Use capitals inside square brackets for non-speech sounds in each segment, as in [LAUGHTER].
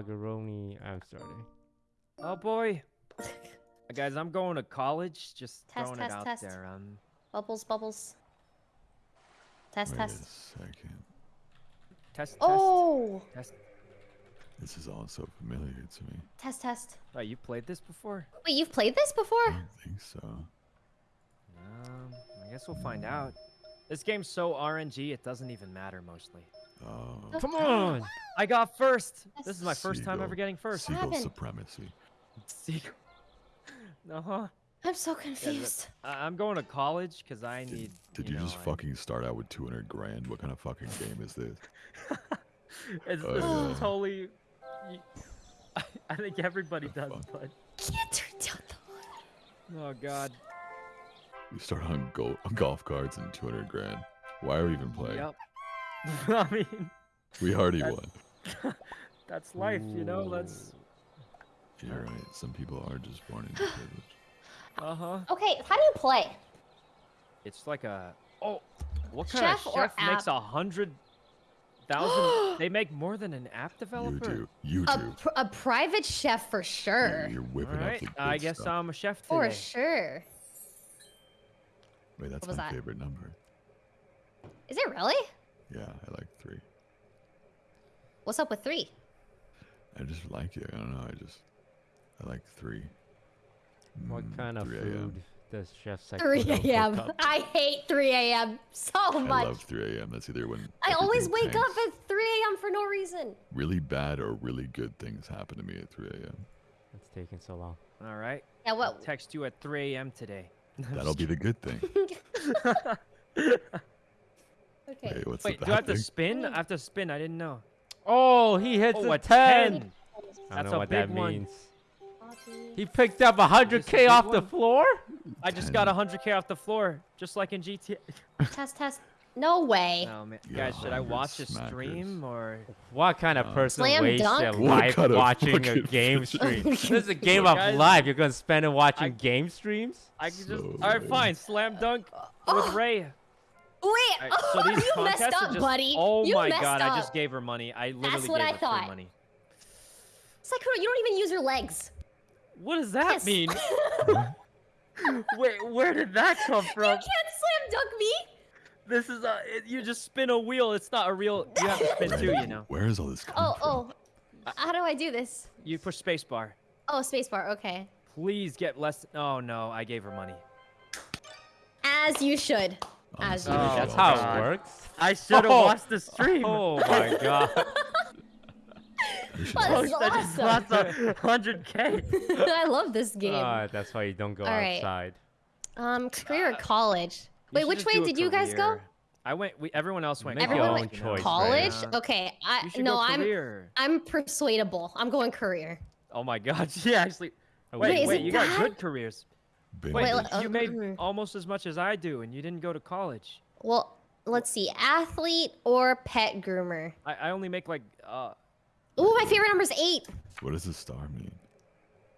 Hagaroni. I'm starting. Oh boy. [LAUGHS] Guys, I'm going to college. Just Test, throwing test, it out test. there. Um, Bubbles, bubbles. Test, Wait test. a second. test, test, Oh, test. This is all so familiar to me. test, test. Oh, you played this before? Wait, you've played this I before? don't think so. Um, I guess we'll find out. This game's so RNG, it doesn't even matter mostly. Oh, Come on. I got first. This is my first time ever getting first. Seagull happened? supremacy. Seagull. No, [LAUGHS] huh? I'm so confused. I- I'm going to college because I Did, need. did you, know, just I- fucking start out with 200 grand? What kind of fucking game is this? [LAUGHS] It's, Oh, this yeah. is totally. [LAUGHS] I think everybody The does, fuck? but Can't turn down the oh god. We start on, go- on golf cards and 200 grand. Why are we even playing? Yep. [LAUGHS] I mean, We already That's- won. [LAUGHS] that's life, you know. That's You're right. Some people are just born into [GASPS] privilege. uh huh. Okay, how do you play? It's like a oh, what kind Chef of or chef makes a hundred thousand? [GASPS] they make more than an app developer. You developer. do. You A, do. pr- a private chef for You're, sure. you're whipping right, up the good I guess stuff. I'm a chef For sure. Wait, that's was my that? favorite number. Is it really? Yeah, I like three. What's up with three? I just like it. I don't know. I just, I like three. What Mm, kind of food does Chef Sec 3 a.m. I hate 3 a.m. so much. I love 3 a.m. That's either when I always everything wake up at 3 a.m. for no reason. Really bad or really good things happen to me at 3 a.m. It's taking so long. All right. Yeah, I'll text you at 3 a.m. today. [LAUGHS] That'll be the good thing. [LAUGHS] [LAUGHS] Okay. Wait, what's Wait, the do I bad have to spin? I have to spin. I didn't know. Oh, he hits Oh, a a 10. 10. I don't That's know a what that big one. means. He picked up 100k big off the floor? I just got 100k off the floor, just like in GTA. [LAUGHS] Test, test. No way. Oh man, guys, should I 100 watch a smackers. stream or? What kind of Uh, person Slam wastes dunk? their life kind of watching a game [LAUGHS] stream? [LAUGHS] this is a game of life. You're gonna spend it watching I- game streams? I can just. So All right, fine. Slam dunk with Ray. Wait, Alright, [LAUGHS] so these you messed up, just, buddy. Oh you my god, up. I just gave her money. I literally what gave I her thought. free money. Sakura, you don't even use your legs. What does that Yes. mean? [LAUGHS] [LAUGHS] Wait, where did that come from? You can't slam dunk me. This is a. It, you just spin a wheel. It's not a real. You have to spin Right, two. You know. Where is all this coming Oh, from? oh. How do I do this? You push spacebar. Oh, spacebar. Okay. Please get less. Oh no, I gave her money. As you should. As you Oh, should That's how it works. I should have Oh. watched the stream. Oh my [LAUGHS] god. we Well, all- this I just awesome. lost hundred k. [LAUGHS] I love this game. Ah, that's why you don't go All right. outside. um, career or college? Wait, which way did you guys go? I went. We, everyone else went. Make your college, own choice, College? yeah. Okay. I You no, go I'm career. I'm persuadable. I'm going career. Oh my god. [LAUGHS] Yeah, actually. Oh, Wait, Wait, wait, is it you got good careers. Been Wait, Wait, you uh, made mm. almost as much as I do, and you didn't go to college. Well, let's see. Athlete or pet groomer? I, I only make like uh Ooh, my favorite number is eight. What does the star mean?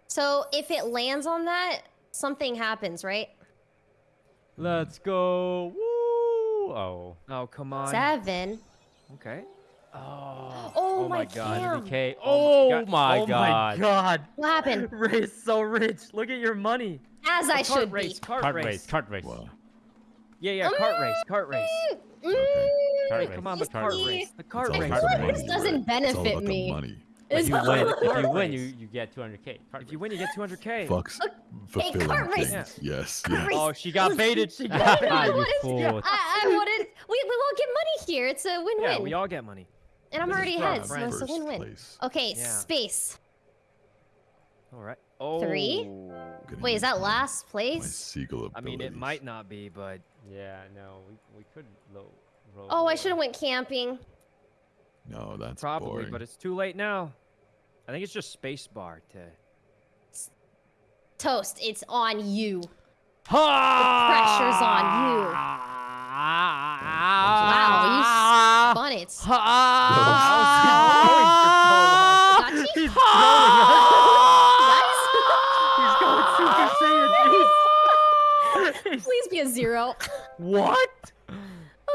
So if it lands on that, something happens, right? Let's go. Woo! Oh. oh come on. Seven. Okay. Oh. Oh, my god. damn. 100k. Oh Oh my oh god. my god. What happened? [LAUGHS] Ray's so rich. Look at your money. As I should race, be. Cart, Cart race. race, cart race. Wow. Yeah, yeah, cart race, cart race. Mm, Cart Wait, race, come on, the cart cart race. race. The cart race. the Cart money, race This doesn't right? It's all benefit me. money. If It's you win, if you win, you, you get 200k. If you win, you get 200k. Fucks fulfilling cart race. things. Yes, yes. Oh, she got baited. She got I baited. you wanted- fool. I, I wanted. We, we all get money here. It's a win-win. Yeah, we all get money. and I'm this already for our ahead, so it's a win-win. Okay, Yeah. space. All right. Oh. Three? Wait, is that my- last My place? seagull I mean, it might not be, but Yeah, no, we, we could low, roll. Oh, I should have went camping. No, that's probably. boring. But it's too late now. I think it's just space bar to. Toast, it's on you. Ha! pressure's on you. Ah! Wow, Spun it. How's he going for so long? Got you? He's throwing us. Nice. He's going Super Saiyan. He's- Please be a zero. what?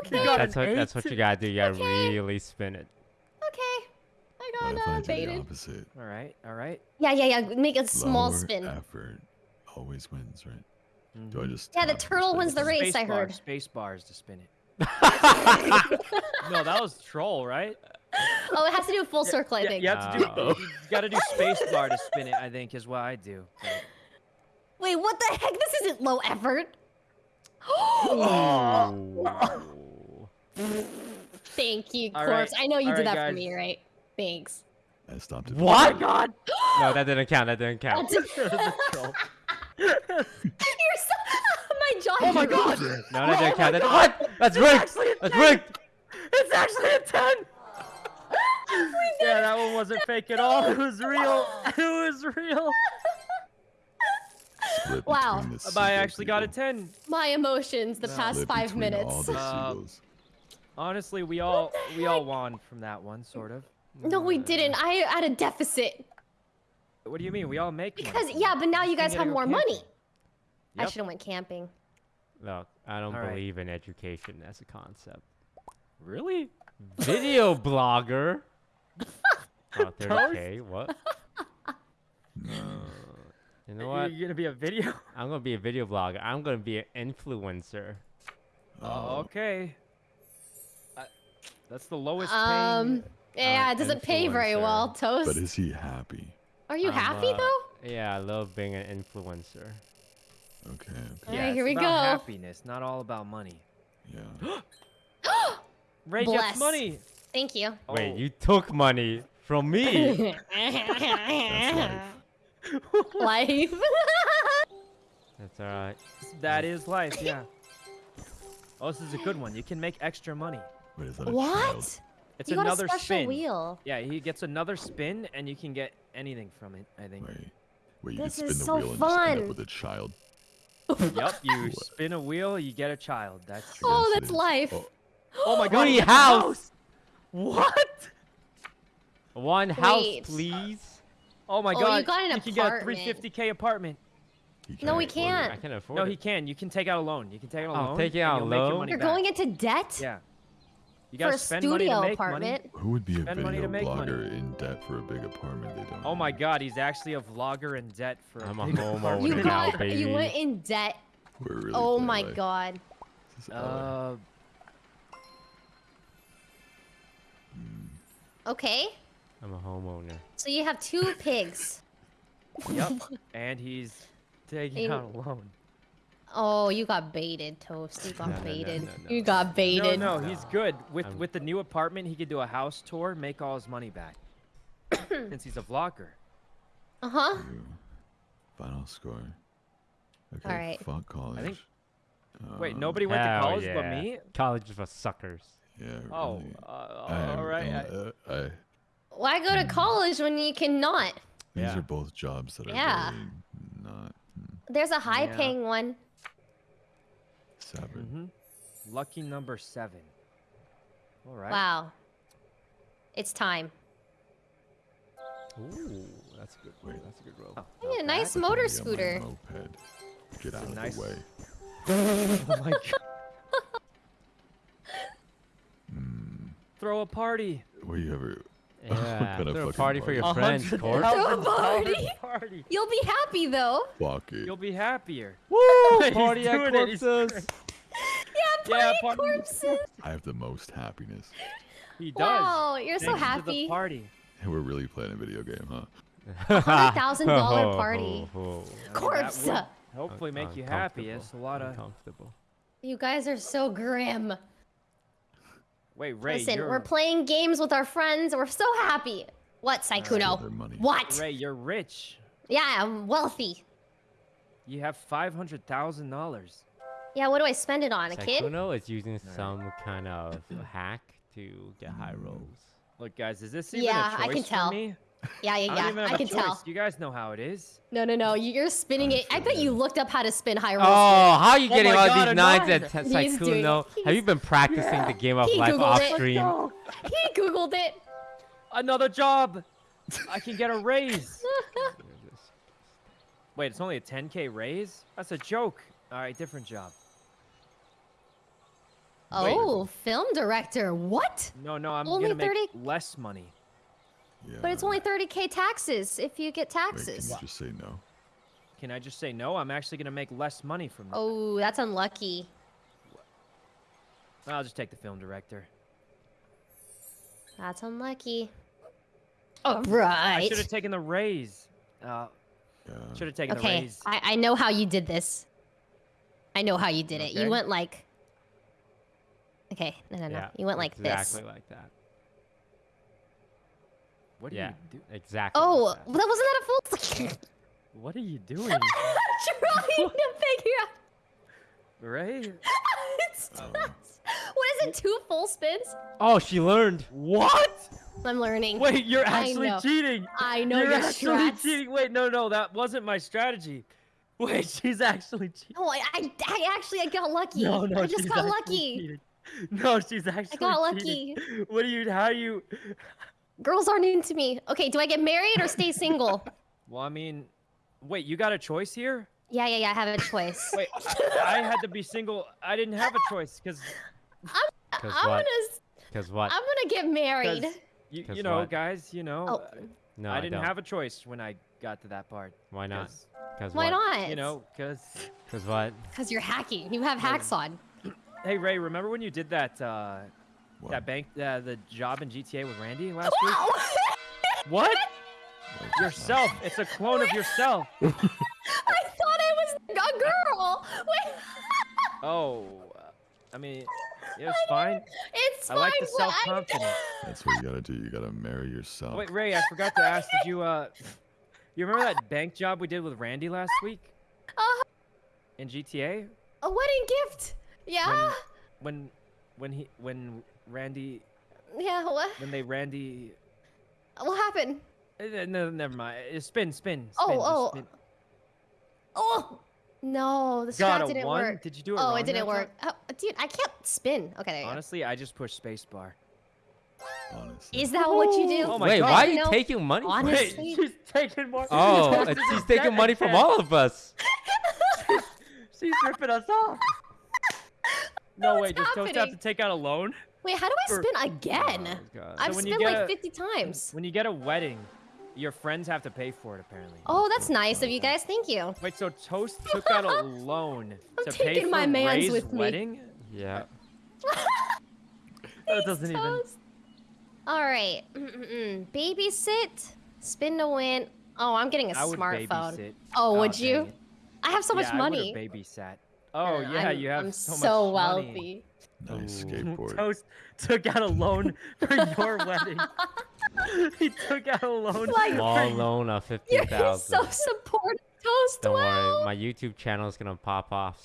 Okay. got That's what that's what you gotta do. You gotta Okay. really spin it. Okay. I What if no, I do the baited. opposite? All right, all right. Yeah, yeah, yeah. Make a small Lower spin. effort always wins, right? Do I Mhm. just? Yeah, the turtle wins the it? race, I Space bar- heard. Space bars to spin it. [LAUGHS] no, that was troll, right? Oh, it has to do with full circle, I yeah, think. You have to do. Oh. You got to do space bar to spin it. I think is what I do. Wait, what the heck? This isn't low effort. Ooh. [LAUGHS] Thank you, All corpse. right, I know you all did right, that for me, right? Thanks. I stopped it. What? Oh god. No, that didn't count. That didn't count. [LAUGHS] [LAUGHS] You're so. My jaw. Oh my god! No, that didn't count. That, what? That's rigged. That's rigged. It's actually a 10! yeah, that one wasn't fake at all. It was real. It was real. Split Wow. between the I seagull actually got a 10. My emotions the No. past Split five minutes. the Um. Honestly, we all we all won from that one, sort of. No, we didn't. I had a deficit. What do you mean? We all make Because from yeah, but now you guys have more camping. money. I should have went camping. Look, I don't All right. believe in education as a concept. Really? Video [LAUGHS] blogger. [LAUGHS] Oh, 30k. What? No. [LAUGHS] You know what? You're gonna be a video? [LAUGHS] I'm gonna be a video blogger. I'm gonna be an influencer. Oh, okay. I, that's the lowest Um, paying. yeah, uh, it doesn't pay very influencer. well. But is he happy? Are you I'm, happy uh, though? Yeah, I love being an influencer. Okay. Okay. Yeah, it's here we about go. happiness, not all about money. Yeah. [GASPS] Ray Bless. gets money. Thank you. Wait, Oh. you took money from me. [LAUGHS] Life. [LAUGHS] That's alright. That is life, yeah. Oh, this is a good one. You can make extra money. Wait, is that a child? what? It's You got a another special spin. wheel. Yeah, he gets another spin, and you can get anything from it. I think. Wait. Wait, you This can spin is the so wheel and just end fun. up with a child. [LAUGHS] Yep, you What? spin a wheel, you get a child. That's. Oh, true. Oh, that's life. Oh, Oh my god. Free he gets a house. What? One house, Wait. please. Oh my Oh, god. you got an you can get a 350k apartment. No, we can't. I can afford No, it. No, he can. You can take out a loan. You can take out a loan. take it and out you'll make your loan? money You're back. going into debt Yeah. You for gotta a spend money to studio make apartment. money. Who would be a Spend money video to make money. in debt for a big apartment they don't Oh my own? god, he's actually a vlogger in debt for I'm a a big homo apartment. You Oh, now, got. You baby. went in debt. We're really Oh playing my life. god. This is Uh, Okay. I'm a homeowner. So you have two [LAUGHS] pigs. yep. [LAUGHS] And he's taking In- out a loan. Oh, you got baited, Toast. You got No, no, no, baited. no, no. You got baited. no, no, he's good. With I'm- with the new apartment, he could do a house tour, make all his money back. [COUGHS] Since he's a vlogger. Uh huh. Final score. Okay. Alright. Fuck college. think- Wait, Um, nobody went to college yeah. but me? College is for suckers. Yeah. Oh, really. uh, I am, all right. I- uh, I, Why go to college when you cannot? these Yeah. are both jobs that are Yeah. very not hmm, There's a high paying one. seven. Mhm. Lucky number seven. All right. Wow. It's time. Ooh, that's a good. Wait. That's a good roll. Oh, Yeah, not nice bad. motor scooter. Moped. Get out of nice- the way. [LAUGHS] Oh my god. Hmm. Throw a party. What do you ever? [LAUGHS] Yeah, kind of throw a fucking party for your friends, [LAUGHS] $100,000 Court. Throw a party? party. You'll be happy though. Fuck it. You'll be happier. Woo! [LAUGHS] Party at doing it, he's corpses. Yeah, Yeah, party party. corpses. I have the most happiness. He does. Wow, you're so Thanks to the happy. party. And we're really playing a video game, huh? $100,000 party. Ho, ho, ho. I mean, that Corpse. Hopefully make you happy. It's a lot of. uncomfortable. You guys are so grim. Wait, Ray, Listen, you're we're playing games with our friends. We're so happy. What, Steal Sykkuno? What? Ray, you're rich. Yeah, I'm wealthy. You have five hundred thousand dollars. Yeah, what do I spend it on? A kid? Sykkuno is using some kind of hack to get high rolls. Look, guys, is this even Yeah, a I choice can for tell. me? Yeah, yeah, I don't yeah. even have can choice. tell. You guys know how it is. No, no, no. You're spinning it. I bet you looked up how to spin high rolls. Oh, how are you Oh getting my all God, these a nines nine. at T- He's doing Sykkuno? Have you been practicing the game of He life Googled off it. stream? He googled it. Another job. I can get a [LAUGHS] raise. [LAUGHS] Wait, it's only a 10k raise? That's a joke. All right, different job. Wait. Oh, film director. What? No, no, I'm Only gonna make 30 less money. Yeah. But it's only 30k taxes if you get Wait, can taxes. you just say no? Can I just say no? I'm actually gonna make less money from this. Oh, that's unlucky. I'll just take the film director. That's unlucky. All I should have taken the raise. Uh, Yeah. should have taken the Okay, raise. I, I know how you did this. I know how you did it. You went like. Okay, no, no, no. Yeah, You went like exactly this. Exactly like that. What are Yeah, you do? exactly. Oh, like that that. wasn't that a full? What are you [LAUGHS] doing? trying to [LAUGHS] figure out. Ray? [LAUGHS] It's oh. not. What is it? Two full spins? Oh, she learned. What? I'm learning. Wait, you're I actually know. cheating. I know you're your actually strats. cheating. Wait, no, no, that wasn't my strategy. Wait, she's actually cheating. No, I, I, I actually I got lucky. No, no, I just she's got lucky. cheating. No, she's actually I got cheating. What are you? How are you? Girls aren't into me. Okay, do I get married or stay single? [LAUGHS] Well, I mean, wait, you got a choice here. yeah, yeah, yeah. I have a choice. [LAUGHS] Wait, I, I had to be single. I didn't have a choice because [LAUGHS] Cause I'm what? gonna. Because what? I'm gonna get married. you, 'Cause you know, what? guys, you know, Oh, uh, no, I didn't don't. have a choice when I got to that part. Why not? 'cause, Cause why what? not? You know, because Cause what? Because you're hacking. You have hacks on. hey Ray, remember when you did that uh, What? that bank uh, the job in GTA with Randy last week? [LAUGHS] What? Yourself. It's a clone of yourself. [LAUGHS] I thought I was a girl. Wait. [LAUGHS] Oh, uh, I mean, it was fine. It's I fine. like the but I- self-confidence. That's what you gotta do. You gotta marry yourself. Wait, Ray, I forgot to ask. Did you uh, you remember that bank job we did with Randy last week Uh. -huh. in GTA? a wedding gift. Yeah. When, when he, when Randy, Yeah. What? when they Randy. What happened? Uh, no, never mind. Uh, Spin, spin, spin. Oh, oh, spin. Oh. No, the Got strat a didn't one? work. Did you do it oh, wrong it didn't work. Oh, dude, I can't spin. Okay, there you Honestly, I just pushed spacebar. Honestly. Is that what you do? Oh my Wait, God. why are You you know, taking money? from us? Wait, Honestly- [LAUGHS] she's taking more. Oh, [LAUGHS] she's she's taking money from all of us. [LAUGHS] She's ripping us off. No, what's wait, does Toast have to take out a loan? Wait, how do I spin again? Oh, I've when you spent like a- 50 times. When you get a wedding, your friends have to pay for it, apparently. Oh, that's nice of you guys. Thank you. Wait, so Toast took out a [LAUGHS] loan I'm to pay taking for my mans Ray's with me. wedding? Yeah. That [LAUGHS] doesn't even. All right. Mm-mm-mm. Babysit. Spin to win. Oh, I'm getting a I would smartphone. babysit. Oh, would dang you? I have so much money. I would've babysat. Oh Uh, yeah, I'm, you have I'm so, so, much money. Wealthy. Nice Ooh. skateboard. Toast took out a loan for your [LAUGHS] wedding. he took out a loan. Like- Small for loan of fifty You're so supportive, Toast. Don't wow. worry, my YouTube channel is gonna pop off.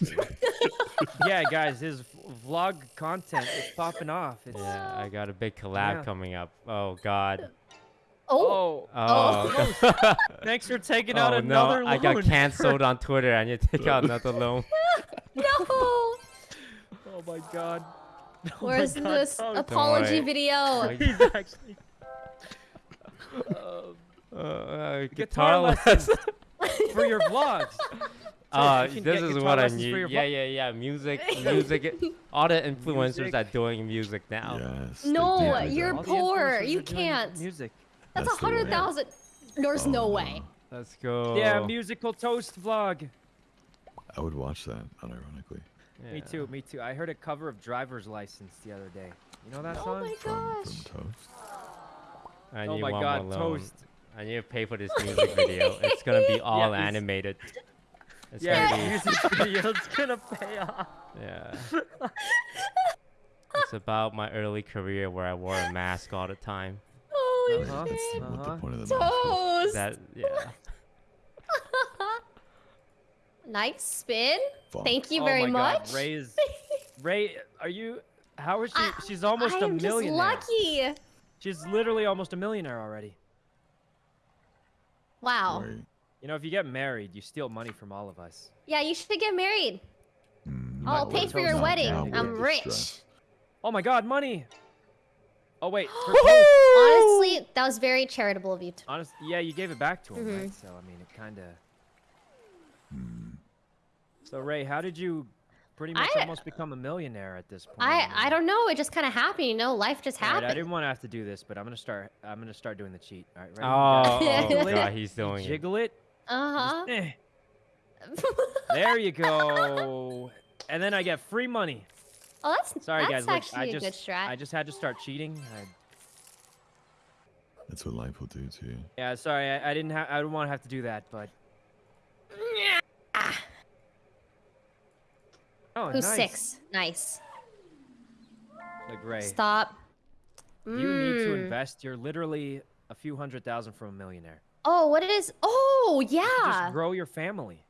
[LAUGHS] yeah, guys, his vlog content is popping off. It's, yeah, I got a big collab Yeah. coming up. Oh God. Oh, Oh, Oh. oh. thanks for taking [LAUGHS] oh, out oh another no, loan. I got cancelled on Twitter. I need to take out another loan. no. Oh my god. [LAUGHS] Oh my Where's God, this Toast. apology [LAUGHS] worry. video? Like- He's actually. Um, [LAUGHS] Uh, uh, Guitar guitar lessons. lessons. for your vlogs. Uh, you this is what I need. Yeah, yeah, yeah. Music, music. All the influencers Music. are doing music now. Yes. No, you're that. All the poor, you can't. Music. That's That's a hundred thousand. There's Oh, no way. Let's go. Yeah, musical toast vlog. I would watch that, unironically. Me too, me too. I heard a cover of Driver's License the other day. You know that Oh song? my gosh. from Toast. I oh my one god, more toast. I need to pay for this music video. It's gonna be [LAUGHS] all it's- animated. It's Yeah, gonna the be. music [LAUGHS] video's gonna pay off. Yeah. it's about my early career where I wore a mask all the time. Holy uh-huh. shit. That's what the point of the mask. Toast. That yeah. [LAUGHS] nice spin. Fuck. Thank you oh very my much. God, Ray is. [LAUGHS] Ray, are you? How is she? I- She's almost I a am just millionaire. lucky. She's literally almost a millionaire already. Wow. Right. You know, if you get married, you steal money from all of us. Yeah, you should get married. Mm, I'll pay for your wedding. I'm rich. Oh my God, money! Oh wait. [GASPS] Honestly, that was very charitable of you. To- Honest, yeah, you gave it back to him, Mm-hmm. right? So I mean, it kind of. Mm, So Ray, how did you pretty much I- almost become a millionaire at this point. I I don't know. It just kind of happened. You know, life just all right, happened. I didn't want to have to do this, but I'm gonna start. I'm gonna start doing the cheat. All right, ready? Oh, You oh jiggle it, god, he's doing it. jiggle it. Uh just, eh. huh. [LAUGHS] There you go. And then I get free money. oh, that's Sorry, that's guys. Look, actually I a just, good strat. I just had to start cheating. I, That's what life will do to you. yeah, sorry. I, I didn't have. I didn't want to have to do that, but. Oh, Who's nice. six? Nice. Look, Ray. Stop. You need to Mm. invest. You're literally a few hundred thousand from a millionaire. Oh, what it is? Oh, You yeah. Just grow your family.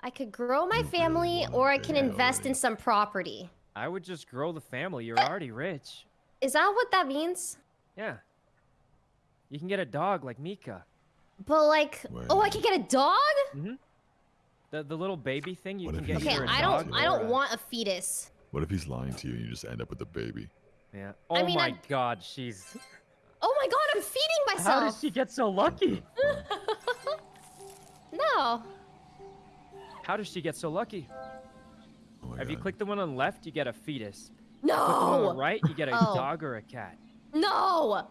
I could grow my family, or I can invest in some property. I would just grow the family. You're already rich. Is that what that means? Yeah. You can get a dog like Mika. But like, oh, I can get a dog. The the little baby thing you What can get. he's Okay, either a I dog don't. I don't a- want a fetus. What if he's lying to you and you just end up with a baby? Yeah. Oh I mean, my I- God, she's. [LAUGHS] Oh my god, I'm feeding myself. How myself. does she get so lucky? [LAUGHS] No. How does she get so lucky? Oh my If you God. click the one on the left, you get a fetus. Click the one on the No. right, you get a Oh. dog or a cat. No.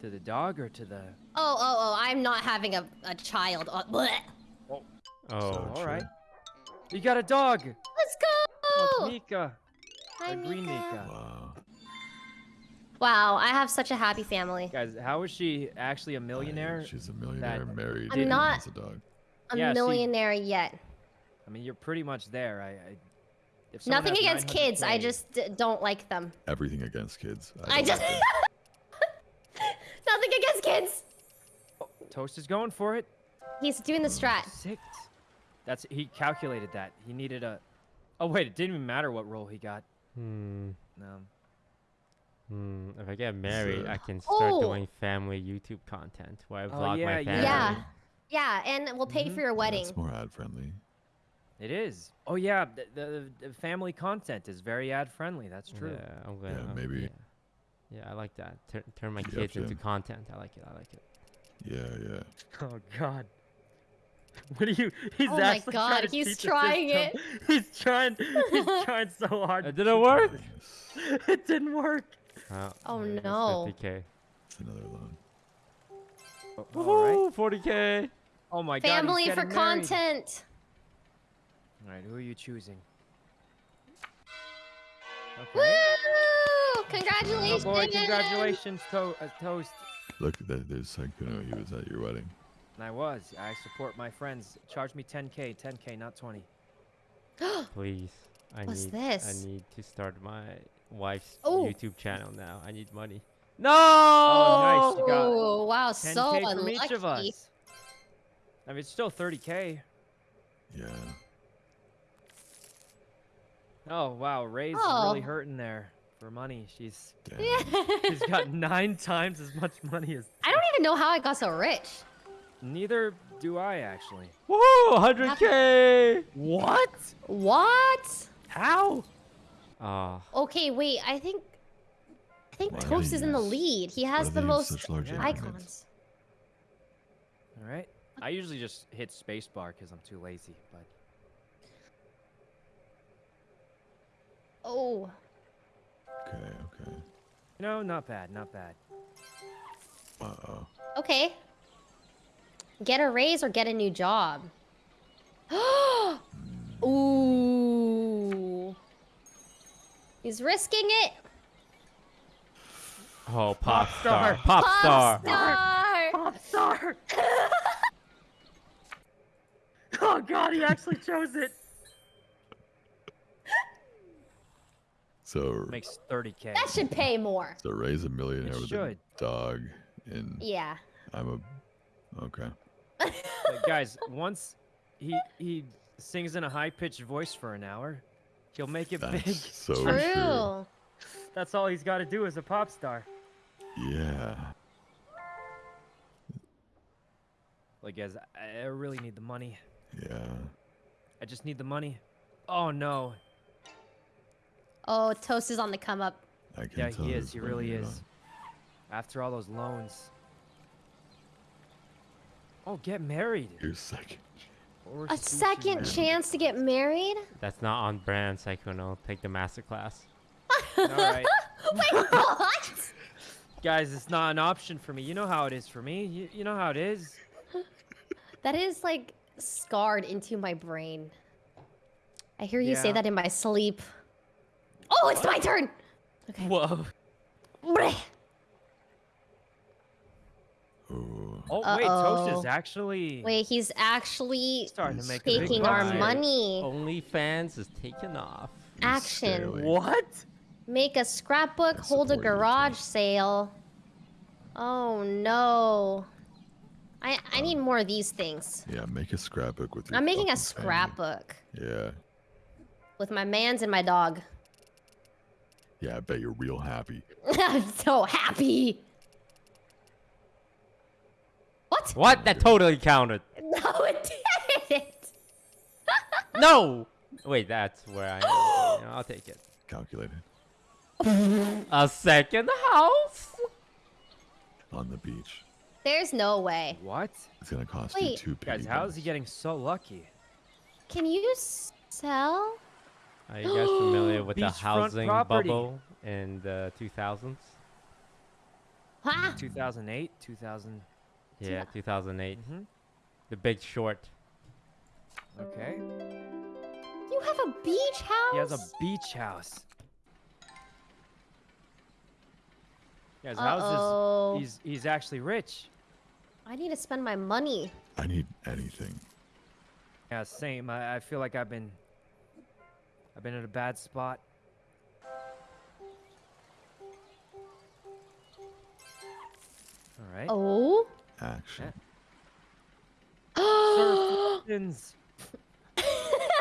To the dog or to the. Oh, oh, oh! I'm not having a, a child. Uh, bleh. Oh, So all right. You got a dog. Let's go! it's Mika. Hi, the green Mika. Mika. Wow. Wow, I have such a happy family. Guys, how is she actually a millionaire? She's a millionaire married. I'm not- has a dog. A Yeah, see- millionaire yet. I mean, you're pretty much there. I. I if Nothing against kids. I just d- don't like them. Everything against kids. I don't just. like. [LAUGHS] Nothing against kids. Toast is going for it. He's doing the mm. strat. Six. That's he calculated that. He needed a. Oh wait, it didn't even matter what role he got. Hmm. No. Hmm. If I get married, I can start Oh. doing family YouTube content where I Oh, vlog yeah, my yeah. family. Yeah. Yeah, and we'll pay Mhm. for your wedding. That's more ad friendly. It is. Oh yeah, the, the, the family content is very ad friendly. That's true. Yeah, I'm gonna. Yeah, I'm- maybe. Yeah. Yeah, I like that. Tur- turn my Yep, kids into yep. content. I like it. I like it. Yeah, yeah. [LAUGHS] Oh god. [LAUGHS] What are you? He's Oh my actually God, trying to he's trying system. [LAUGHS] He's trying. He's [LAUGHS] trying so hard. It didn't work? It didn't work. Uh, Oh, no. 50k. It's another loan. Oh, all right. Woohoo, 40k. Oh my god. Family for married. content. All right, who are you choosing? Woo! Okay. Oh Congratulations. boy, congratulations, to- uh, Toast. Look, there- there's Sykkuno. He was at your wedding. And I was. I support my friends. Charge me 10k, 10k, not 20. [GASPS] Please. I What's need. this? I need to start my wife's Oh. YouTube channel now. I need money. No. Oh, nice, you got Oh, wow, 10k so from unlucky. each of us. I mean, it's still 30k. Yeah. Oh wow, Ray's Oh. really hurting there for money. She's Damn. she's got nine [LAUGHS] times as much money as. I don't even know how I got so rich. Neither do I actually. Woo, 100k. What? What? How? Ah, Okay, wait. I think I think Why Toast they is in the lead. He has the most large icons. All right. I usually just hit spacebar because I'm too lazy. But Oh, Okay, okay. No, not bad, not bad. Uh oh. okay. Get a raise or get a new job. [GASPS] Ooh. He's risking it. oh, pop star. star. Pop star. star. Pop star. [LAUGHS] oh God, he actually chose it. So, [LAUGHS] Makes 30k. That should pay more. so raise a millionaire It with should. a dog, and Yeah. I'm a. Okay. Like, guys, once he he sings in a high pitched voice for an hour, he'll make it big. That's so True. true. That's all he's got to do as a pop star. Yeah. Like, guys, I I really need the money. Yeah. I just need the money. Oh no. Oh, Toast is on the come up. I can Yeah, tell he is. He really is. it. is. After all those loans. Oh, get married. Your second. Or A second man. chance to get married? That's not on brand, Sykkuno. Take the master class. [LAUGHS] All right, [LAUGHS] Wait, what? guys, it's not an option for me. You know how it is for me. You, you know how it is. [LAUGHS] That is like scarred into my brain. I hear you say that in my sleep. Oh, it's my turn. Okay. Whoa. Bleh. Ooh. Oh wait, Toast Uh-oh. is actually Wait, he's actually starting to make taking our here. money. OnlyFans is taken off. Action. What? Make a scrapbook, I hold a garage Tim. sale. Oh no. I I need more of these things. Yeah, make a scrapbook with your I'm making a fucking family. scrapbook Yeah. with my mans and my dog. Yeah, I bet you're real happy. [LAUGHS] I'm so happy. What? What? That totally counted. [LAUGHS] No, it didn't. [LAUGHS] No! Wait, that's where I am. [GASPS] I'll take it. Calculated. [LAUGHS] A second house? On the beach. There's no way. What? It's gonna cost you Wait. two Guys, how is he getting so lucky? Can you sell? Are you guys familiar [GASPS] with the housing property. bubble in the 2000s? Huh? 2008, 2000. Yeah, 2008. Mhm. The Big Short. Okay. You have a beach house? He has a beach house. Guys, how's Uh-oh. this? He's he's actually rich. I need to spend my money. I need anything. Yeah, same. I, I feel like I've been I've been in a bad spot. All right. Oh. Action. Oh. [GASPS] Surf lessons.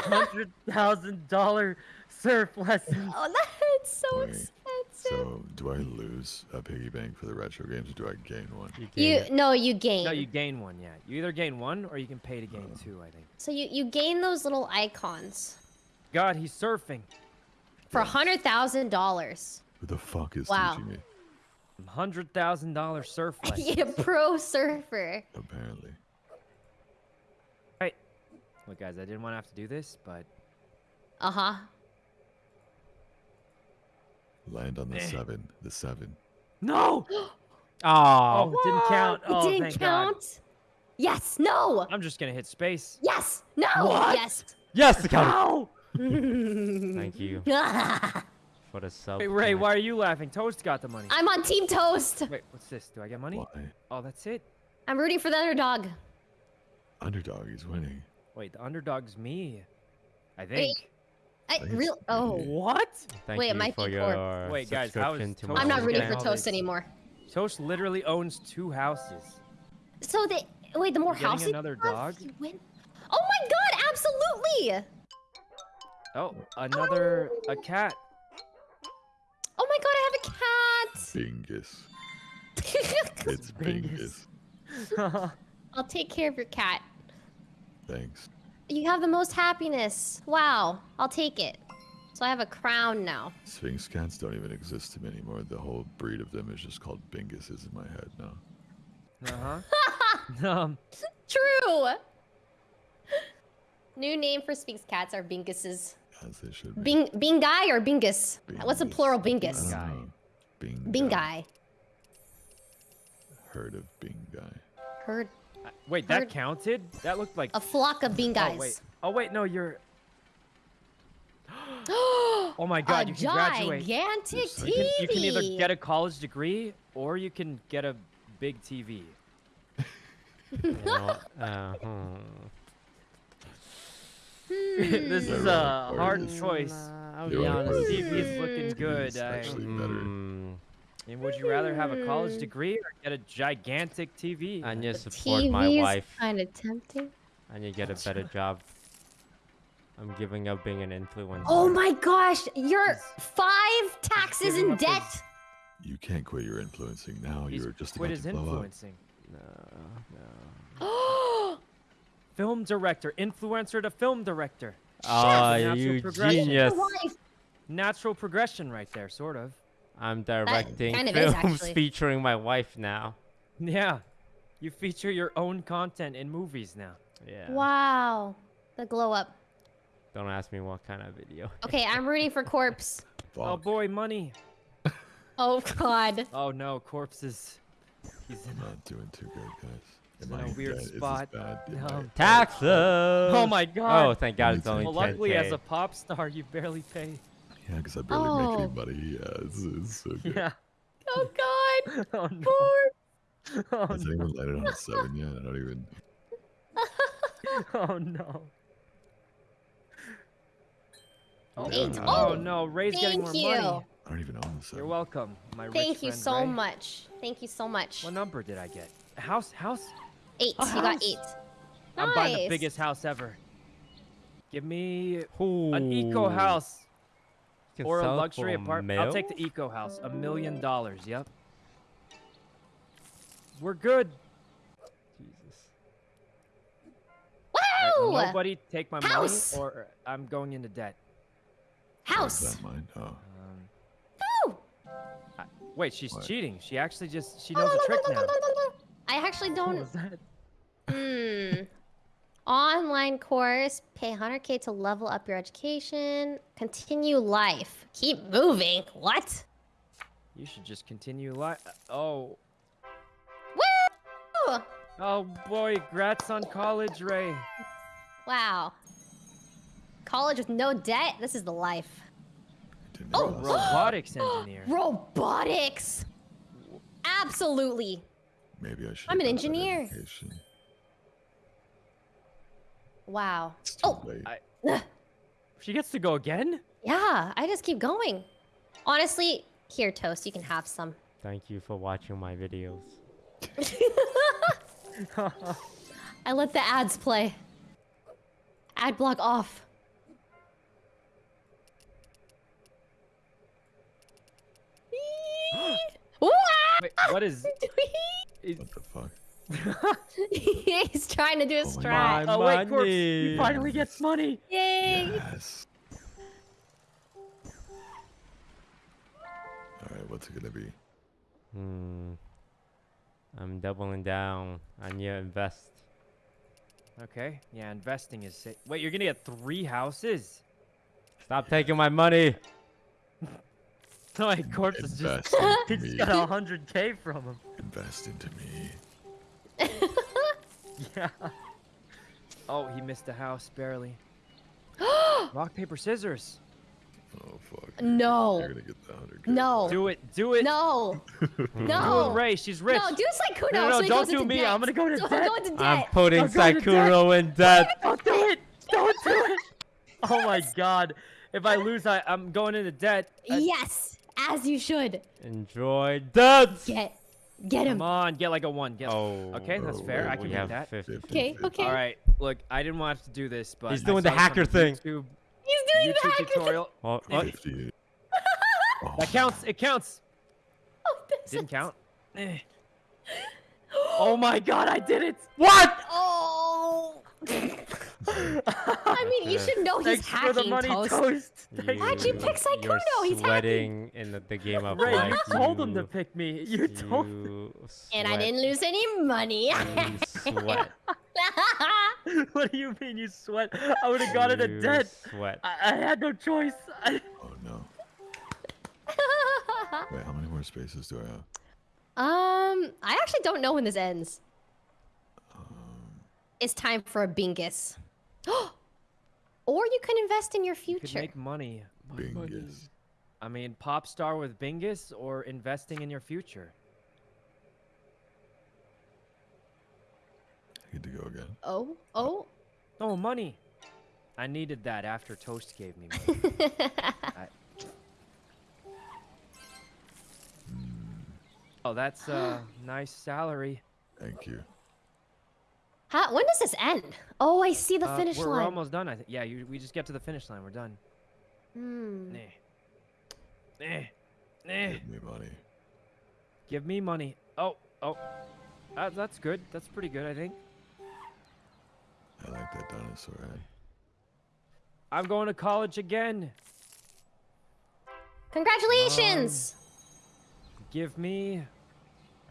Hundred thousand dollar surf lessons. Oh, that's so Wait, expensive. So, do I lose a piggy bank for the retro games or do I gain one? You You gain- no, you gain. No, you gain one. Yeah, you either gain one or you can pay to gain oh. two. I think. So you you gain those little icons God, he's surfing. for a hundred thousand dollars. Who the fuck is Wow. teaching me? Hundred thousand dollar surf [LAUGHS] lessons. you pro surfer. Apparently. Right. Look, guys, I didn't want to have to do this, but Uh huh. Land on the Eh. seven. The seven. no. [GASPS] Oh, Oh, it didn't count. It Oh, didn't thank count. God. Yes. No. I'm just gonna hit space. Yes. No. What? Yes. yes, it counted. Ow! Thank you [LAUGHS] [LAUGHS] for the sub. Wait, Ray, why are you laughing? Toast got the money. I'm on Team Toast. Wait, what's this? Do I get money? Why? Oh, that's it. I'm rooting for the underdog. Underdog is winning. Wait, the underdog's me. I think. I real. Oh. What? Thank Wait, it you might for be your. Wait, guys, how is subscription to Toast I'm not Oh, rooting for Toast anymore. Toast literally owns two houses. So they wait. The more houses you another have, dog? you win. Oh my god! Absolutely. Oh, another a cat. Bingus. [LAUGHS] It's Bingus. Bingus. [LAUGHS] I'll take care of your cat. Thanks. You have the most happiness. Wow. I'll take it. So I have a crown now. Sphynx cats don't even exist to me anymore. The whole breed of them is just called Binguses in my head now. uh huh. [LAUGHS] um, True. New name for Sphynx cats are Binguses. As they should be. Bing Bingai or Bingus? What's the Bingus. plural I Bingus? Don't Bingai. Bing. Bingai. Heard of Bingai. Heard uh, wait, that counted? That looked like. a flock of Oh Bingais. wait. Oh wait, no, you're. [GASPS] Oh my God, a you can graduate. gigantic Yes, I You TV. can, you can either get a college degree or you can get a big TV. You know, uh, hmm. [LAUGHS] this is a right hard choice. Nah, I'll be honest. part TV is- is looking it good. is I- actually better. Mm, And would you rather have a college Hmm. degree or get a gigantic TV? and you support TV my is wife, kind of tempting. and you get a better job. I'm giving up being an influencer. Oh my gosh, you're five taxes in up his- debt. You can't quit your influencing now. He's You're just quit about his to blow up. influencing. No, no. [GASPS] [GASPS] Film director, influencer to film director. Oh, Natural you progression. genius! Natural progression right there, sort of. I'm directing kind of films actually. featuring my wife now. Yeah. You feature your own content in movies now. Yeah. Wow. The glow up. Don't ask me what kind of video. Okay, I'm rooting for Corpse. [LAUGHS] Oh boy, money. Oh god. Oh no, corpse is. He's in. I'm not doing too good, guys. He's Am in a I weird dead? Spot. bad? No. [LAUGHS] Taxes. Oh my god! Oh, thank God it's Me only well, luckily, 10K. as a pop star, you barely pay. Yeah, because I barely make Oh. any money. Yeah, it's, it's so good. Yeah. [LAUGHS] Oh god. [LAUGHS] oh no. Corpse. Oh Has no. anyone landed on a seven yet? I don't even. Oh no. Oh, Eight. oh Oh, no, Ray's getting more you. money. I don't even own the seven. You're welcome, my rich Thank you friend so Ray. much. Thank you so much. What number did I get? House, house. Eight. A You got house. eight. I'm buying the biggest house ever. Give me Ooh. an eco house or a luxury apartment. I'll take the eco house. A million dollars. Yep. We're good. Jesus. Alright, Wow. nobody take my House. money, or I'm going into debt. House. that mine? Oh. Um, Woo. I- wait, she's What? cheating. She actually just she knows the trick now. I actually What don't. Was that? Hmm. Online course. Pay 100k to level up your education. Continue life. Keep moving. What? You should just continue life. Oh, Woo! oh boy, grats on college, Ray. Wow. College with no debt. This is the life. Oh. Robotics [GASPS] engineer. Robotics. Absolutely. Maybe I should. I'm an engineer. education. Wow. Oh. I- She gets to go again? Yeah, I just keep going. Honestly, here, Toast, you can have some. Thank you for watching my videos. [LAUGHS] I let the ads play. Ad block off. [GASPS] Wait, what is? [LAUGHS] is- What the fuck? [LAUGHS] He's trying to do a Oh my strat. Oh wait, Corpse, he finally gets money. Yay! Yes. All right, what's it gonna be? Hmm. I'm doubling down. I need to invest. Okay, yeah, investing is. Sa- wait, you're gonna get three houses? Stop taking my money. [LAUGHS] No, wait, Corpse is just. Invest [LAUGHS] He just got a hundred k from him. Invest into me. Yeah. Oh, he missed the house barely. [GASPS] Rock paper scissors. Oh fuck. No. You're gonna get the hundred. No. Do it. Do it. No. [LAUGHS] Do No. it, Ray. She's rich. No, do Sykkuno. No, no, so he don't do me, Debt. I'm gonna go into Don't debt. Go into debt. I'm putting Don't go to debt. Sykkuno in debt. Don't do it. Don't do it. [LAUGHS] Oh my god. If I lose, I, I'm going into debt. I- Yes, as you should. Enjoy debt. Get, get him. Come on, get like a one. Get. Oh. Okay, that's fair. I can we make that. 50. Okay, okay. All right. Look, I didn't want to do this, but He's doing the saw this on hacker thing. YouTube, He's doing the YouTube hacker thing. tutorial. Oh, oh, Fifty. Oh, That counts. It counts. [LAUGHS] Oh, this Didn't is- count. [LAUGHS] Eh. Oh my god, I did it! what? Oh. [LAUGHS] I mean, you should know he's Thanks hacking for the money, toast. Toast. Thank [LAUGHS] Why'd you you. pick Sykkuno? You're He's hacking. sweating in the, the game of Ray, life. you told him to pick me. You told you And I didn't lose any money. You [LAUGHS] sweat. [LAUGHS] what do you mean you sweat? I would have got into You debt. Sweat. I, I had no choice. I... Oh no. Wait, how many more spaces do I have? um, I actually don't know when this ends. Um, It's time for a bingus. [GASPS] or you can invest in your You future. make money. Bingus. I mean, pop star with Bingus or investing in your future. Good to go again. Oh, oh. Oh, money. I needed that after Toast gave me money. [LAUGHS] I... Oh, that's a [GASPS] nice salary. Thank you. How, when does this end? Oh, I see the Uh, finish we're, line. We're almost done. I think. Yeah, you, we just get to the finish line. We're done. Hmm. Nah. Nah. Nah. Give me money. Give me money. Oh, oh. That, that's good. That's pretty good, I think. I like that dinosaur head. I'm going to college again. Congratulations! Give me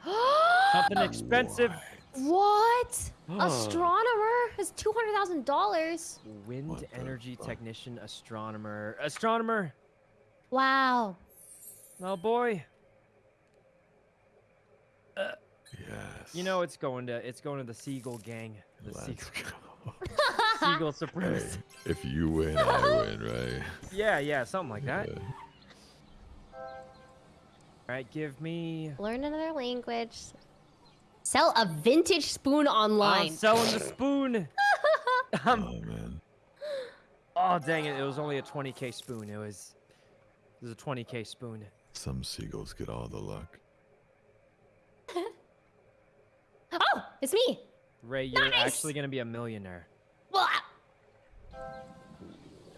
[GASPS] something expensive. What? [GASPS] Astronomer has two hundred thousand dollars. Wind What energy fuck? technician, astronomer, astronomer. Wow. Oh boy. Uh, yes. You know it's going to it's going to the Seagull gang. The Let's Seagull, go. [LAUGHS] Seagull Hey, if you win, I [LAUGHS] win, right? Yeah, yeah, something like that. Yeah. All right, give me. Learn another language. Sell a vintage spoon online. I'm selling the spoon. [LAUGHS] Um, Oh man. oh dang it! It was only a 20k spoon. It was. It was a 20k spoon. Some seagulls get all the luck. [LAUGHS] oh, it's me. Ray, you're Nice! actually gonna be a millionaire. Blah.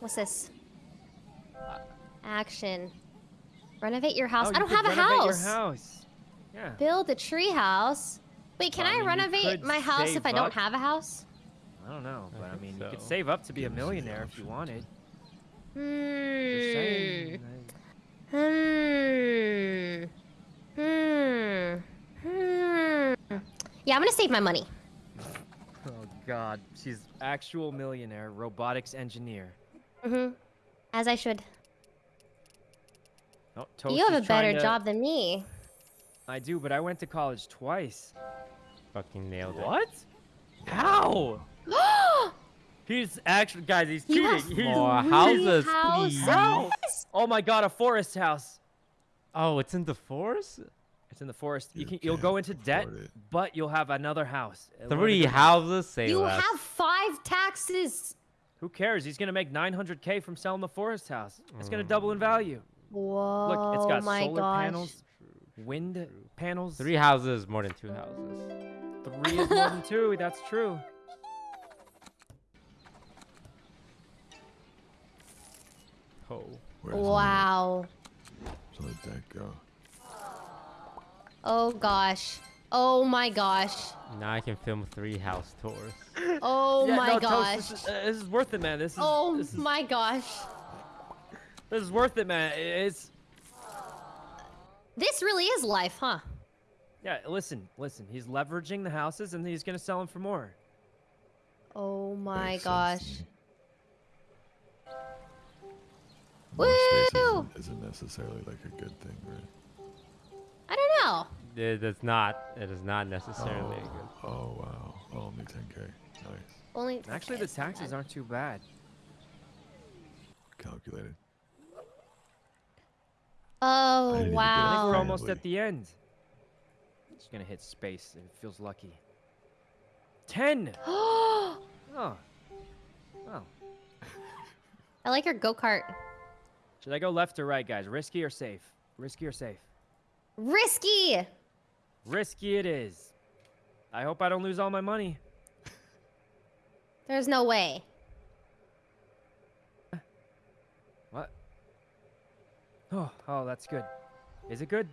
What's this? Action. Renovate your house. Oh, I don't have a renovate house. Your house. Yeah. Build a tree house. Wait, can I I, mean, you renovate my house if I don't up. have a house? I don't know, but I, think mean, you could save up to be a Gives you the millionaire if you wanted. Hmm. Hmm. Hmm. Hmm. Yeah, I'm gonna save my money. [LAUGHS] Oh God, she's actual millionaire, robotics engineer. Mm-hmm. As I should. Oh, you have a better to- job than me. I do, but I went to college twice. Fucking nailed it. What? How? [GASPS] He's actually, guys, he's You cheating. have He's, More houses, houses? please. Oh my God, a forest house. Oh, it's in the forest? It's in the forest. You You can, you'll go into debt, it. but you'll have another house. One of the Three houses, say You less. have five taxes. Who cares? He's gonna make 900k from selling the forest house. It's gonna mm. double in value. Whoa. Look, it's got my solar gosh. panels, wind panels. Three houses more than two houses. Three is more than two. That's true. Oh. Wow. So let that go. Oh gosh. Oh my gosh. Now I can film three house tours. Oh Yeah, my no, Toast, gosh. this, is, uh, this is worth it, man. This is. Oh this is, my gosh. This is worth it, man. It's. This really is life, huh? Yeah, listen, listen. He's leveraging the houses, and he's gonna sell them for more. Oh my Makes gosh. me. Woo! isn't, isn't necessarily like a good thing, right? I don't know. It is not. It is not necessarily a good. Oh, oh wow. Oh, only 10k. Nice. Only Actually, the taxes aren't too bad. Calculated. Oh didn't even get I think we're almost at the end. Just gonna hit space. It feels lucky. Ten. I [GASPS] Oh. Oh. I like your go kart. Should I go left or right, guys? Risky or safe? Risky or safe? Risky. Risky it is. I hope I don't lose all my money. There's no way. What? Oh, oh, that's good. Is it good?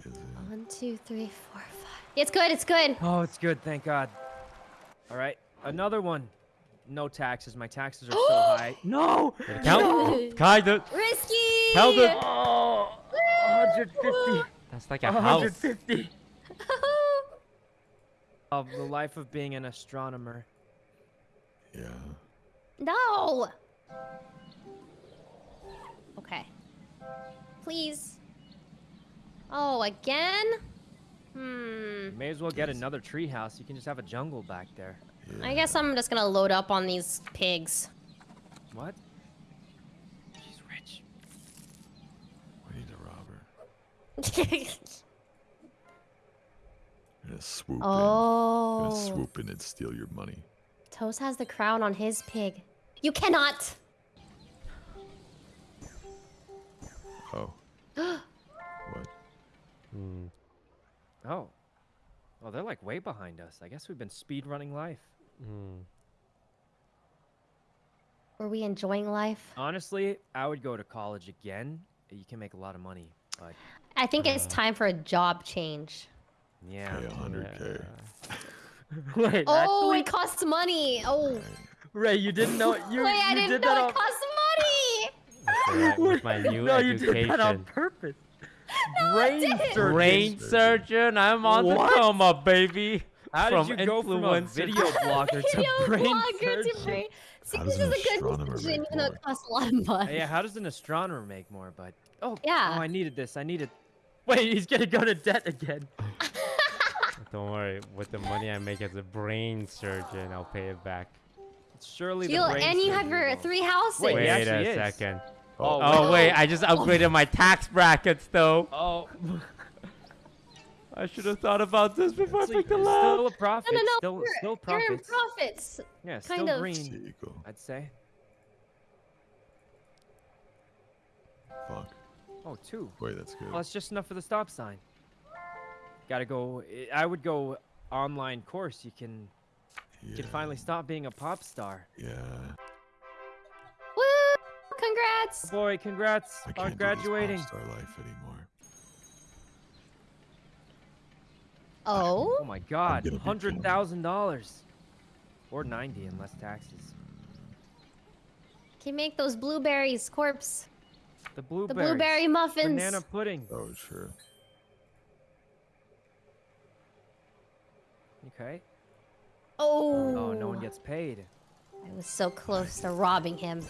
Is it? One, two, three, four, five. It's good. It's good. Oh, it's good. Thank God. All right, another one. No taxes. My taxes are [GASPS] so high. No. Did it count? Kinda. Risky. Held it. Oh, 150. That's like a house. 150. [LAUGHS] Of the life of being an astronomer. Yeah. no. Okay. Please. Oh, again? Hmm. You may as well get another treehouse. You can just have a jungle back there. yeah. I guess I'm just gonna load up on these pigs. What? She's rich. We need to rob her. We're gonna swoop in. Oh. gonna swoop in and steal your money. Toast has the crown on his pig. You cannot. Oh. [GASPS] [GASPS] [GASPS] what? Hmm. Oh. Well, they're like way behind us. I guess we've been speed running life. Hmm. Were we enjoying life? Honestly, I would go to college again. You can make a lot of money, but I think it's Uh. time for a job change. yeah. Pay 100k. Yeah. [LAUGHS] [LAUGHS] Wait, Oh, actually, it costs money. Oh. Ray, you didn't know you, Wait, I didn't did know that it on costs money. That's alright, [LAUGHS] with my new no, you did that on purpose. Brain surgeon. Brain surgeon, I'm on What? the come up, baby. How from did you go from a influencer video blogger to brain blogger to surgeon? brain. See, this is a good astronomer decision, make even though it costs a lot of money. Oh, yeah, how does an astronomer make more? But oh, Yeah. oh, I needed this. I needed. Wait, he's gonna go to debt again. [LAUGHS] Don't worry. With the money I make as a brain surgeon, I'll pay it back. Surely You'll- the brain and you have your three houses. Wait, Wait a actually is. second. Oh, Oh wait. I just upgraded my tax brackets though. Oh, I should have thought about this before it's I picked the still a profit. No, no, no. Still, you're, still you're in profits. profits. Yeah, kind still of. green. Seagull. I'd say. Fuck. Oh, two. Wait, that's good. Well, that's just enough for the stop sign. Gotta go. I would go online course. You can, you can finally stop being a pop star. Yeah. Woo! Congrats. Boy, congrats I on can't graduating. do this star life anymore. Oh. Oh my God, hundred thousand dollars, or ninety in less taxes. Can you make those blueberries, corpse. The blueberries. The blueberry muffins. Banana pudding. Oh, sure. Okay. Oh. Oh, no one gets paid. I was so close to robbing him.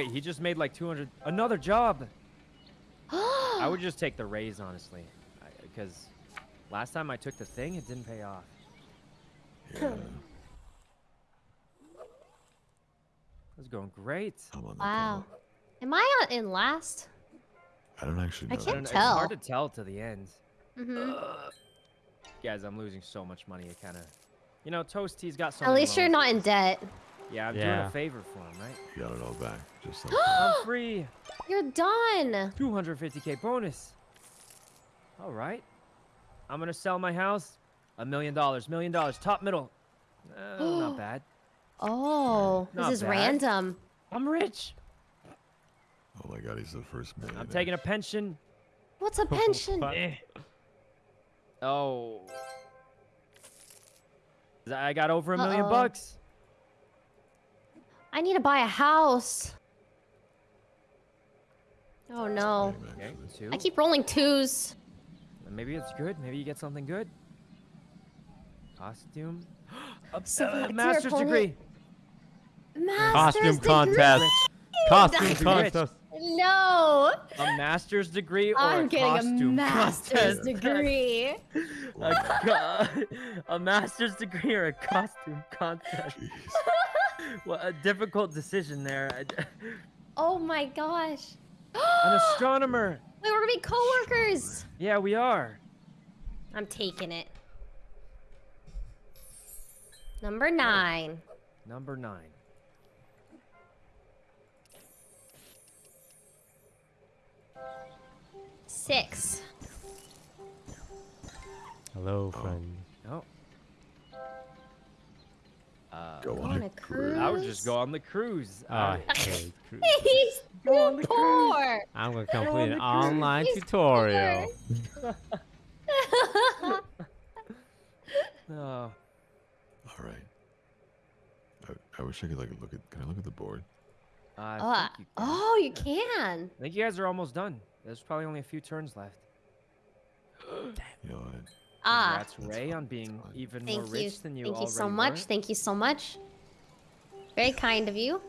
Wait, he just made like 200. Another job. [GASPS] I would just take the raise, honestly. Because last time I took the thing, it didn't pay off. Yeah. It was going great. I'm on Wow. ball. Am I in last? I don't actually I know. I can't don't tell. It's hard to tell to the end. Mm-hmm. Guys, I'm losing so much money. It kind of. You know, Toasty's got so At many least you're not in debt. Yeah, I'm doing a favor for him, right? You got it all back. Just like [GASPS] I'm free. You're done. 250k bonus. All right. I'm gonna sell my house. A million dollars. Million dollars. Top middle. Uh, [GASPS] not bad. Oh, Not this is bad. random. I'm rich. Oh my god, he's the first man. I'm taking a pension. What's a pension? [LAUGHS] Eh. Oh. I got over a 1000000 Uh-oh. bucks. I need to buy a house. Oh no. Okay. I keep rolling twos. Maybe it's good. Maybe you get something good. Costume. a [GASPS] So uh, back to your master's degree. Master's Costume degree. contest. Costume contest. No. A master's degree or I'm a getting a costume master's contest. degree. [LAUGHS] a, [LAUGHS] a master's degree or a costume contest. Jeez. [LAUGHS] Well, a difficult decision there. [LAUGHS] Oh my gosh. [GASPS] An astronomer. Wait, we're gonna be coworkers. Yeah, we are. I'm taking it. Number nine. Number nine. Six. Hello, oh. friend. Oh. Uh, Go Go on. on a a cruise. I would just go on the cruise. I- I hate [LAUGHS] cruise. He's Go on too the cruise. poor. I'm gonna on complete the an cruise. online He's tutorial. [LAUGHS] oh, All right. I, I wish I could like look at. Can I look at the board? I oh, you can. oh, you can. I think you guys are almost done. There's probably only a few turns left. [GASPS] You know what? Ah, Congrats, Ray, on being fine. even more thank you. rich than you Thank you so already much. were. Thank you so much. Very kind of you.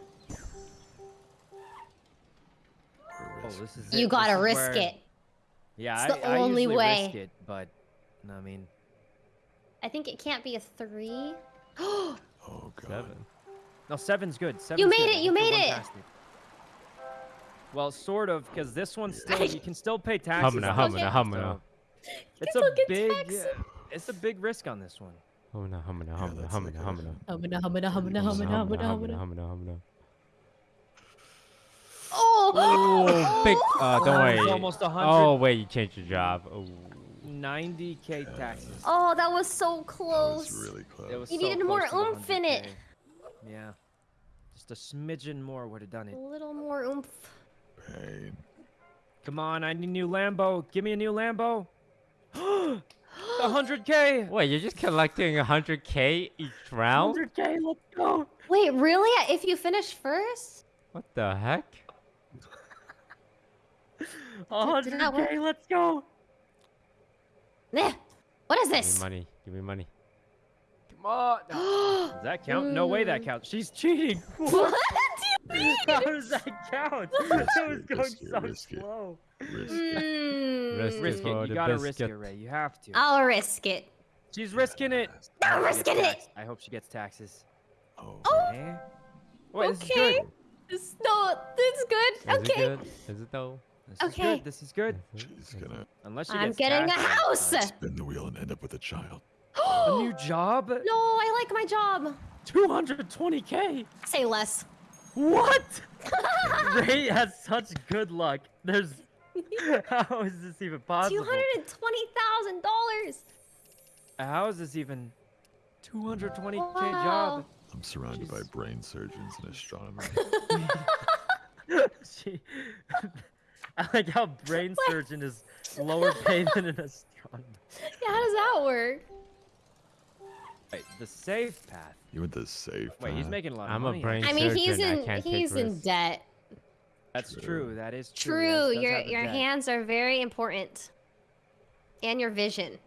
Oh, this is You it. gotta This risk where- it. Yeah, It's I, the I only usually way. risk it, but I mean, I think it can't be a three. [GASPS] Oh god. Seven. no, seven's good. Seven's You made good. it, you made it. Well, sort of, because this one's [LAUGHS] still you can still pay taxes. Humana, on humana, humana. So It's a big, taxes. uh, it's a big risk on this one. Humana, humana, humana, humana, humana. Humana, humana, humana, Humana, humana, humana, humana, humana. humana, humana. Oh, big. Uh, [GASPS] don't Oh, worry. almost hundred. Oh wait, you changed your job. Oh. 90k taxes. oh, that was so That close. was really close. It was You so needed more close to oomph in it. Yeah, just a smidgen more would have done it. A little more oomph. Pain. Come on, I need a new Lambo. Give me a new Lambo. [GASPS] 100k. Wait, you're just collecting 100k each round? 100k. Let's go. Wait, really? If you finish first? What the heck? [LAUGHS] 100k. Let's go. Nah. What is this? Give me money. Give me money. Oh, no. Does that count? No way that counts. She's cheating. [LAUGHS] what? [LAUGHS] How does that count? That was going risk it, so risk it. slow. Risk. Mm, Risk it. Risk it. You gotta risk it. Ray. You have to. I'll risk it. She's risking it. I'm I hope she risking it. I hope she gets taxes. Oh, Eh? Wait, this is okay. good. This, no, this is good. Is okay. it good? Is it though? This is Okay. good. This is good. She's gonna Unless she I'm gets getting a house. spin the wheel and end up with a child. A new [GASPS] job? No, I like my job. 220k. Say less. What? [LAUGHS] Ray has such good luck. There's. [LAUGHS] How is this even possible? $220,000! How is this even 220k Wow. job? I'm surrounded by brain surgeons and astronomers. [LAUGHS] she, I like how brain surgeon is lower paid than an astronomer. Yeah, how does that work? Wait, the safe path. you went the safe. Wait, he's making a lot of I'm a money. brain I mean, he's in he's in risks. debt. That's True. true. That is true. True. Yes, does Your your debt. hands are very important, and your vision.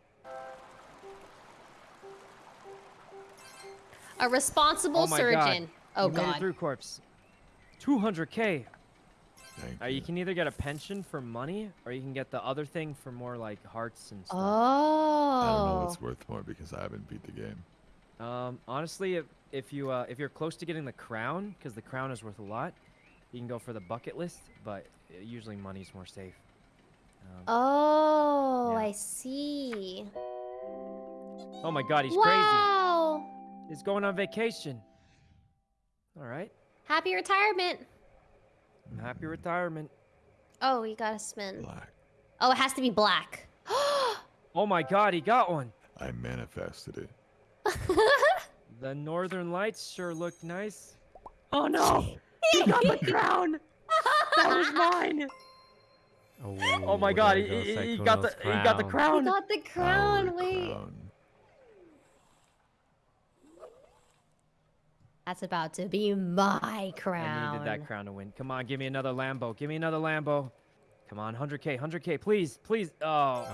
A responsible Oh my surgeon. God. Oh You made it god. through corpse. 200k. Thank Uh, you can either get a pension for money, or you can get the other thing for more like hearts and stuff. Oh. I don't know what's worth more because I haven't beat the game. Um, honestly, if, if you uh, if you're close to getting the crown, because the crown is worth a lot, you can go for the bucket list. But uh, usually money's more safe. Um, Oh, Yeah. I see. oh my God, he's crazy. wow. He's going on vacation. All right. Happy retirement. Happy retirement. Oh, you gotta spin. Black. Oh, it has to be black. [GASPS] Oh my God, he got one. I manifested it. [LAUGHS] The northern lights sure look nice. Oh no! [LAUGHS] He got the crown. That was mine. Oh, oh my God, there he, goes he, he got the Sykkuno's he got the You crown. got the Our crown. Wait. crown. That's about to be my crown. I crown. needed that crown to win. Come on, give me another Lambo. Give me another Lambo. Come on, 100k, 100k, please, please. Oh,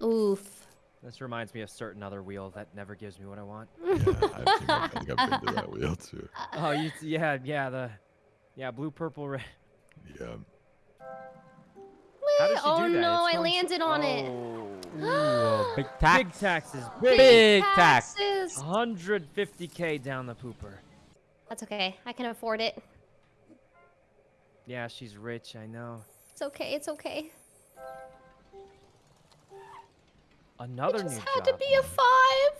Oh. Oof. This reminds me of certain other wheel that never gives me what I want. Yeah, I think, I've, think I've been to that wheel too. [LAUGHS] Oh, you, yeah, yeah, the, yeah, blue, purple, red. Yeah. How Wait, does oh do that? no, I landed on it. Oh. [GASPS] Ooh, big tax. Big taxes, big. Big tax. taxes. 150k down the pooper. That's okay. I can afford it. Yeah, she's rich, I know. It's okay. It's okay. Another it just new had job. to be a five.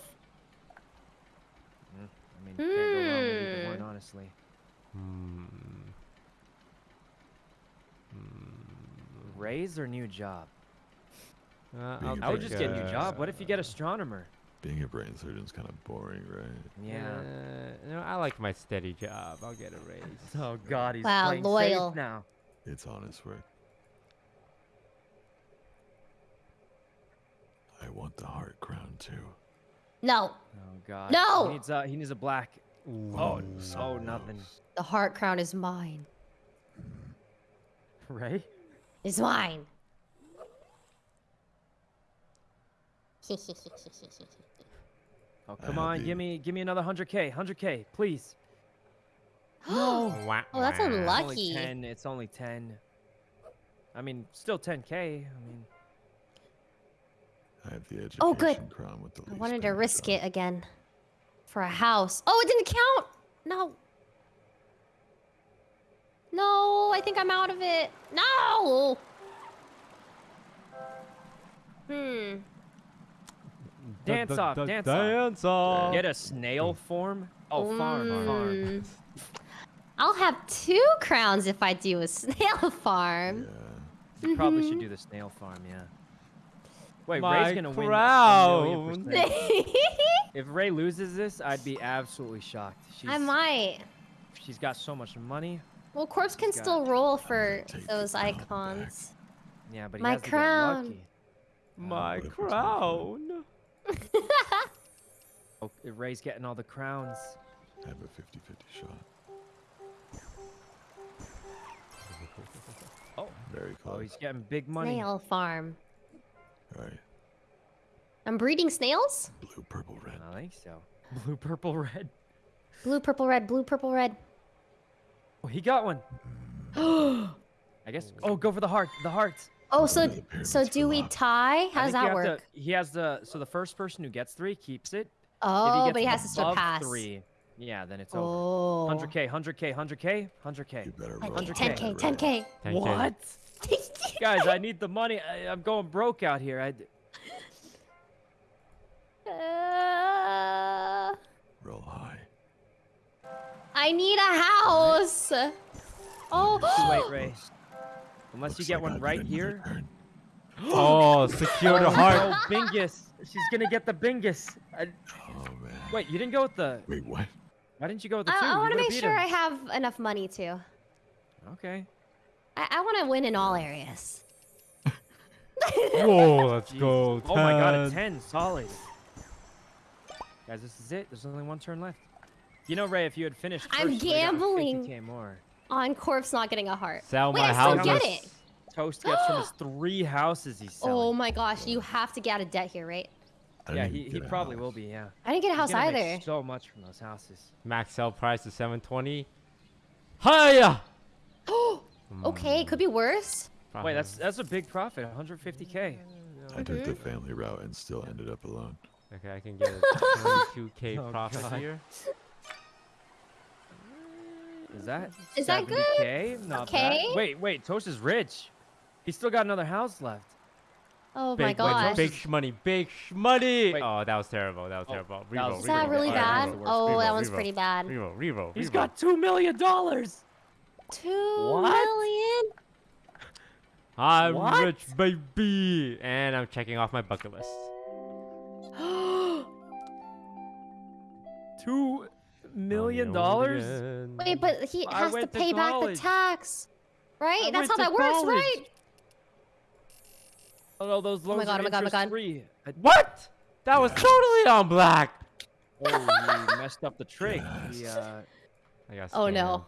Mm, I mean, can't go wrong with either Hmm. one, honestly. Hmm. Raise or new job? Uh, I'll I would take, just get a new uh, job. What if you get astronomer? Being a brain surgeon's kind of boring, right? Yeah. Uh, no, I like my steady job. I'll get a raise. [LAUGHS] Oh God, he's Wow, playing loyal. safe now. It's honest work. I want the heart crown too. No, Oh God. No! He needs a he needs a black. Oh, so oh nothing. the heart crown is mine. [LAUGHS] Right? It's mine. Oh come on, give me give me another 100k, 100k, please. no. [GASPS] Oh, that's wah. It's unlucky. only 10. It's only 10. I mean, still 10k. I mean, I have the education Oh, good. crown with the I wanted to risk job. it again. For a house. Oh, it didn't count! No. No, I think I'm out of it. No! Hmm. Dance da- off, da- dance off. dance off. get a snail form. Oh, farm, farm. Mm. I'll have two crowns if I do a [LAUGHS] snail farm. Yeah. You probably Mm-hmm. should do the snail farm, yeah. Wait, My Ray's gonna win a crown. percent. [LAUGHS] If Ray loses this, I'd be absolutely shocked. She's, I might. She's got so much money. Well, corpse can Got- still roll for those crown back. icons. Yeah, but he My has to crown. lucky. My What my crown. [LAUGHS] Oh, Ray's getting all the crowns. I have a 50 50 shot. Oh, Very close. oh, close. he's getting big money. Snail farm. All right. I'm breeding snails? Blue, purple, red. I think so. Blue, purple, red. Blue, purple, red. Blue, purple, red. Oh, he got one. [GASPS] I guess. Oh, go for the heart. The hearts. Oh, so so do we tie? I How does that work? To, he has the. So the first person who gets three keeps it. Oh, if he oh, but he gets has to surpass. three. Yeah, then it's over. Oh. 100k, 100k, 100k, 100k. You better Like 100K. 10k, 10k. 10k. 10K. What? Guys, I need the money. I, I'm going broke out here. I, Uh, Roll high. I need a house. Oh, Too late, Ray. Unless you get like one I right here. turn. [GASPS] Oh, secure the Oh, heart. Oh, Bingus. She's gonna get the Bingus. I, Oh man. wait, you didn't go with the. Wait, what? Why didn't you go with the I, two? I want to make sure him. I have enough money too. Okay. I, I want to win in all areas. Whoa, let's Jesus. go. Oh my god, a 10. 10, solid. Guys, this is it. There's only one turn left. You know, Ray, if you had finished I'm first, you would've gotten gambling. More. On corpse not getting a heart. Sell Wait, my I still house. get it. Toast gets from his [GASPS] three houses he's oh selling. Oh my gosh, you have to get out of debt here, right? Yeah, he, he probably house. will be, yeah. I didn't get a house gonna make either. so much from those houses. Max sell price is 720. Hiya! [GASPS] [GASPS] okay, could be worse. Wait, that's that's a big profit, 150k. I took the family route and still ended up alone. Okay, I can get a 22k [LAUGHS] Oh, profit God. here. Is that? Is that good? Not Okay. bad. Wait, wait, Tosh is rich. He's still got another house left. Oh Big my money, gosh. big money, big money. Wait. Oh, that was terrible. That was Oh, terrible. that Reroll, was- Is reroll, that really bad? the worst. Oh, that Reroll, one's reroll. pretty bad. Revo, Revo. He's got two million dollars. Two What? million? I'm What? rich, baby, and I'm checking off my bucket list. [GASPS] Two million Million dollars? Wait, but he I has to went to pay back the tax. Right? I That's how to that works, right? Oh, no, those loans my God, are oh my God, oh my interest God. free. I- What? That was totally on black. Oh, he messed up the trig. He, uh, I Oh no.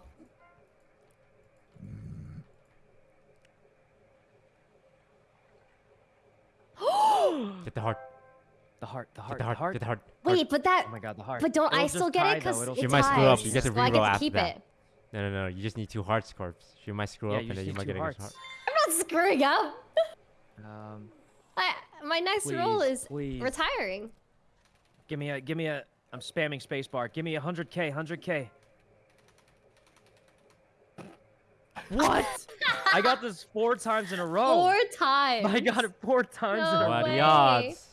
[GASPS] Get the heart. the heart, the heart, Get heart, the heart. Get the heart. heart. Wait, but that Oh my god, the heart. but don't I It'll still get tie, it because it'll it You might screw up, you ties, get to reroll get after keep that. it. No, no, no. You just need two hearts, corpse. She might screw Yeah, up, and then you need might get a hearts. heart. I'm not screwing up. Um, I, my next role Please, is please. retiring. give me a, give me a. I'm spamming spacebar. Give me a hundred k, hundred k. [LAUGHS] What? I got this four times in a row. Four times. I got it four times in No a What row. are the way. odds?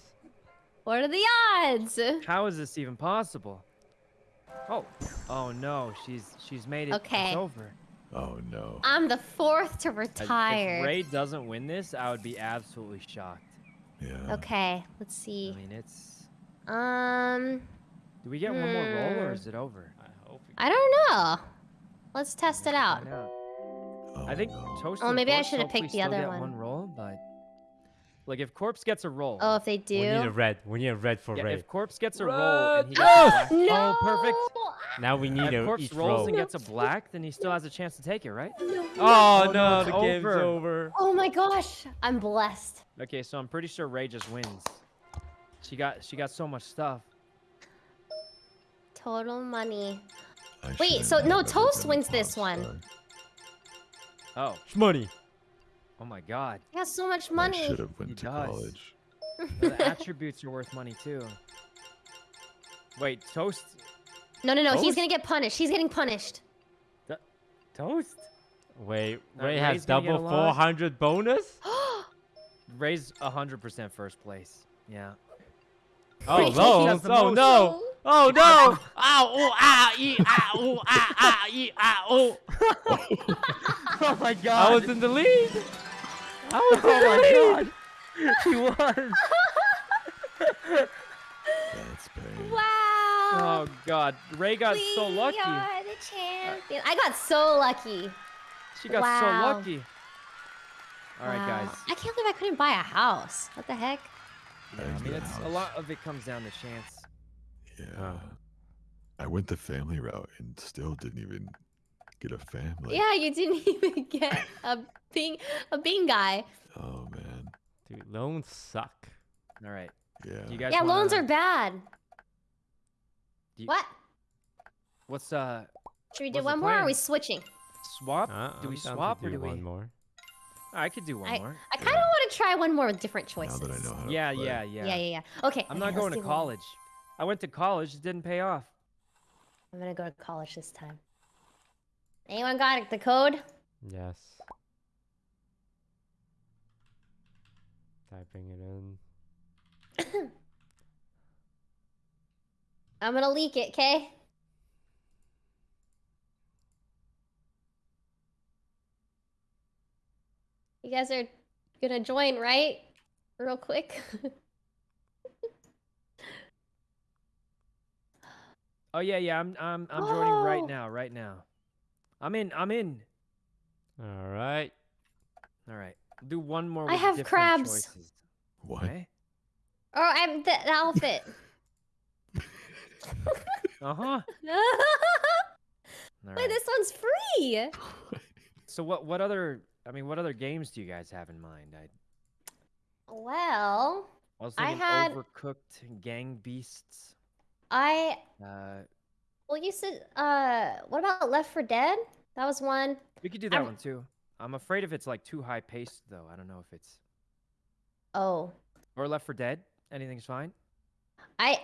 What are the odds? How is this even possible? Oh, oh no, she's she's made it. Okay. It's over. Oh no. I'm the fourth to retire. If Ray doesn't win this, I would be absolutely shocked. Yeah. Okay, let's see. I mean, it's. Um, Do we get one more roll or Hmm. is it over? I hope. I don't know. Let's test it out. Find out. Oh, I think no. Toast. Oh, maybe I should have picked the other one. one roll, but like if Corpse gets a roll. Oh, if they do. We need a red. We need a red for yeah, Ray. if Corpse gets a roll and he Red! gets Oh, no. oh, perfect. Now we need If a Corpse each rolls roll. and gets a black, then he still has a chance to take it, right? Oh, Oh, no, no, it's the game's over. over. Oh my gosh, I'm blessed. Okay, so I'm pretty sure Ray just wins. She got she got so much stuff. Total money. I Wait, so- no, Toast wins this one. star. Oh, Money. oh my God. I got so much I money. should have He went to does. college. [LAUGHS] the attributes are worth money too. Wait, Toast. No, no, no. He's gonna get punished. He's getting punished. Toast. Wait, Ray Ray's has gonna get a double 400 bonus? [GASPS] Ray's 100% first place. Yeah. Oh, Ray no. has the Oh, no. Oh, no. Ow, oh, ah, ee, ah, oh, ah, ah, ee, ah, oh. [LAUGHS] [LAUGHS] [LAUGHS] oh my god. I was in the lead. I was oh in oh the lead. my God. [LAUGHS] he was. That's pain. Wow. Oh God. Ray got so we lucky. are the champion. I got so lucky. She got Wow. so lucky. All right, Wow. guys. I can't believe I couldn't buy a house. What the heck? Yeah, I mean, it's a lot of it comes down to chance. Yeah. Oh. I went the family route and still didn't even get a family. yeah, you didn't [LAUGHS] even get a bing a bing guy. Oh man. Dude, loans suck. All right. Yeah. You guys Yeah, loans wanna- are bad. You- What? What's uh Should we do one more or are we switching? swap? Uh, do we I'm swap or do do we? one more? I could do one I, more. I kind of want to try one more with different choices. Now choices. that I know how to Yeah, play. yeah, yeah, Yeah, yeah, yeah. Okay. I'm okay, not going to do one. college. I went to college. It didn't pay off. I'm gonna go to college this time. Anyone got the code? Yes. Typing it in. [COUGHS] I'm gonna leak it, okay? You guys are gonna join, right? Real quick. [LAUGHS] Oh yeah, yeah. I'm I'm I'm joining right Oh. now, right now. I'm in. I'm in. All right. All right. Do one more. I with have crabs. Choices. What? Okay. oh, I'm the, the outfit. [LAUGHS] [LAUGHS] Uh huh. Wait, this one's free. [LAUGHS] So what? What other? I mean, what other games do you guys have in mind? I, Well, I was I had- Overcooked, Gang Beasts. I Uh, well, you said uh, what about Left 4 Dead? That was one. we could do that I'm- one too. I'm afraid if it's like too high paced though. I don't know if it's Oh, or Left 4 Dead. Anything's fine. I,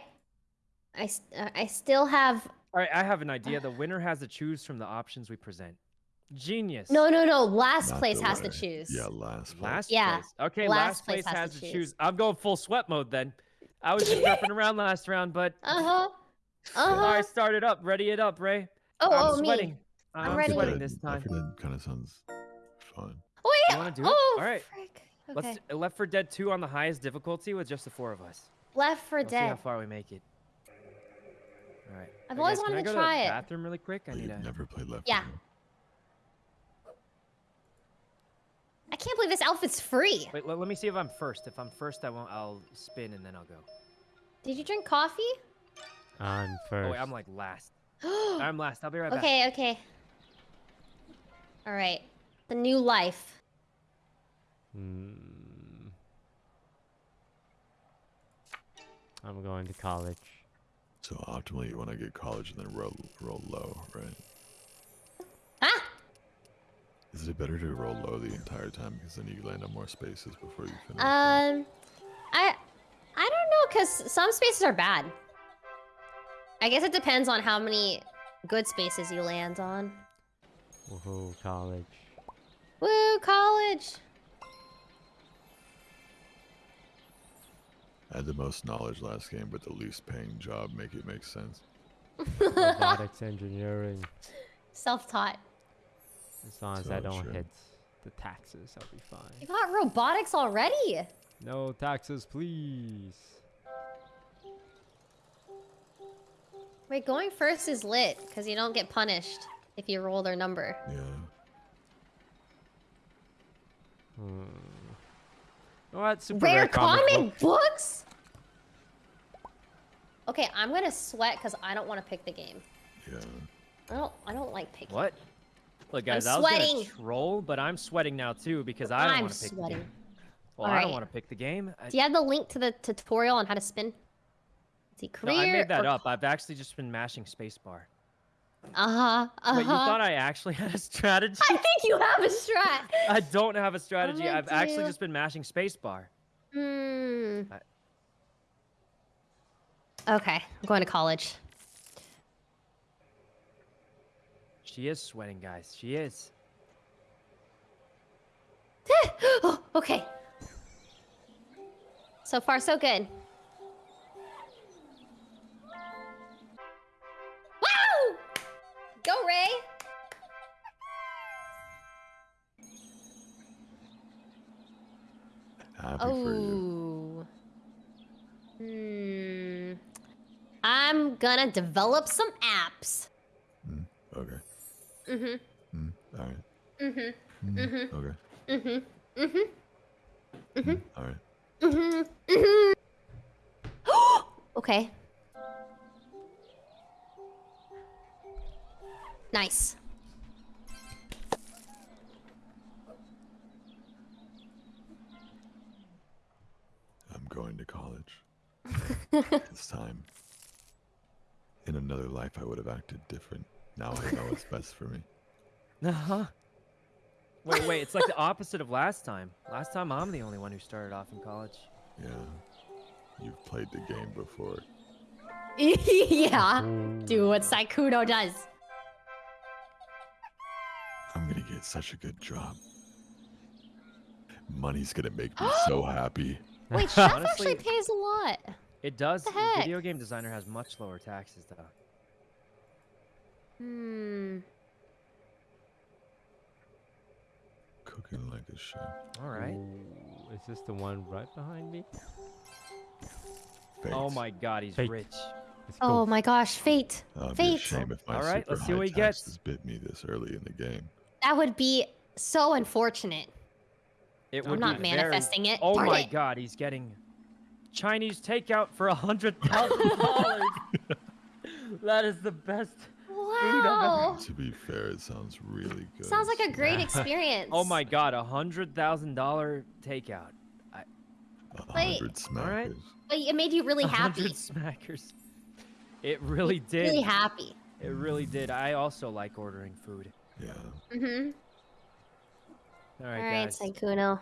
uh, I still have. All right, I have an idea. The winner has to choose from the options we present. Genius. No, no, no. Last Not place the has to choose. Yeah, last. place. Last Yeah, place. Okay, last last, place place, has has, to to choose. choose. I'm going full sweat mode then. I was just [LAUGHS] repping around last round, but Uh huh. Uh all huh. right, start it up. Ready it up, Ray. Oh, I'm oh, sweating. me. I'm, I'm ready. sweating this Left time. 4 Dead kind of sounds fun. Oh yeah. You wanna do it? Oh, Alright. frick. Let's do Left 4 Dead 2 on the highest difficulty with just the four of us. Left for Let's see how far we make it. All right. I've Hey, always guys, can wanted I to go try to it. the bathroom really quick. I But need you've to. never played Left. Yeah. 4 Dead. I can't believe this outfit's free. Wait, let, let me see if I'm first. If I'm first, I won't. I'll spin and then I'll go. Did you drink coffee? I'm first. [GASPS] Oh wait, I'm like last. [GASPS] I'm last. I'll be right back. okay, okay. All right. The new life. Hmm. I'm going to college. So optimally, you want to get college and then roll roll low, right? Ah! Is it better to roll low the entire time because then you land on more spaces before you finish? Um, I, I don't know, cause some spaces are bad. I guess it depends on how many good spaces you land on. Woohoo, college. Woo, college. I had the most knowledge last game, but the least paying job. Make it make sense. Robotics [LAUGHS] engineering. Self-taught. As long as I don't true. hit the taxes, I'll be fine. You fine. got robotics already. No taxes, please. Wait, going first is lit, cause you don't get punished if you roll their number. Yeah. Hmm. What? Super Rare comic comic book. books? Okay, I'm gonna sweat because I don't want to pick the game. Yeah. I don't. I don't like picking. What? Look, I'm guys, I was sweating. gonna troll, but I'm sweating now too because I don't want to pick the sweating. game. Well, I Alright. don't want to pick the game. I, Do you have the link to the tutorial on how to spin? See, no. I made that or- up. I've actually just been mashing spacebar. Uh huh. Uh Wait, you thought I actually [LAUGHS] had a strategy? I think you have a strat. [LAUGHS] I don't have a strategy. I've actually just been mashing spacebar. Hmm. I- Okay, I'm going to college. She is sweating, guys. She is. [GASPS] oh, okay. So far, so good. Go, Ray. Happy for you. Oh. Hmm. I'm gonna develop some apps. Mm, okay. Mhm. Mm, all right. Mhm. Mm, Mhm. Okay. Mhm. Mhm. Mm, all right. Mhm. Mhm. [GASPS] okay. Nice. I'm going to college. [LAUGHS] it's time. In another life, I would have acted different. Now I know what's best for me. [LAUGHS] Uh huh. Wait, wait. It's like the opposite of last time. Last time I'm the only one who started off in college. Yeah. You've played the game before. [LAUGHS] yeah. Do what Sykkuno does. I'm gonna get such a good job. Money's gonna make me [GASPS] so happy. Wait, [LAUGHS] chef Honestly- actually pays a lot. It does. the the heck? Video game designer has much lower taxes though. Hmm. Cooking like a chef. All right. Ooh, is this the one right behind me? Fate. Oh my God, he's Fake. rich. Oh my gosh, fate. Uh, it'd be a Fate. shame if my All right, super let's see high what he gets. taxes bit me this early in the game. That would be so unfortunate. It I'm would not be very- manifesting it. Oh Darn my it. God, he's getting Chinese takeout for a hundred thousand [LAUGHS] dollars. That is the best. Wow. To be fair, it sounds really good. Sounds like a great [LAUGHS] experience. Oh my God, a hundred thousand dollar takeout. A hundred All right. smackers. But it made you really A happy. hundred smackers. It really did. Really happy. It really did. I also like ordering food. Yeah. Mm-hmm. All All right, right, guys. Sykkuno.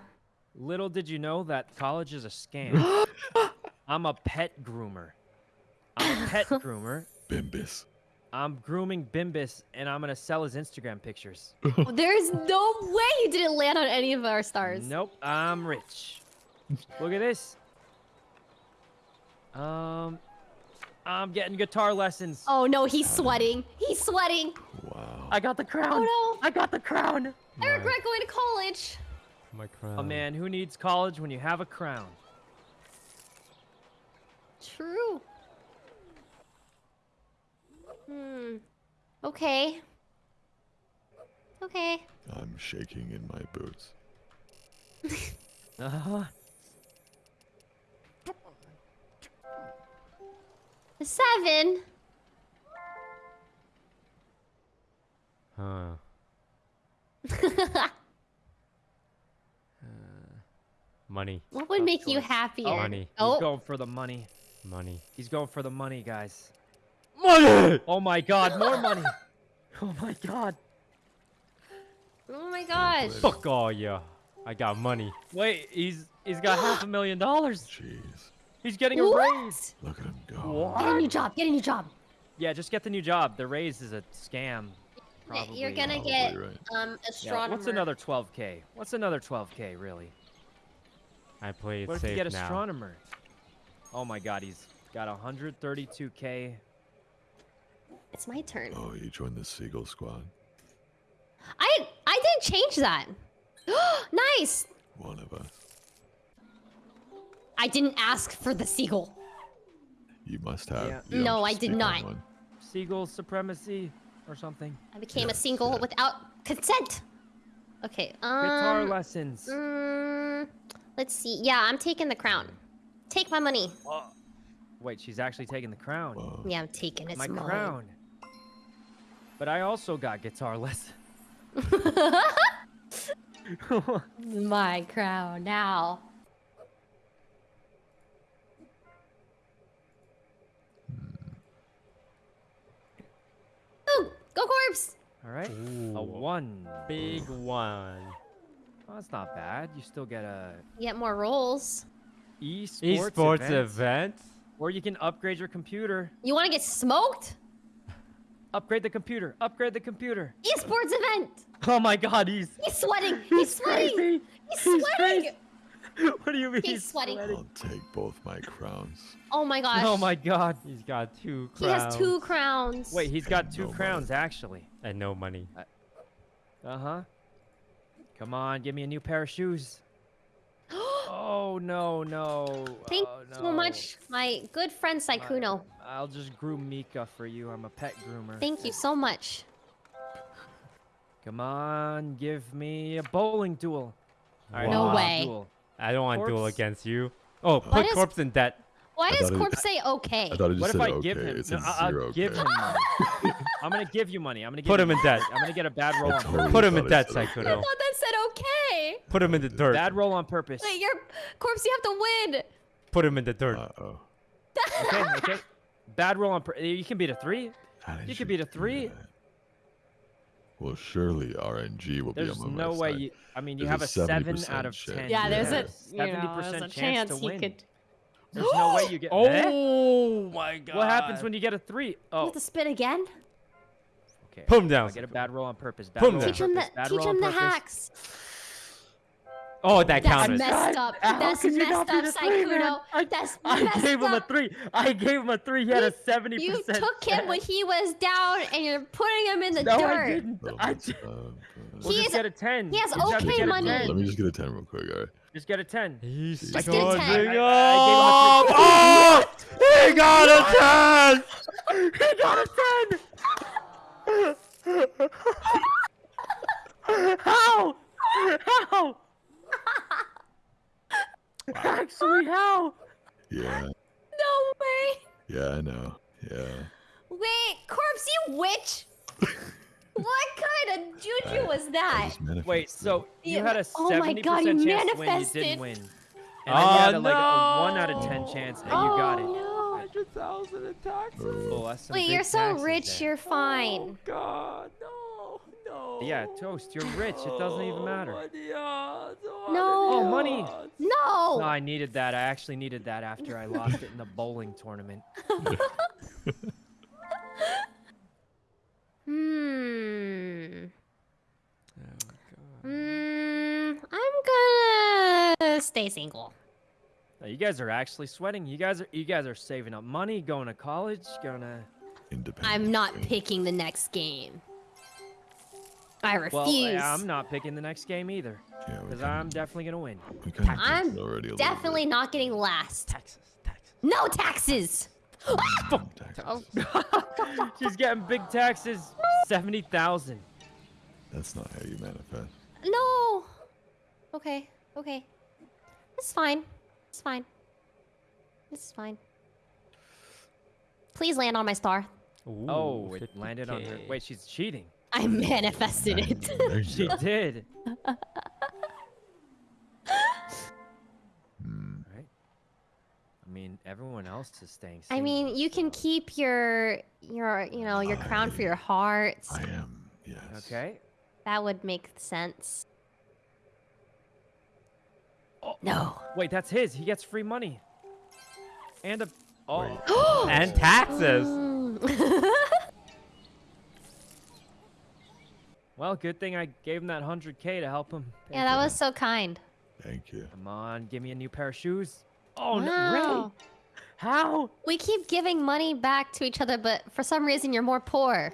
Little did you know that college is a scam. [GASPS] I'm a pet groomer. I'm a pet [LAUGHS] groomer. Bimbis. I'm grooming Bimbis, and I'm gonna sell his Instagram pictures. [LAUGHS] There's no way you didn't land on any of our stars. Nope, I'm rich. Look at this. Um, I'm getting guitar lessons. Oh no, he's sweating. He's sweating. Wow. I got the crown. Oh no. I got the crown. I regret going to college. my crown. Oh man, who needs college when you have a crown? True. Hmm. Okay. Okay. I'm shaking in my boots. [LAUGHS] Uh huh. Seven. Huh. [LAUGHS] Money. what would Tough make you choice. happier? Oh, Money. He's Oh, going for the money. Money. He's going for the money, guys. Money! Oh my god, more [LAUGHS] money. Oh my god. oh my gosh. Fuck all ya. I got money. Wait, he's he's got [GASPS] half a million dollars. Jeez. He's getting a raise. Look at him go. Get a new job. Get a new job. Yeah, just get the new job. The raise is a scam. Probably. You're gonna Probably get right. um Yeah, astronomer. what's another 12k? What's another 12k really? I play it What if safe you get now. astronomer? Oh my god, he's got 132k. It's my turn. Oh, you joined the Seagull Squad. I I didn't change that. [GASPS] nice. One of us. I didn't ask for the seagull. You must have. Yeah. you No, I did not. one. Seagull supremacy or something. I became Yeah, a single yeah. without consent. Okay. Um. Guitar lessons. mm, let's see. Yeah, I'm taking the crown. Take my money. Wait, she's actually taking the crown. Whoa. Yeah, I'm taking it. my mine. crown. But I also got guitar lessons. [LAUGHS] [LAUGHS] my crown now. Go corpse. All right. A one. Big one. Oh, that's not bad. You still get a You get more rolls. esports, Esports event. event? Or you can upgrade your computer. You want to get smoked? Upgrade the computer. Upgrade the computer. Esports event. Oh my god, he's He's sweating. He's sweating. crazy. He's He's sweating. [LAUGHS] What do you mean? He's sweating. I'll take both my crowns. Oh my gosh. Oh my god. He's got two crowns. He has two crowns. Wait, he's got two No money. crowns actually. And no money. Uh huh. Come on, give me a new pair of shoes. [GASPS] Oh no no. Thank oh, you so much, my good friend Sykkuno. I'll just groom Mika for you. I'm a pet groomer. Thank you so much. Come on, give me a bowling duel. All right, No way. Duel. I don't want to duel against you. Oh, put is- corpse in debt. Why does thought it- Corpse say okay? I thought it just What if said I okay. give him? It No, said I- I'll zero give okay. him money. [LAUGHS] I'm gonna give you money. I'm gonna give Put you him in debt. I'm gonna get a bad roll on totally. Put him in debt, said okay. I thought that said okay. Put him in the dirt. Bad roll on purpose. Wait, your Corpse, you have to win. Put him in the dirt. Uh-oh. [LAUGHS] Okay, okay. Bad roll on. Per- you can beat a three. You can beat a do three. That? Well, surely RNG will There's be on my no way side. you. I mean, you There's have a a seven out of chance. ten. Yeah, there's a yes, you know, 70% there's a chance, chance to win. could. There's no way [GASPS] you get. Oh my god. What happens when you get a three? You Oh, have to spin again. okay. Put him down. I get a bad roll on purpose. Bad Put him roll down. on Teach him the teach him the hacks. Oh, that That's counted. messed up. How That's could you messed not beat up, a three, man? Sykkuno. I- That's I messed gave him a up. three. I gave him a three. He had a seventy You percent. took him when he was down, and you're putting him in the No, I dirt. didn't. I did. of, uh, We'll He just is- get a ten. he has You just have to okay get a money. 10. Let me just get a 10 real quick, alright? Just get a ten. He's Just get a charging 10. I- I up. Oh, he got a 10. he got a ten. [LAUGHS] how? How? Actually, how? Yeah, No way. yeah, I know. Yeah. Wait, corpse, you witch. [LAUGHS] what kind of juju I- was that? Wait, so you Yeah, had a oh my seventy God, percent chance to win, you didn't win, and then you had Oh, a, like a one out of ten oh. chance, and oh you got it. no. 100,000 in taxes. Oh, that's some Wait, big you're so rich, there. you're fine. Oh, God, no, no. Yeah, toast. You're rich. It doesn't even matter. Oh, the odds, oh, No. Oh, money. No. No, I needed that. I actually needed that after I lost it in the bowling tournament. [LAUGHS] Hmm. Oh, God. Hmm. I'm gonna stay single. No, you guys are actually sweating. You guys are you guys are saving up money, going to college, gonna. Independent. I'm not picking the next game. I eh, refuse. Well, I'm not picking the next game either, Yeah, we because kinda- I'm definitely gonna win. we kinda I'm already Definitely not getting last. Texas, Texas. No taxes. Ah! Taxes. Oh. [LAUGHS] She's getting big taxes. Seventy thousand. That's not how you manifest. No. Okay. Okay. It's fine. It's fine. This is fine. Please land on my star. Oh, Ooh, Oh, it landed on her. Wait, she's cheating. I manifested it. There She did. Hmm. Right. I mean, everyone else is staying. I mean, single, you can so- keep your your you know your crown for your heart. I am, yes. Okay. That would make sense. Oh. No. Wait, that's his. He gets free money. And a. Oh. [GASPS] And taxes. [LAUGHS] Mm. Well, good thing I gave him that 100k to help him. pay yeah, that for was so kind. Thank you. Come on, give me a new pair of shoes. Oh no, Wow. Ray! How? We keep giving money back to each other, but for some reason you're more poor.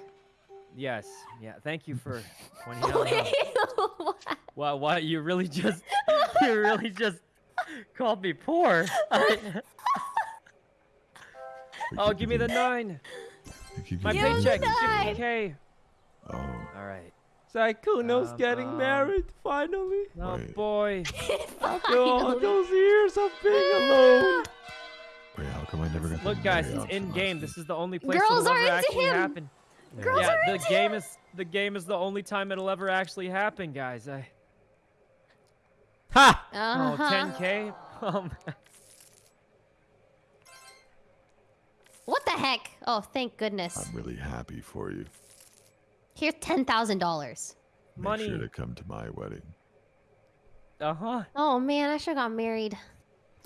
Yes, yeah. Thank you for [LAUGHS] pointing out. how- What? Wow, what? You really just, [LAUGHS] you really just called me poor. [LAUGHS] We oh, give me the nine. My giving you- paycheck is nine. 50k. Oh, All right. Sykkuno's Um, getting um, married finally. Oh Wait. boy. [LAUGHS] After all those years of being alone. wait, how come I never got Look, guys, Mary it's in game. This is the only place Girls it'll are ever into actually him. happen. Girls yeah, are the into game him. is the game is the only time it'll ever actually happen, guys. I, Ha! oh, Uh-huh. 10k. Um, [LAUGHS] What the heck? Oh, thank goodness. I'm really happy for you. Here's ten thousand dollars. Make Money. sure to come to my wedding. uh huh. Oh man, I should have got married.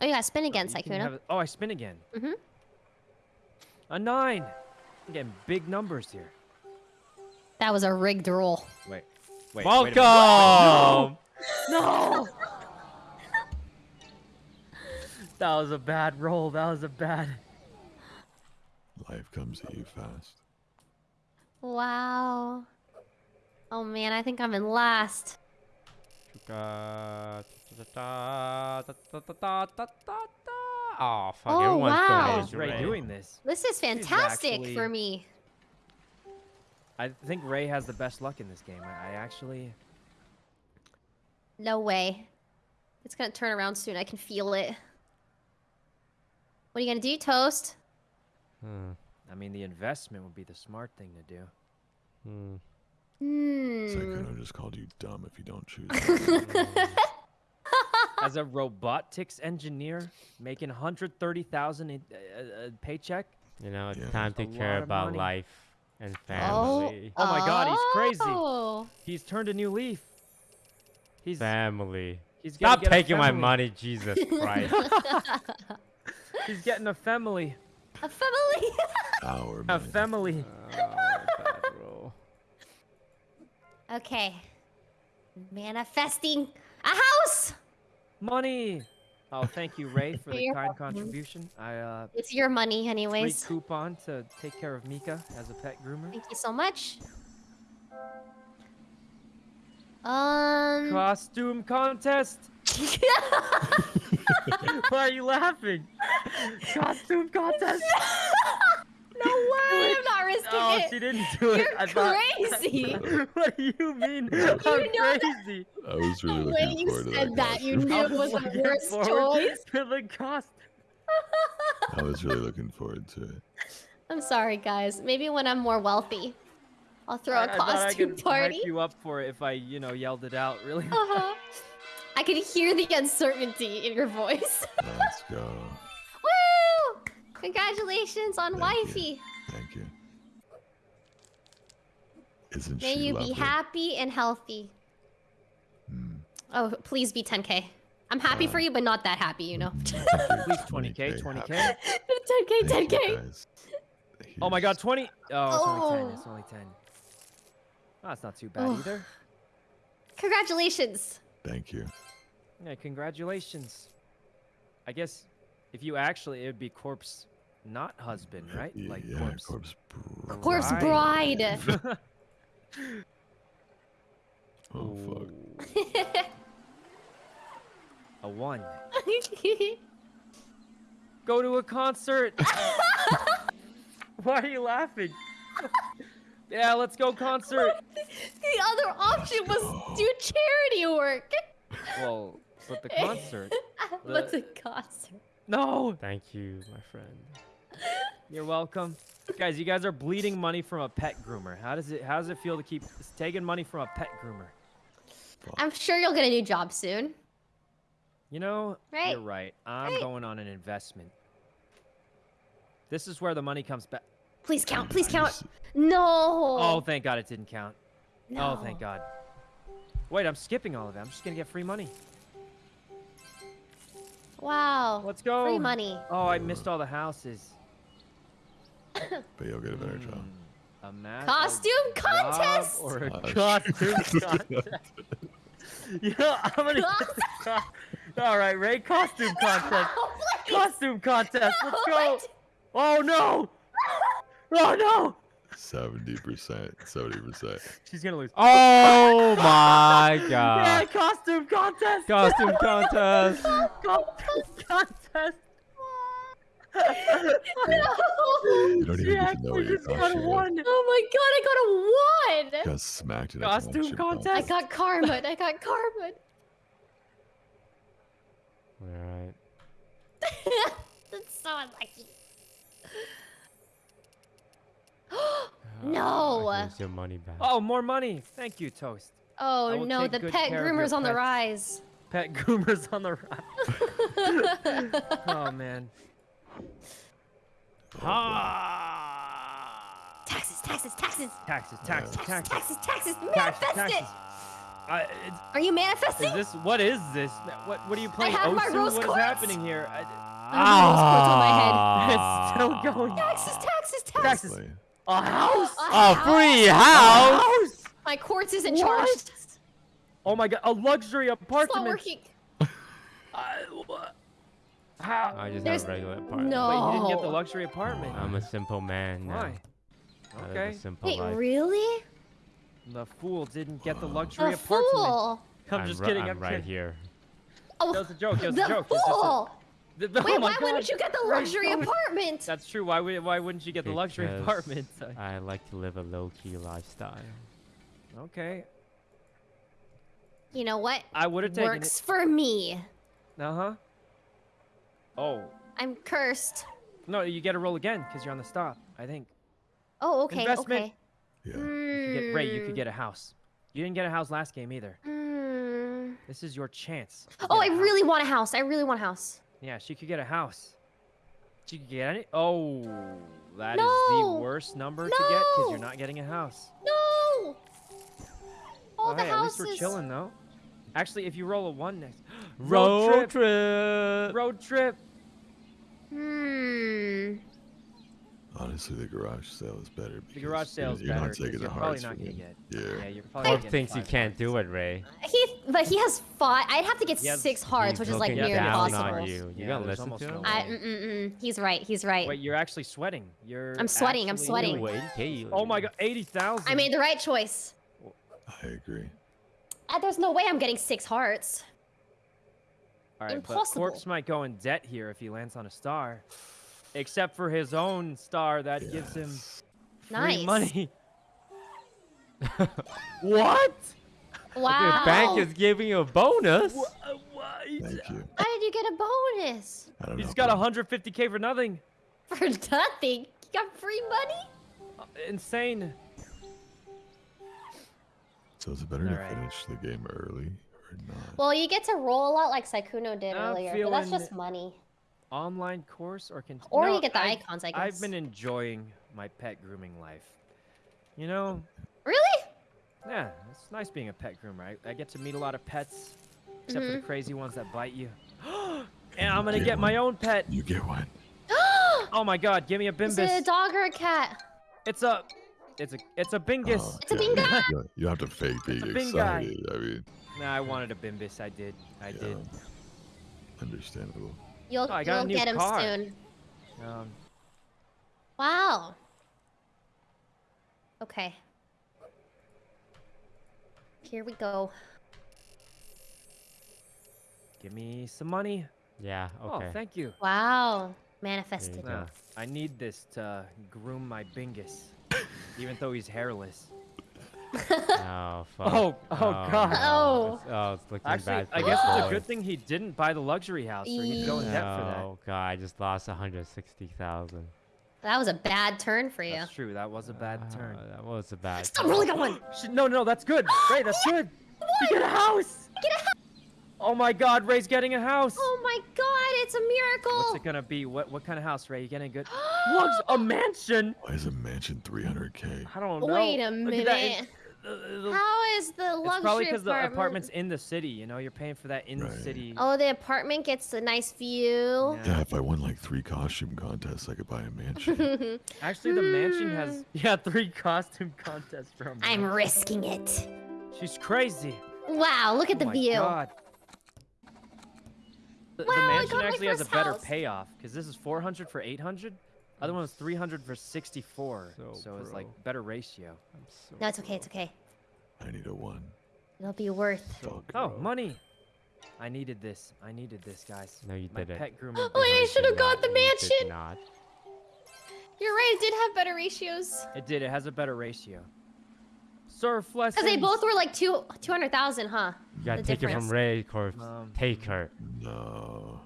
Oh, you got to spin again, Sykkuno. Oh, I spin again. Mhm. A nine. I'm getting big numbers here. That was a rigged roll. Wait. Wait. wait a minute. Welcome. No. [LAUGHS] that was a bad roll. That was a bad. Life comes at you fast. Wow. Oh man, I think I'm in last. Oh, fuck, oh, everyone's wow. Ray right doing this. This is fantastic actually, for me. I think Ray has the best luck in this game. I actually... No way. It's gonna turn around soon. I can feel it. What are you gonna do, Toast? Hmm. I mean, the investment would be the smart thing to do. hmm. Hmm. Psycho just called you dumb if you don't choose. [LAUGHS] [LAUGHS] As a robotics engineer, making 130,000 a, a, a paycheck, You know, it's Yeah. time to a care about money. life and Oh. family. Oh my God, he's crazy. Oh. He's turned a new leaf. He's Family. he's gonna Stop taking my money, Jesus [LAUGHS] Christ. He's getting a family. A family. [LAUGHS] Our A family. oh, okay. Manifesting a house. Money. Oh, thank you, Ray, for the kind contribution. I uh It's your money, anyways. free anyways. coupon to take care of Mika as a pet groomer. Thank you so much. Um. Costume contest. [LAUGHS] [LAUGHS] Why are you laughing? Costume contest. [LAUGHS] no way! I'm not risking Oh, it. she didn't do it. You're I thought- crazy. [LAUGHS] what do you mean? I'm know that- crazy. I was really The way looking you forward to said that. that, you knew it was the worst choice. To the cost. I was really looking forward to it. I'm sorry, guys. Maybe when I'm more wealthy, I'll throw I, a I thought I costume could party. hype you up for it if I, you know, yelled it out. Really. Uh-huh. I could hear the uncertainty in your voice. [LAUGHS] Let's go. Woo! Congratulations on Thank you. wifey. Thank you. Isn't May she you lovely? be happy and healthy. Mm. Oh, please be 10k. I'm happy for Uh, you, but not that happy, you know. [LAUGHS] Please, thank you. 20k, 20k. 10k, Thank you, 10k. Oh my God, 20. Oh, it's only 10. Oh. It's only 10. Oh, that's not too bad Oh. either. Congratulations. Thank you. Yeah, congratulations. I guess if you actually, it would be corpse, not husband, right? Y- Like yeah, corpse. corpse. br- Corpse Bride. bride. [LAUGHS] Oh fuck. A one. [LAUGHS] Go to a concert. [LAUGHS] Why are you laughing? Yeah, let's go concert. [LAUGHS] the other option was do charity work. Well, but the [LAUGHS] concert. [LAUGHS] What's The- a concert? No, Thank you, my friend. you're welcome. Guys, you guys are bleeding money from a pet groomer. How does it how does it feel to keep taking money from a pet groomer? I'm sure you'll get a new job soon. You know, Right. you're right. I'm Right. going on an investment. This is where the money comes back. Please count. Please count. No. Oh, thank God it didn't count. no. Oh, thank God. Wait, I'm skipping all of that. I'm just gonna get free money. Wow. Let's go. Free money. Oh, I missed all the houses. [COUGHS] But you'll get a better job. Hmm, A math, Costume job contest? or a Uh, costume [LAUGHS] contest. [LAUGHS] yeah, I'm gonna. Get [LAUGHS] co- all right, Ray. Costume contest. Please. Costume contest. Let's go. what? Oh no. Oh no. Seventy percent. Seventy percent. She's gonna lose. Oh [LAUGHS] my Yeah, god. costume contest. Costume contest. [LAUGHS] costume contest. You don't She even get to know actually what your just got costume is. one. Oh my god, I got a one. Got smacked in a Costume costume contest? I got karma. I got karma. Alright. [LAUGHS] That's so unlucky. Oh, [GASPS] No. Here's your money back. Oh, more money. Thank you, Toast. Oh no, the pet care of your groomer's on the rise. Pet [LAUGHS] groomers on the rise. [LAUGHS] oh man. Ah. Taxes, taxes, taxes. Taxes, taxes, Taxes, taxes, taxes, taxes. taxes, Manifest taxes. it. I, it's, Are you manifesting? is this what is this? What what are you playing? have my rose What is quartz. happening here? I, I have [LAUGHS] it's still Ah. going. Taxes, taxes, taxes. Taxes. Play. A house. A A free house. house. My quartz isn't What? charged. Oh my god, a luxury apartment. It's not apartment. working. [LAUGHS] I- what? How? I just There's have regular apartment. no- Wait, you didn't get the luxury apartment. I'm a simple man now. Why? Okay. a simple Wait, life. really? The fool didn't get the luxury A apartment. fool. I'm I'm just kidding. I'm, I'm, right kidding. here. Oh, That was a joke. That was the a joke. It's just a- fool. The- the- Wait, oh my why wouldn't you get the luxury don't- [LAUGHS] apartment? That's true. Why would why wouldn't you get the luxury apartment? [LAUGHS] I like to live a low-key lifestyle. okay. You know what? I would have taken Works for me. Uh huh. Oh I'm cursed. no, you get a roll again because you're on the stop. I think. Oh, okay, Investment. okay. Yeah. You could get, Ray, you could get a house. You didn't get a house last game either. Hmm. This is your chance. Oh, I house. really want a house. I really want a house. Yeah, she could get a house. She could get any. Oh. That is No! the worst number to get because you're not getting a house. No! All oh, the hey, at houses. least we're chilling though. Actually, if you roll a one next, Road, [GASPS] trip, trip. road trip. Hmm. Honestly, the garage sale is better. The because garage you're- sale's you're better not taking the you're probably hearts not for gonna them. get. Yeah. Yeah, you're probably Or thinks he five can't do it, Ray. He, but he has five. I'd have to get has- six hearts, which is like looking near down impossible. on you. You Yeah, gotta listen almost to no him. way. I, mm, mm, mm. He's right. He's right. Wait, you're actually sweating. You're. I'm sweating, I'm sweating. Ooh, 80K. [LAUGHS] Oh my god, eighty thousand. I made the right choice. I agree. Uh, there's no way I'm getting six hearts. All right, but impossible. Corpse might go in debt here if he lands on a star, except for his own star that gives him free Nice. money. [LAUGHS] what? Wow. The bank is giving you a bonus. What? Thank you. How did you get a bonus? I don't He's know. got but 150k for nothing. For nothing. You got free money? Uh, Insane. So is it better to Alright. finish the game early or not? Well, you get to roll a lot like Sykkuno did I'm earlier, but that's just money. Online course or can Or no, you get the I've- icons, I I've been enjoying my pet grooming life. You know, Really? yeah, it's nice being a pet groomer. I, I get to meet a lot of pets, except Mm-hmm. for the crazy ones that bite you. [GASPS] and I'm gonna Get get my own pet. You get one. [GASPS] Oh my god, give me a bimbus Is it a dog or a cat? It's a, it's a, it's a Bingus. Oh, It's a yeah. You you have to fake being a bing guy. excited. I mean, Nah, I wanted a Bimbus. I did. I yeah, did. understandable. You'll, Oh, I got you'll new get him car. soon. Um, Wow. Okay. Here we go. give me some money. Yeah, okay. Oh, thank you. Wow. Manifested. go. Nah, I need this to groom my Bingus, even though he's hairless. [LAUGHS] Oh, fuck. Oh, oh, God. no, Oh. It's, oh, it's looking Actually, bad. For I the guess it's a good thing he didn't buy the luxury house, or he'd go in debt for that. Oh, God, I just lost 160,000. That was a bad turn for you. That's true. That was a bad turn. Uh, that was a bad Stop rolling that one. Sh- No, no, that's good. [GASPS] Ray, that's good. You get a house. Get a house. Oh my God, Ray's getting a house. Oh my god, it's a miracle. What's it gonna be? What what kind of house, Ray? You getting a good? [GASPS] What's a mansion? Why is a mansion 300k? I don't know. Wait a Look at that. minute. It- uh, the- How is the luxury it's probably because the apartment's in the city. You know, you're paying for that in the city. Oh, the apartment gets a nice view. Yeah. Yeah, if I won like three costume contests, I could buy a mansion. [LAUGHS] Actually, the mansion has [LAUGHS] yeah three costume contests from. I'm risking it. She's crazy. Wow, look at the view. oh the my view. God. The, the Wow, I mansion got my actually has a first better house. payoff because this is 400 for 800. Other one was 300 for 64. So So, it's like better ratio. I'm so No, it's okay, it's okay. I need a one. It'll be worth. so Oh, broke. money. I needed this. I needed this, guys. No, you My didn't. pet grooming. [GASPS] Wait, No, I should have got not. the You did mansion. not. You're right, it did have better ratios. It did. It has a better ratio. Surf lessons. Because they both were like two, 200,000, huh? You gotta The take it from Ray, Corpse. Um, take her. No,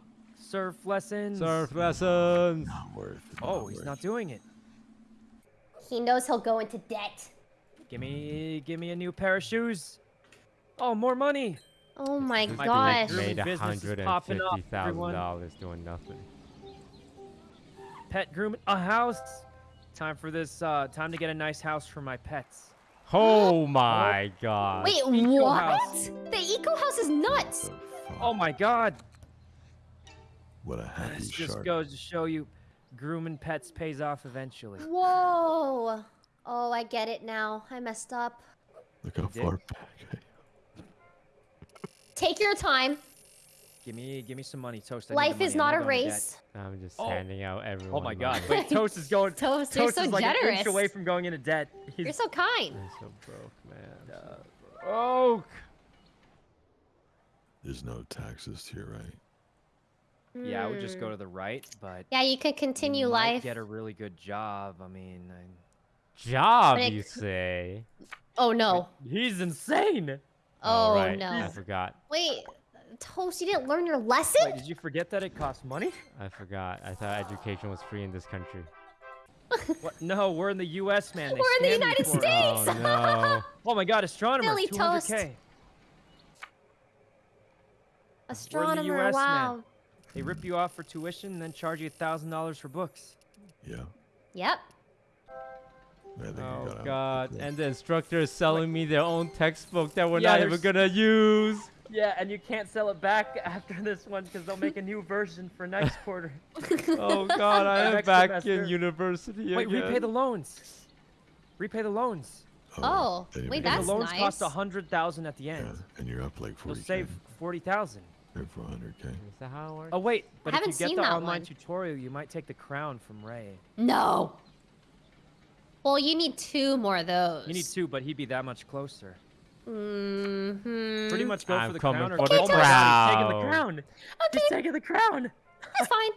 Surf lessons. Surf lessons. not worth. it, Oh, he's worth not doing it. He knows he'll go into debt. Give me, give me a new pair of shoes. Oh, more money. Oh my My gosh. grooming Made a business is hundred and popping up, everyone. dollars doing nothing. Pet grooming, a house. Time for this. Uh, time to get a nice house for my pets. Oh my god. Wait, Eco what? house. The eco house is nuts. Oh my God. What a happy This just shark. goes to show you, grooming pets pays off eventually. Whoa. Oh, I get it now. I messed up. Look how far back. I Take your time. Give me, give me some money, toast. I need the Life money, is I'm not a go debt. race. I'm just Oh. handing out everyone. Oh my God! Wait, [LAUGHS] toast is going. Toast, you're Toast so is like an inch away from going into debt. He's You're so kind. I'm so broke, man. Uh, Oh. There's no taxes here, your right. Yeah, I would just go Hmm. to the right, but Yeah, you could continue you life. Get a really good job. I mean, I... Job, it you say? Oh no. he's insane. Oh, right. no. I forgot. Wait, Toast, you didn't learn your lesson? Wait, did you forget that it costs money? I forgot. I thought education was free in this country. [LAUGHS] What? No, we're in the U.S., man. They We're in the United. States. Oh no. [LAUGHS] Oh my God, astronomer, Silly 200k. toast. Astronomer, US, man. Wow. They rip you off for tuition and then charge you thousand dollars for books. Yeah. Yep. I Oh god. quickly. And the instructor is selling me their own textbook that we're Yeah, not even gonna use. Yeah, and you can't sell it back [LAUGHS] after this one because they'll make a new version for next quarter. [LAUGHS] Oh god, I [LAUGHS] am back semester. in university Wait, again. repay the loans. Repay the loans. Oh, then you wait, make And that's the loans cost a hundred thousand at the end. Yeah, end. and you're up like 40 You'll save forty thousand. There for 100k. Is that how it works? Oh wait, but if haven't you get seen the that online one. tutorial, you might take the crown from Ray. No. Well, you need two more of those. You need two, but he'd be that much closer. Mm-hmm. Pretty much go I'm for the crown or for the oh my God, he's taking the crown. crown. Okay, He's taking the crown. that's fine.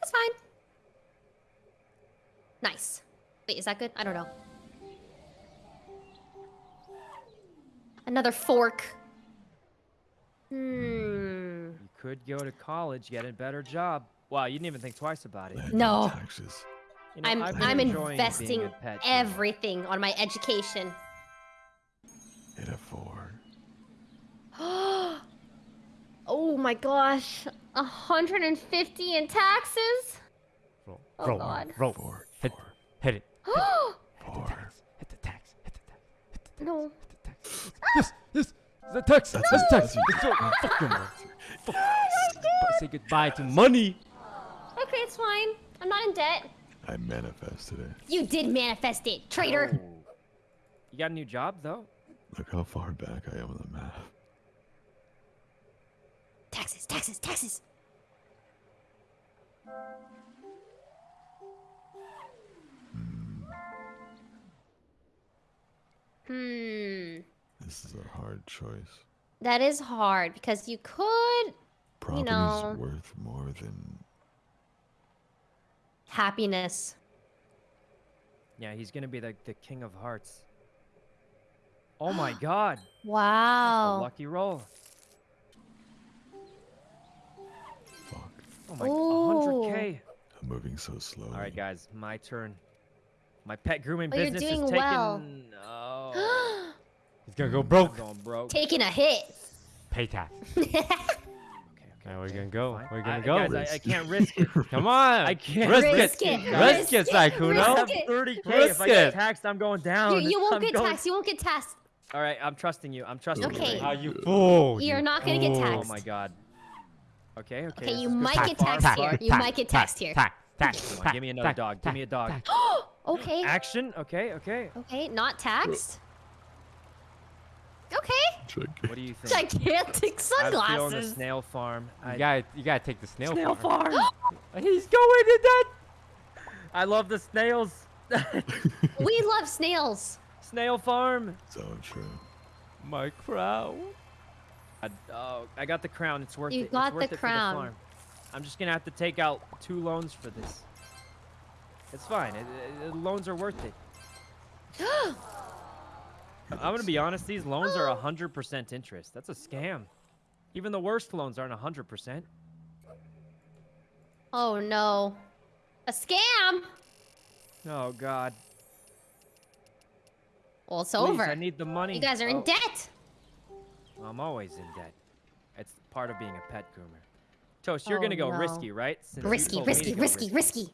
That's fine. Nice. Wait, is that good? I don't know. Another fork. Hmm. You could go to college, get a better job. Wow, you didn't even think twice about it. No. Taxes. You know, I'm I've been I'm investing a pet everything on my education. Hit a four. [GASPS] oh my gosh. 150 in taxes? Roll, Oh, roll, God. roll. Four. Hit, Four. hit it. [GASPS] Four. Hit the tax. Hit the tax. Hit the tax. no. Hit the tax. Yes, yes. The tax. That's That's tax. that's it. It's so fucking. Fuck. Say goodbye to money. Okay, it's fine. I'm not in debt. I manifested it. You did manifest it, traitor. Oh. You got a new job though? Look how far back I am on the map. Taxes, taxes, taxes. Hmm. This is a hard choice. That is hard because you could Property's know- worth more than happiness. Yeah, he's gonna be the, the king of hearts. Oh my [GASPS] god. That's a Wow. lucky roll. fuck. Oh my Ooh. 100k. I'm moving so slow. All right, guys, my turn. My pet grooming Oh, you're business doing is taking. well. [GASPS] Oh, He's gonna go broke. going broke. Taking a hit. Pay tax. [LAUGHS] Okay, okay, Now we're gonna go. fine. We're gonna I, go. Guys, I, I can't risk it. [LAUGHS] Come on. I can't risk, risk it. it, Risk risk it, it, I Sykkuno. risk have it. 30k. if I get taxed, I'm going down. you won't I'm get going- taxed. You won't get taxed. All right, I'm trusting you. I'm trusting you. Okay. Ray. How you fool? You're you not gonna get fool. Oh my god. Okay, okay. Okay, you might get taxed but- here. You might get taxed here. Tax, tax, Come on, give me another dog. Give me a dog. tax. [GASPS] okay. [GASPS] Action. Okay, okay. [GASPS] Okay, not taxed. Okay. Check. What do you think? Gigantic sunglasses. I'm feeling the snail farm. You gotta, you gotta take the snail, snail farm. farm. [GASPS] He's going to that. I love the snails. [LAUGHS] We love snails. snail farm. So true. My crown. I, oh, I got the crown. It's worth You it. It's got the worth it for crown. farm. I'm just gonna have to take out two loans for this. It's fine. It, it- loans are worth it. [GASPS] [GASPS] I'm gonna be honest. These loans are 100% interest. That's a scam. Even the worst loans aren't 100%. Oh no. A scam. Oh God. Well, it's Please, over. I need the money. You guys are in Oh, debt. I'm always in debt. It's part of being a pet groomer. Toast, you're Oh, gonna go no. risky, right? Since Risky, told risky, risky, risky.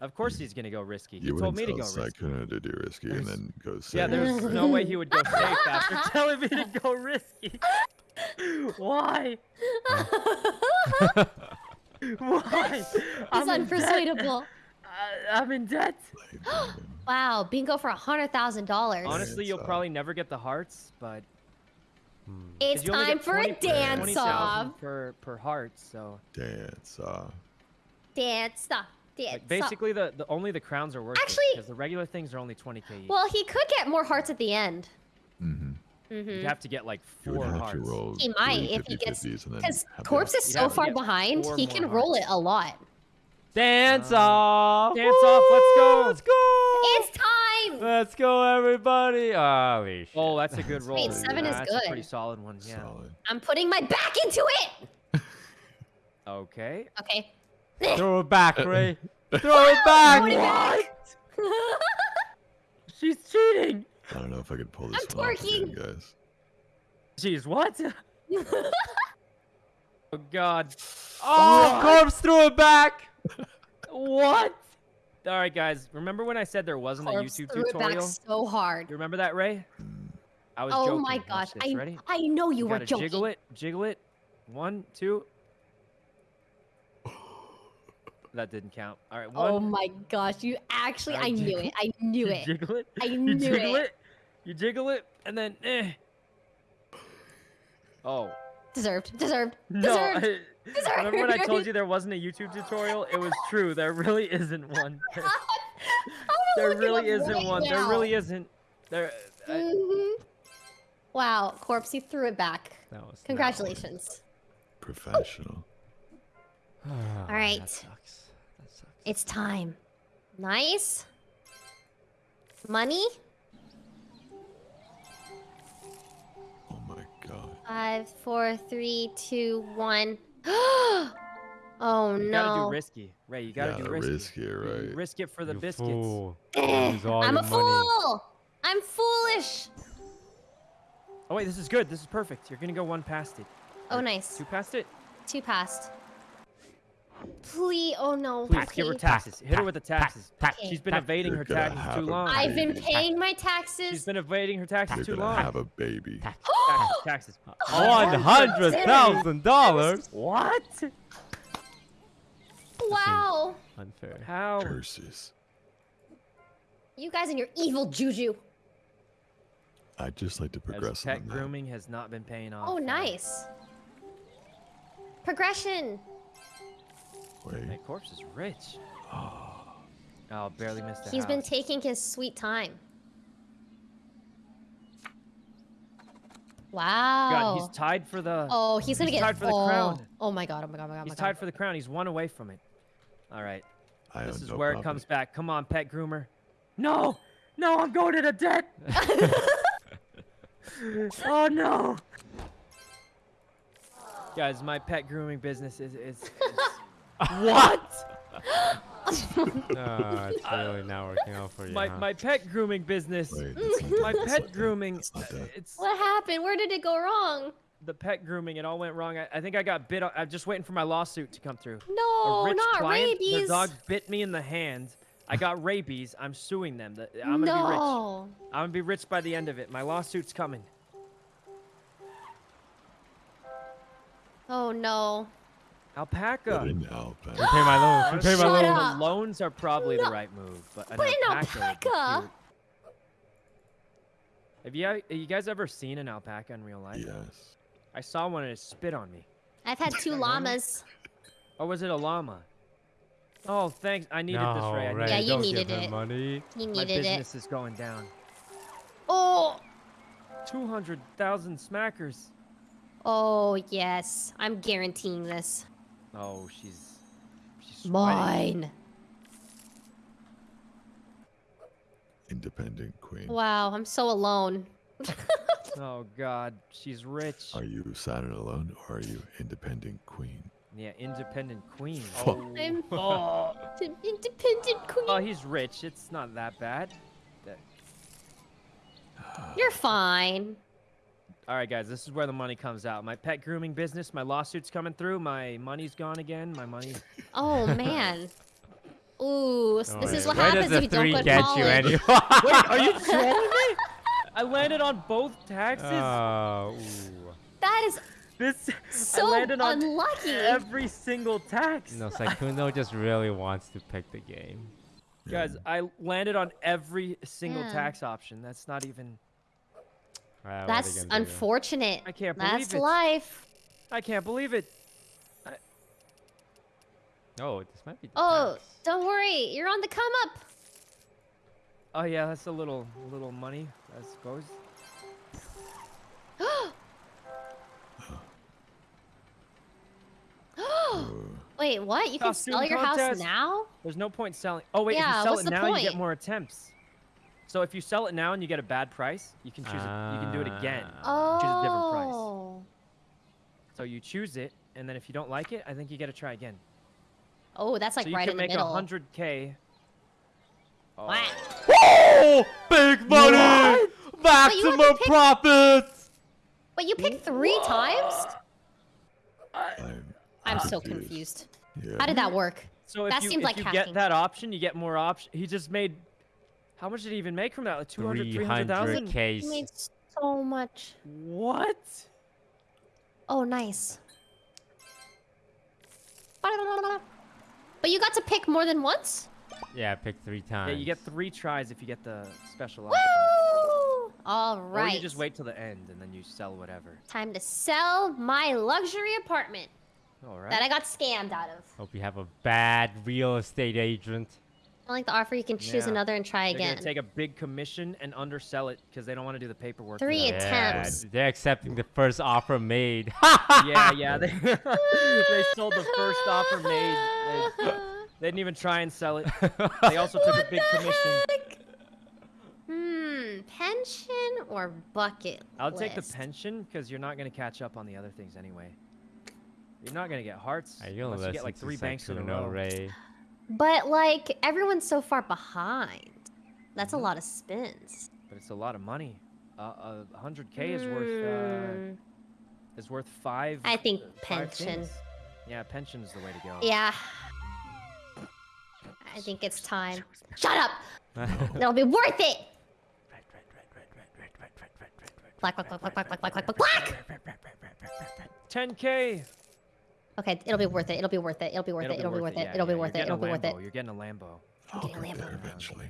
Of course he's gonna go risky. He You told me to tell go risky. Sykkuno to do risky and then go safe. Yeah, there's no way he would go [LAUGHS] safe after telling me to go risky. [LAUGHS] Why? [LAUGHS] Why? He's I'm in debt. unpersuadable. I, I'm in debt. [GASPS] Wow, bingo for a hundred thousand dollars. Honestly, you'll Dance probably never get the hearts, but it's time get for a 20 dance 20,000 off. per per heart. So Dance off. Dance off. Dance like, off. basically, the, the only the crowns are worth Actually- because the regular things are only 20k each. Well, he could get more hearts at the end. Mm-hmm. Mm-hmm. You'd have to get like four have hearts. to roll. He might three if he gets 50-50s and then because have corpse is so far behind. He more can roll it a lot. Dance Uh, off. dance off, let's go. Let's go. It's time. Let's go, everybody. Holy shit. Oh, that's a good roll. Wait, seven is That's a pretty solid one. Yeah. Solid. I'm putting my back into it. [LAUGHS] Okay. Okay. Eh. Throw it back, uh, Ray. Uh, Throw it [LAUGHS] back. What? [LAUGHS] She's cheating. I don't know if I could pull this I'm one off again, twerking. guys. She's what? [LAUGHS] oh God. Oh, oh corpse threw it back. What? All right, guys. Remember when I said there wasn't a Corpse YouTube threw it back so hard. You remember that, Ray? Mm. I was Oh joking. my Watch gosh, this. I Ready? I know you, were gotta joking. jiggle it, jiggle it. One, two. That didn't count. All right, one. Oh my gosh, you actually, I I knew it. I knew you it. jiggle it. I you jiggle it. it. You jiggle it, and then eh. Oh Deserved, deserved, no! deserved. I, remember when I told you [LAUGHS] there wasn't a YouTube tutorial? It was true. There really isn't one. [LAUGHS] There really isn't right one. There really isn't. There. I, Mhm. Wow, corpse, you threw it back. That was Congratulations. Professional. one. All right. [SIGHS] That sucks. That sucks. It's time. Nice. Money. Oh my god. Five, four, three, two, one. [GASPS] oh no. you gotta do risky, Ray. You gotta Gotta do risky. risk it, You right? Risk it for the You biscuits. fool. Eh, Use all I'm a money. fool. I'm foolish. Oh wait, this is good. This is perfect. You're gonna go one past it. Oh, nice. Two past it. Two passed. Please. Oh no. Please give her please. taxes. Hit her with the taxes. Okay. She's been evading her taxes too long. I've been paying my She's taxes. been evading her taxes You're too long. have a baby. Taxes, taxes. [GASPS] One hundred thousand dollars. What? Wow. Unfair. How? Curses. You guys and your evil juju. I'd just like to As progress pet on that. grooming has not been paying off. Oh, for me. nice. Progression. Wait. That corpse is rich. [GASPS] Oh, barely missed a He's been taking his sweet time. Wow. God, he's tied for the. oh, he's gonna he's get tied for the oh. crown. Oh my god! Oh my god! Oh my god! Oh He's my tied for the crown. He's one away from it. All right. I This is no where it comes back. Come on, pet groomer. No, no, I'm going into debt. [LAUGHS] [LAUGHS] oh no. Guys, my pet grooming business is is. is [LAUGHS] what? [LAUGHS] No, it's really not working out for you. My huh? my pet grooming business. Wait, My that, that's pet not grooming. that's. It's What happened? Where did it go wrong? the pet grooming. It all went wrong. I, I think I got bit. on- I'm just waiting for my lawsuit to come through. No, a not client, rabies. Their dog bit me in the hand. I got rabies. I'm suing them. The- I'm gonna be rich. no. I'm gonna be rich by the end of it. My lawsuit's coming. Oh no. Put Alpaca. in alpaca. Repay my loans. Repay my Shut loans. up. Loans are probably No. the right move, but an But alpaca. would be alpaca? Have you have you guys ever seen an alpaca in real life? Yes. I saw one and it spit on me. I've had two [LAUGHS] llamas. Or was it a llama? Oh, thanks. I needed no, this, Ray. I Ray, yeah, you Don't needed it. money. He needed it. business is going down. Oh. 200,000 smackers. Oh yes. I'm guaranteeing this. Oh, she's she's sweating. Mine. Independent queen. Wow. I'm so alone. [LAUGHS] Oh god, she's rich. Are you Saturn alone or are you independent queen? Yeah, independent queen. Oh. I'm [LAUGHS] Oh. independent queen. oh, he's rich. It's not that bad. You're fine. All right, guys, this is where the money comes out. My pet grooming business, my lawsuit's coming through. My money's gone again. My money. [LAUGHS] Oh man. Ooh, s- Don't this oh, is what Where happens if the you don't three go to get you college. anyway? Wait, [LAUGHS] are you trolling me? I landed on both taxes. Oh, ooh. That is this so I landed on unlucky. every single tax. No, Sykkuno just really wants to pick the game. Guys, I landed on every single Yeah. tax option. That's not even. Ah, what are they That's unfortunate. I can't That's believe it. life. I can't believe it. Oh, this might be. The Oh, tax. don't worry. You're on the come up. Oh yeah, that's a little little money, I suppose. [GASPS] Wait, what? You can Costume sell your house now? There's no point selling. Oh wait, if you sell it the now, you get more attempts. So if you sell it now and you get a bad price, you can choose it. You can do it again. Ah. Oh. Choose a different price. Oh. So you choose it, and then if you don't like it, I think you got to try again. Oh, that's like so you right can in the make middle. 100k. Oh. Wow. Oh, big money! Maximum picked- profits! Wait, you picked three times? I'm, I'm so confused. Yeah. How did that work? So if That you, seems if like you hacking. get that option, you get more option. He just made. How much did he even make from that? Like 200, 300,000? 300k. You made so much. What? Oh, nice. But you got to pick more than once? Yeah, pick three times. Yeah, you get three tries if you get the special option. Woo! All Or you just wait till the end and then you sell whatever. Time to sell my luxury apartment All right. that I got scammed out of. Hope you have a bad real estate agent. I like the offer. You can choose Yeah. another and try They're again. gonna take a big commission and undersell it because they don't want to do the paperwork. for Three that. attempts. They're accepting the first offer made. [LAUGHS] yeah, yeah. They, [LAUGHS] they sold the first offer made. They, [LAUGHS] they didn't even try and sell it. They also took a big commission. heck? Hmm, pension or bucket? I'll take the list? pension because you're not gonna catch up on the other things anyway. You're not gonna get hearts Are you gonna unless you listen get like to three banks in a Sykkuno, row. Ray? But like everyone's so far behind. That's a Mhm. lot of spins. But it's a lot of money. Uh, a hundred k is worth uh, Hmm, is worth five. I think uh, five pension. things. Yeah, pension is the way to go. Yeah. I think it's time. Shut up! It'll be worth it! Black, black, black, black, black, black, black, black, black, black! 10k. Okay, it'll be worth it. It'll be worth it. It'll be worth it. It'll be worth it. It'll be yeah, worth you're it. It'll be worth it. Lambo, You're getting a Lambo. I'll Okay, get Lambo. eventually.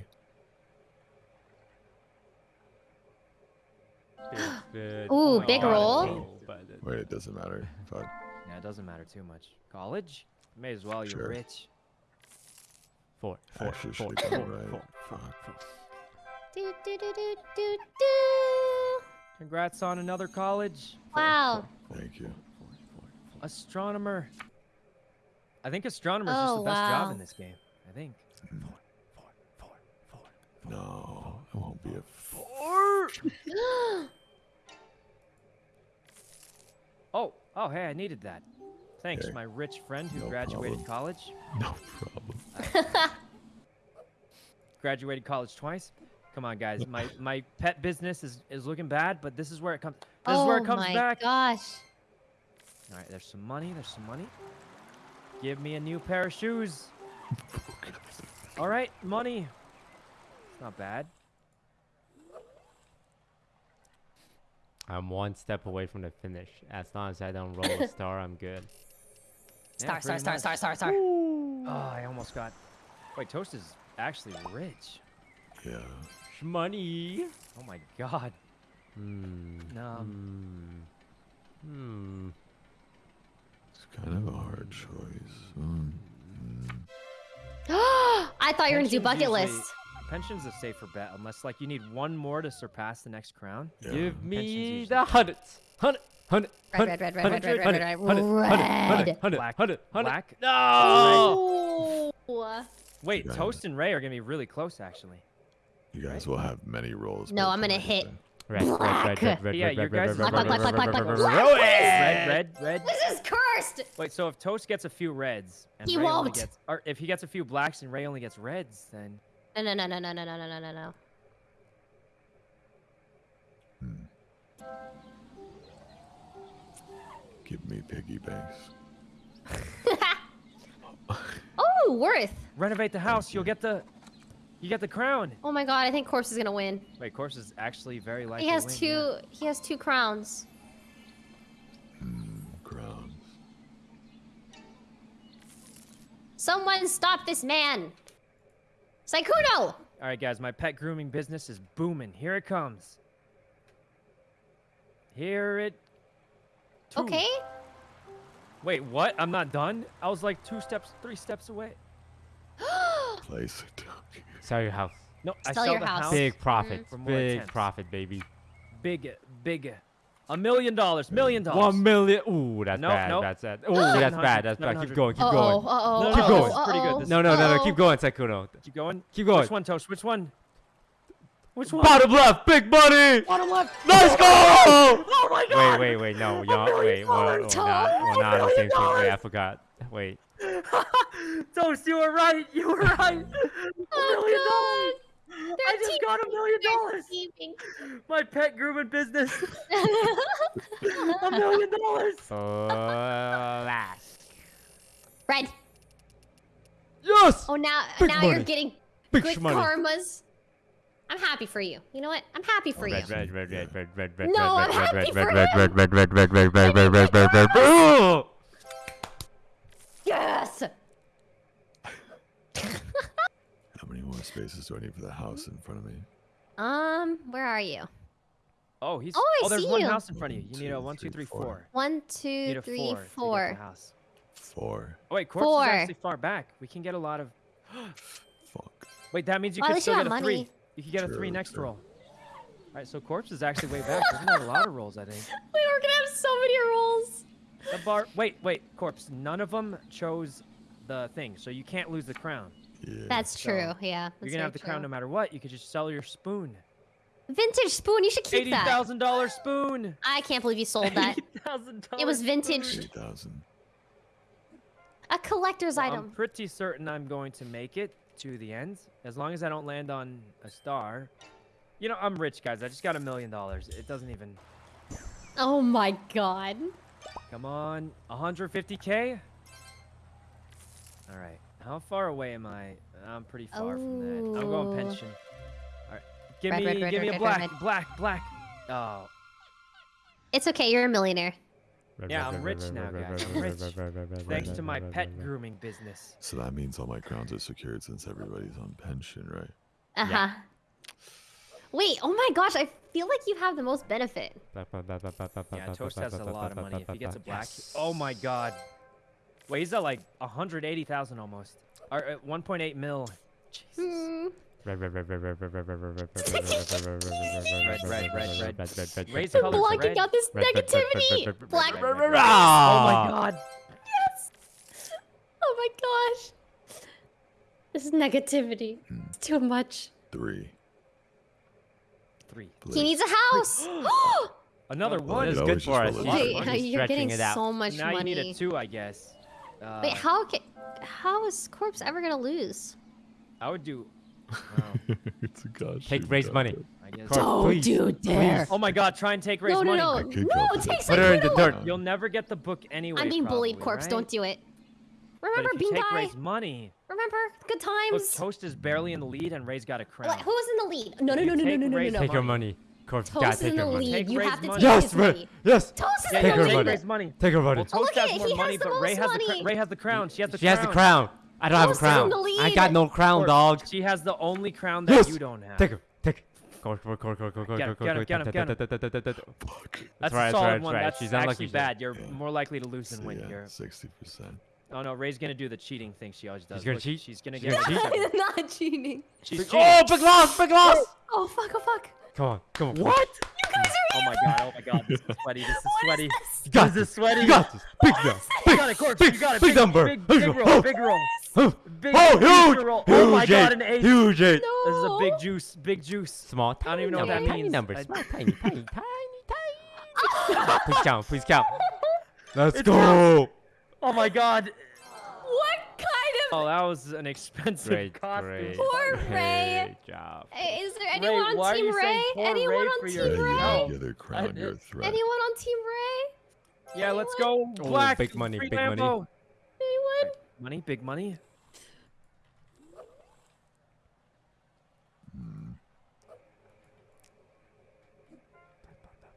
Ooh, big roll. Wait, it doesn't matter. If I, Yeah, it doesn't matter too much. College? May as well. You're rich. Four, four, four, four, gone right. four, four, Fuck. four. Do, do, do, do, do, do. Congrats on another college. Wow. thank you. Astronomer. I think astronomer's just Oh, the best job in this game. I think. No, I won't be a. F- [GASPS] Oh, oh, hey, I needed that. Thanks, Okay. my rich friend who No graduated problem. college. no problem. [LAUGHS] Graduated college twice. Come on, guys. My my pet business is is looking bad, but this is where it comes. This oh is where it oh comes my back. gosh. All right, there's some money. There's some money. Give me a new pair of shoes. All right, money. It's not bad. I'm one step away from the finish. As long as I don't roll a [LAUGHS] star, I'm good. Yeah, Star, star, pretty star, star, star, star. Oh, I almost got. Wait, Toast is actually rich. Yeah. Money. Oh my god. Hmm. Um, Hmm. It's kind of a hard choice. Mm. [GASPS] I thought you were gonna do bucket usually- list. Pension's a safer bet unless like you need one more to surpass the next crown. Yeah. Give me the hundreds. Hundred. Hundred. Red, red, red, red, red, red, red, red, red, Hundred. red. Hundred. Black- Hundred. Hundred. black? No. Oh. Wait, Yeah. Toast and Ray are gonna be really close actually. You guys will have many rolls. No, by I'm the gonna time I hit get there. Red. Red. Red. Red. Red. Yeah, Red. your Red. Red. guys' Red. Black, Red. black, black, black, black, Red. black, Red. Red, red, red. This is cursed. Wait, so if Toast gets a few reds and He Ray won't. gets, or if he gets a few blacks and Ray only gets reds, then No, no, no, no, no, no, no, no, no, no, no. Hmm. Give me piggy banks. [LAUGHS] Oh, worth. renovate the house. You'll get the, you got the crown. Oh my god, I think Corpse is gonna win. Wait, Corpse is actually very likely. He has to win, two. yeah. He has two crowns. Mm, crowns. Someone stop this man. Sykkuno. All right, guys, my pet grooming business is booming. Here it comes. Here it. two- Okay. Wait, what? I'm not done. I was like two steps, three steps away. [GASPS] Place it. Sell your house. No, I Sell sell your the house. house. Big profit. For more Big attempts. profit, baby. Big, big, a million dollars, million dollars. One million. Ooh, that's Nope, bad. nope. That's bad. Ooh, that's bad. That's bad. Keep going. Keep Uh oh. going. Uh oh. No, no, Keep going. this is pretty good, this No, no, no, no. Keep going, Sykkuno. Keep going. Keep going. Which one, Toast? Which one? Which one? Bottom left, big money. Bottom left. Let's go! Oh my God! Wait, wait, wait. No, y'all. million Wait, we're, we're not. We're not on the same team. Wait, I forgot. Wait. Toast, you were right. You were right. A million Oh dollars. I just got a million dollars. god. My pet grooming business. a million dollars. Uh, last. Red. Yes. Oh, now Big now you're getting Big good shmoney. karmas. I'm happy for you. You know what? I'm happy for you. Red, red, red, red, red, red, red, No, red, I'm red, happy red, for red, him. red, red, red, red, red, red, red, red, red, red, red. Yes. [LAUGHS] How many more spaces do I need for the house in front of me? Um, where are you? Oh, he's. Oh, I there's see one you. house in front of you. You need a two, one, two, three, three, four. four. One, You two, a three, four. four. house. Four. Oh wait, corpse Four. is actually far back. We can get a lot of. [GASPS] Fuck. Wait, that means you Well, at could you still get a three. You could get a three next true. roll. All right, so corpse is actually way back. We're gonna have a lot of rolls, I think. [LAUGHS] We're gonna have so many rolls. The bar. Wait, wait, corpse. None of them chose the thing, so you can't lose the crown. Yeah. That's So, true. Yeah. You're gonna have the very crown no matter what. You could just sell your spoon. Vintage spoon. You should keep Eighty that. thousand dollar spoon. I can't believe you sold that. Eighty thousand dollars. It was vintage. Eighty thousand. A collector's item. I'm item. pretty certain I'm going to make it to the end, as long as I don't land on a star. You know, I'm rich, guys. I just got a million dollars. It doesn't even. Oh my god. Come on, 150k. All right, how far away am I? I'm pretty far from that. I'm going pension. All right, give Red, me, red, red, give me red, a black, red, red. black, black. Oh, It's okay. You're a millionaire. Yeah, I'm rich now, guys. I'm rich. thanks to my pet grooming business. So that means all my crowns are secured since everybody's on pension, right? Uh huh. Wait. Oh my gosh. I feel like you have the most benefit. Yeah, Toast has a lot of money. If he gets a black, oh my god. Wait, he's at like 180,000 almost. Or uh, 1.8 mil. Jesus. Hmm. Red, red, red, red, red, red, red, red, red, red, red, red, Red, red, red, red. red, Raise I'm colors blocking red. out this Red, red, red, red, negativity. red, red, Black. red, red, red, red. red. Oh my god. Yes. Oh my gosh. This is negativity. It's too much. Three. Three. He needs a house. [GASPS] [GASPS] Another Well, one. It's It good for us. just Hey, you're getting it out. so much now money. you need a two, I guess. Uh, Wait, how can, how is Corpse ever gonna lose? I would do. Well, [LAUGHS] it's a gosh. Take raise money. I guess. Don't please, you dare. Oh my god, try and take Ray's No, no, money. no, I could no, take this. Put her in the dirt. You'll never get the book anyway. I'm being bullied, Corpse. right? Don't do it. But if you Bean take Guy? Ray's money, Remember, good look, times. Toast is barely in the lead, and Ray's got a crown. What, who was in the lead? No, no, You no, no, no, no, no, no, Take no. your money. money. Corpse, you gotta Toast is in the lead. Take You Ray's have to money. take Yes, his Ray. money. Yes. Toast is Yeah, in the her take lead. money. Ray's money. Take her money. Well, Toast Look at has it, more he has money, the but Ray most has money. cr- Ray has the crown. She has the She crown. has the crown. I don't have a Toast is in crown. I got no crown, Corpse, dog. She has the only crown that Yes. you don't have. Take her. Take her. Get go, him, get him, get him. go. Fuck. That's right, a that's solid right, one. that's right. She's unlucky, actually bad. You're more likely to lose than win yeah, here. sixty percent. Oh no, Ray's gonna do the cheating thing she always does. She's gonna Look, cheat? She's gonna She's get. gonna cheat? [LAUGHS] Not cheating. She's Big- cheating. Oh, big loss, big loss. Oh fuck! Oh fuck! Come on, come on. What? You guys are Oh my god! Oh my god! This is [LAUGHS] sweaty. This is What is sweaty. this? You got This is sweaty. You got this. Big loss. You got it, Corpse. big, you got it. big big number. Big, big roll. Oh. Big roll. Oh, Big oh, huge huge. roll. Oh my Huge god, an eight. Huge eight. No. This is a big juice. Big juice. Small, tiny I don't even know what that tiny means. number. I- Small, [LAUGHS] tiny, tiny, tiny, tiny. please count, please count. Let's It's go. Oh my god. What kind of? Oh, that was an expensive Great, [LAUGHS] costume. great. Poor Ray. Great job. Is there Ray, anyone why on Team Ray? Anyone Ray on Team your- Ray? No. other crown. did- You're a threat. Anyone on Team Ray? Yeah, let's go. Oh, big money, free big money. Lambo. Anyone? Money, big money.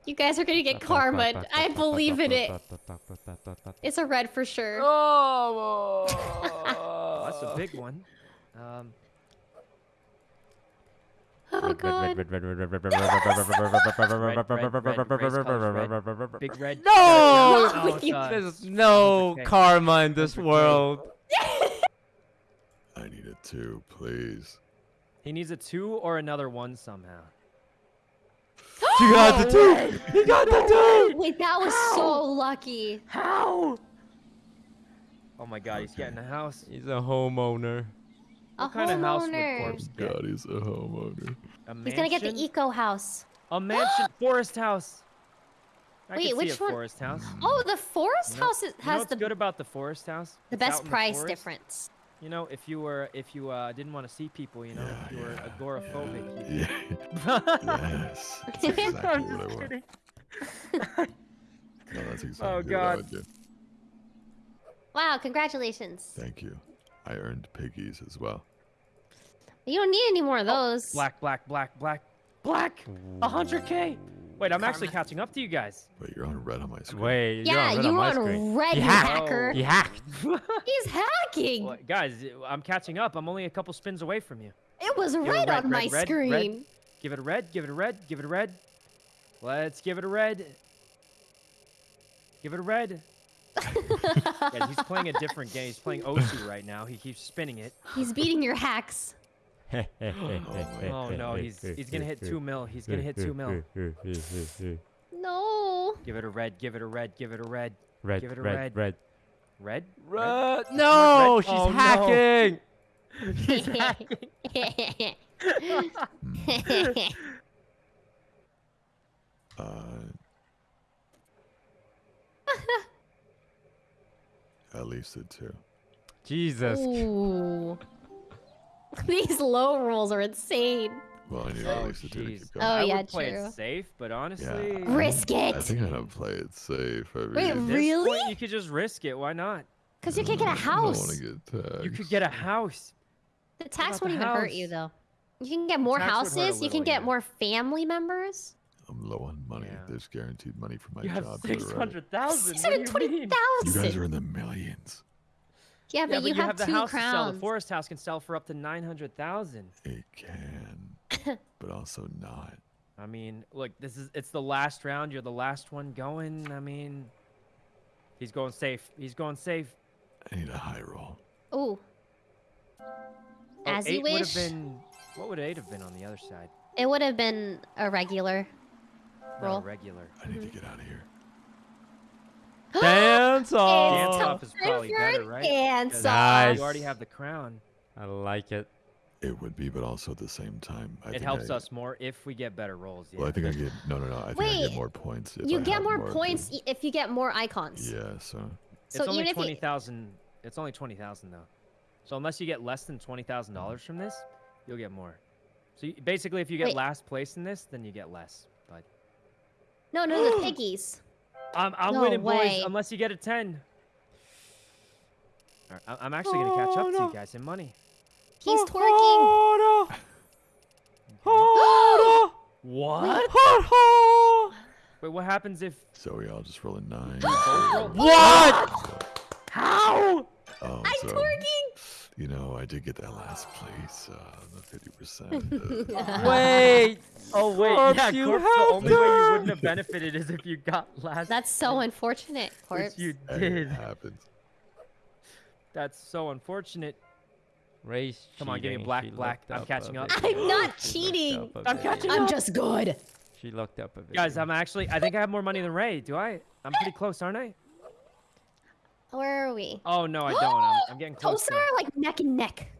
You guys are gonna get karma. I believe in it. It's a red for sure. Oh, that's a big one. Um, Oh god. big red. No! Oh, God. There's no Okay. karma in this Okay. world. I need a two, please. He needs a two or another one somehow. You got the [GASPS] two. You got the two. Wait, that was so lucky. How? Oh my god, he's getting a house. He's a homeowner. A What kind of house would homeowner. Corpse get? God, he's a homeowner. A He's gonna get the eco house. A mansion, [GASPS] forest house. I Wait, which see a one? forest house. Oh, the forest You know- house is, you know has what's the good about the forest house? the It's best in the price difference. You know, if you were, if you uh, didn't want to see people, you know, if you were Yeah, agoraphobic. Yeah. You... [LAUGHS] [LAUGHS] yes. That's exactly I'm what I [LAUGHS] just want. kidding. No, that's exactly Oh, what I God. would do. Wow, congratulations. Thank you. I earned piggies as well. You don't need any more of those. Black, black, black, black, black. A hundred K. Wait, I'm actually catching up to you guys. Wait, you're on red on my screen. Wait, you're yeah, on red you on my on screen. red, He you hacker. He hacked. [LAUGHS] He's hacking. Well, guys, I'm catching up. I'm only a couple spins away from you. It was it red, red, on my red, red, red. screen. Give it a red. Give it a red. Give it a red. Let's give it a red. Give it a red. [LAUGHS] yeah, he's playing a different game. He's playing Osu right now. He keeps spinning it. He's beating your hacks. Oh no, he's he's gonna hit two mil. He's gonna hit two mil. No. Give it a red. Give it a red. Give it a red. Red, Give it a red, red. red. Red. Red. Red? No, Red. she's Oh, no. hacking. [LAUGHS] [LAUGHS] Uh, [LAUGHS] at least it too. Jesus. Ooh. [LAUGHS] These low rolls are insane. Well, I need Oh, at least it two to keep going. Oh, I yeah, would play true. it safe, but honestly, Risk it! I think I'm gonna play it safe. I Wait, really at this Really? point, you could just risk it. Why not? Because you can't get a I don't house. get taxed. You could get a house. The tax about won't the even hurt you, though. You can get more tax would hurt a houses. You can get yeah. more family members. I'm low on money. Yeah. There's guaranteed money for my You have job. to the right. six hundred thousand. Six hundred twenty You guys are in the millions. Yeah, but Yeah, you, but you have, the two house to sell. The forest house can sell for up to nine hundred thousand. It can, [COUGHS] but also not. I mean, look, this is it's the last round. You're the last one going. I mean, he's going safe. He's going safe. I need a high roll. Ooh. Oh, As you eight would wish. have been. What would eight have been on the other side? It would have been a regular. Not a Roll. regular. I need to mm-hmm. get out of here. [GASPS] Dance It's off. Dance off is time probably better, right? Dance Because Nice. You already have the crown. I like it. It would be, but also at the same time, I it think helps I, us more if we get better rolls. Yeah. Well, I think I get no, no, no. I think I Wait, get more points. If You I get have more points i- if you get more icons. Yeah, so So it's only even if twenty you, thousand. It's only twenty thousand though. So unless you get less than twenty thousand dollars from this, you'll get more. So you, basically, if you get Wait. last place in this, then you get less. But no, no, the [GASPS] piggies. I'm, I'm No winning, way. boys. Unless you get a ten. All right, I- I'm actually gonna catch up to you guys in money. He's twerking. Oh, no. Oh, What? no. Wait, what happens if? Zoe, I'll just roll a nine. [GASPS] What? How? Oh, I'm so, twerking. You know, I did get that last place, uh, the fifty percent. Uh, [LAUGHS] Wait. Oh wait, Corpse, yeah, you Corpse, the only way you wouldn't have benefited is if you got last. That's so unfortunate, which corpse. you it did. happens. That's so unfortunate. Race Come on, give me cheating. black, She black. I'm catching up. I'm not cheating. up a I'm bit. catching I'm just good. She looked up a bit. Guys, I'm actually. I think I have more money than Ray. Do I? I'm pretty close, aren't I? Where are we? Oh no, I [GASPS] don't. I'm, I'm getting close. Toaster to it. like neck and neck.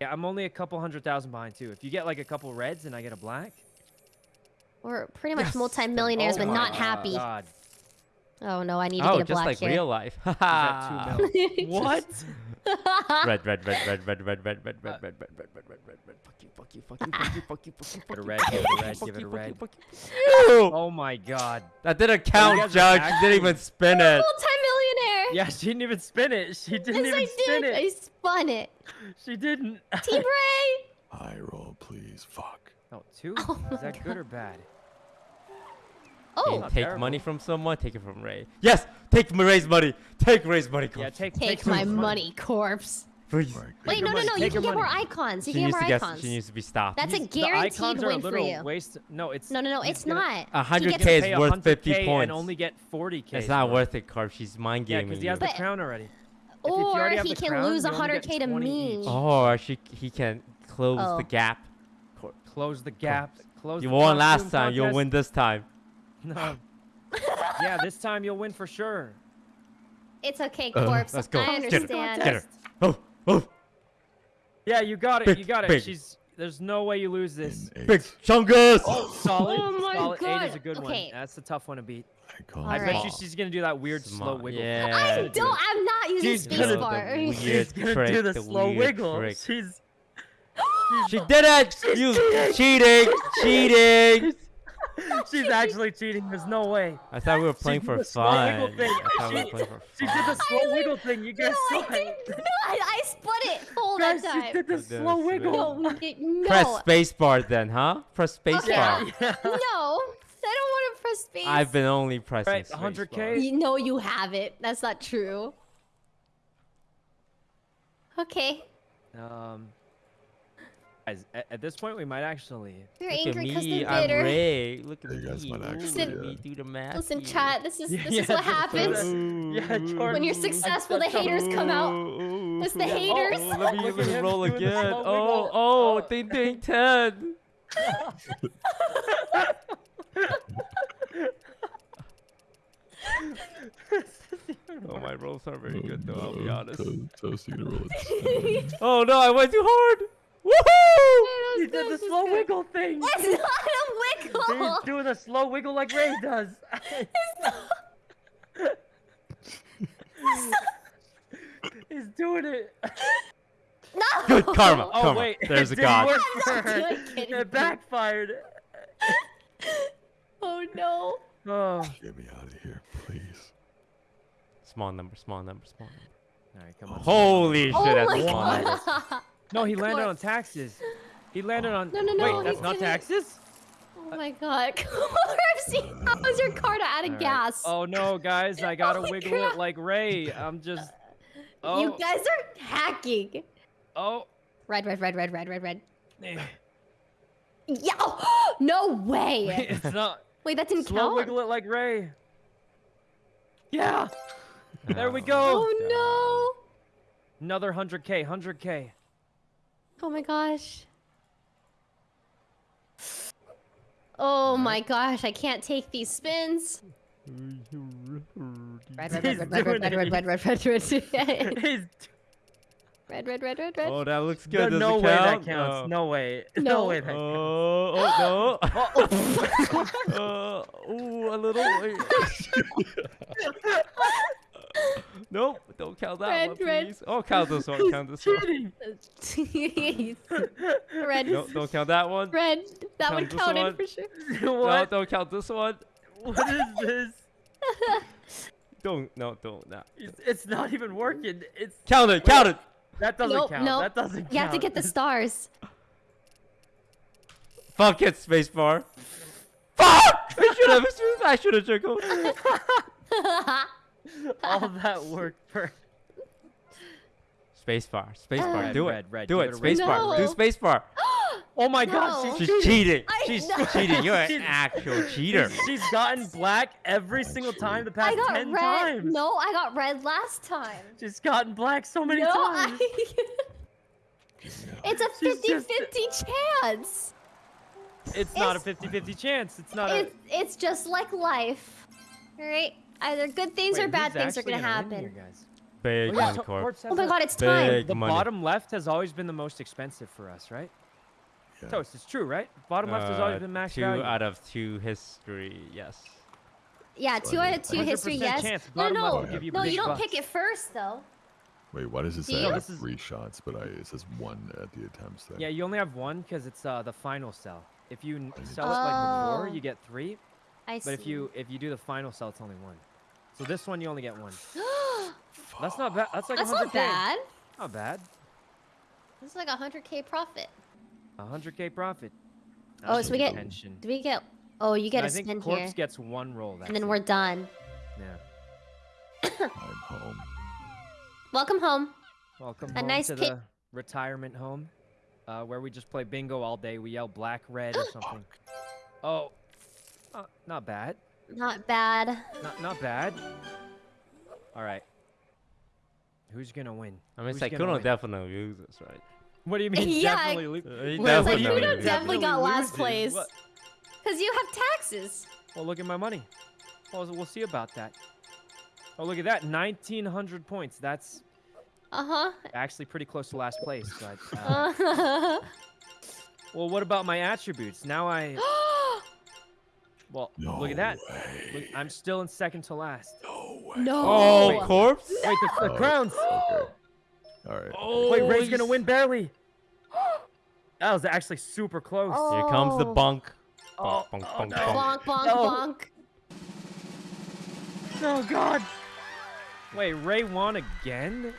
Yeah, I'm only a couple hundred thousand behind too. If you get like a couple reds and I get a black. We're pretty much multimillionaires, oh but not happy. God. Oh no, I need to Oh, get a just black like here. real life. [LAUGHS] He's at two mil. [LAUGHS] what? [LAUGHS] red, red, red, red, red, red, red, red, red, red, red, red, red, red, red, red, red. Fuck you, fuck you, fuck you, fuck you, fuck you, fuck you, Give it a red, give it a red, give it a red. fuck you. Oh my god. That didn't count, Judge. You actually- didn't even spin it. Multimillionaire. Yeah, she didn't even spin it. She didn't yes, even I spin did. I spun it. She didn't. Team Ray. High roll, please. Fuck. Oh, two? Oh Is my that good or bad? Oh, Not Take terrible. money from someone, take it from Ray. Yes, take Ray's money. Take Ray's money. Yeah, Corpse. take take my of his money, corpse. Please. Mark, Wait, your no, no, no. You can your get more icons. You She can needs get more get. icons. She needs to be stopped. That's a guaranteed icons are a win for you. waste. No, it's. No, no, no. It's gonna not. A hundred k is worth 100K 50 points. and only get 40k. It's not worth it, Corp. She's mind gaming. Yeah, gaming because he has the crown already. If- if you Or he can lose you 100k to me. each. Oh, or she, he can close Oh. the gap. Close the gap. Close. You won last time. You'll win this time. [LAUGHS] No. yeah, this time you'll win for sure. It's okay, corpse. Uh, corpse. let's go. I Get her. understand. Get her. Oh, oh. Yeah, you got it. Big, you got it. big. She's. There's no way you lose this. In Big eight, chungus. Solid. Oh my solid. Eight is God. a good Okay. one. That's a tough one to beat. I call I bet right. you she's gonna do that weird slow wiggle. Yeah. I do don't. I'm not using She's space bar. [LAUGHS] She's gonna trick, do the, the slow wiggle. trick. She's. She did it! You [GASPS] cheating! Cheating! [LAUGHS] She's actually cheating. There's no way. I thought we were playing did for the slow fun. thing. I thought we were She- for She did the slow I wiggle thing. You guys No, saw I it. did not. I split it full Guys, that she time. did the Goodness slow me. wiggle. No, no. Press spacebar then, huh? Press Okay. spacebar. Yeah. yeah. No, [LAUGHS] I don't want to press space. I've been only pressing Right, spacebar. 100K? You know you haven't. That's not true. Okay. Um, guys, at, at this point, we might actually. You're Look at angry because me, they're I'm bitter. Ray. Look at Yeah, you guys me. might actually, look at yeah. me do the math. Listen, here. chat. This is this [LAUGHS] yeah, is what just happens. do [LAUGHS] Yeah, Jordan. When you're successful, the haters come out. Ooh, It's the ooh. haters. Oh, [LAUGHS] let me, Look let at me him roll again. Oh, oh, Oh. ding ding ten. Oh, my rolls are very good though. I'll be honest. To- Toast, you gonna roll it. Oh no, I went too hard. Woohoo! He did the slow wiggle thing. It's not a wiggle. He's doing a slow wiggle like Ray does. [LAUGHS] [LAUGHS] He's doing it. No. Good karma. Oh Karma. wait, There's a god. work I'm for her. It backfired. [LAUGHS] Oh no. Oh. Get me out of here, please. Small number, small number, small number. All right, come on. Holy oh shit, Oh that's my a small number. god. No, he landed on taxes. He landed on. No, no, no, Wait, that's not didn't. taxes. Oh my god. [LAUGHS] how was your car out of All right. gas? Oh no, guys, I gotta [LAUGHS] oh my wiggle God. it like Ray. I'm just. Oh. You guys are hacking. Oh. Red, red, red, red, red, red, red. [SIGHS] Yeah. [GASPS] no way. it's not. Wait, that didn't Slow count. wiggle it like Ray. Yeah. [LAUGHS] There we oh. go. Oh no. Another 100k, 100k. No. Oh my gosh. Oh my gosh, I can't take these spins. Red, red, He's red, red, red, doing red, it. red, red, red, red, red, red, He's red, red, red, red, red. Oh, that looks no, good. Does no it way that count? counts. Oh. No way. No, No. way that counts. Oh, oh no. Oh. uh, ooh, a little. Nope, don't count that Red, one, red. please. Oh, count this one. Count this one. [LAUGHS] red, No, don't count that one. red. That Count one counted one. for sure. [LAUGHS] No, don't count this one. What is this? [LAUGHS] Don't, no, don't. Nah. It's, it's not even working. It's Count it, count it. that doesn't Nope, count. nope. That doesn't count. You have to get the stars. Fuck it, spacebar. Fuck! I should have. I should have juggled. [LAUGHS] All that work for. Spacebar, spacebar. Red, uh, do red, it. red, do give it. it a red. Spacebar. Do No. spacebar. [GASPS] Oh my No. god, she's, She's cheating. I She's know. cheating. You're an actual [LAUGHS] cheater. She's gotten black every single time the past I got 10 red. times. No, I got red last time. She's gotten black so many no, times. I... [LAUGHS] it's a She's 50 just- 50 chance. It's not a It's- 50-50 chance. It's not a. It's, it's just like life. Alright? Either good things Wait, or bad things are actually gonna happen. here, guys? Big Oh, money, Corp. Oh my god, it's time. Big The money. bottom left has always been the most expensive for us, right? Yeah. Toast, it's true, right? Bottom left has always Uh, been max two value. out of two history. Yes. Yeah, two out of two history, yes. chance. No, no, no. you No, you don't bucks. pick it first, though. Wait, why does it say you? I No, have this is- three shots, but I it says one at the attempts thing? Yeah, you only have one because it's uh, the final cell. If you n- sell it like before, Oh. you get three. I see. But if you if you do the final sell, it's only one. So this one you only get one. [GASPS] That's not bad. That's like That's 100K. not bad. Not bad. That's like a 100k profit. A 100k profit. Oh, so we get- intention. Do we get. Oh, you get And a I think Corpse here. gets one roll. That's And then it. we're done. Yeah. I'm home. Welcome home. Welcome A home nice to the retirement home, uh, where we just play bingo all day. We yell black, red, or [GASPS] something. Oh, uh, not bad. Not bad. Not not bad. All right. Who's gonna win? I mean, Who's gonna Sykkuno win? definitely loses, right? What do you [LAUGHS] mean? Yeah, definitely lo- Uh, Well, it's like definitely Kuno loses. definitely got last place. Because you have taxes. Well, look at my money. Well, we'll see about that. Oh, look at that. 1,900 points. That's Uh huh. actually pretty close to last place. But, uh, Uh [LAUGHS] well, what about my attributes? Now I... [GASPS] [GASPS] [GASPS] huh. Well, No look at that. Look, I'm still in second to last. No way. no. Oh, Wait. corpse. Wait, the, the Oh, crowns. Okay. All right. Oh, Wait, Ray's gonna win barely. [GASPS] That was actually super close. Oh. Here comes the Oh. bunk. Oh, bonk, Oh, bonk, oh, bonk, no. bonk. Bonk, bonk, No. bonk. Oh God. Wait, Ray won again?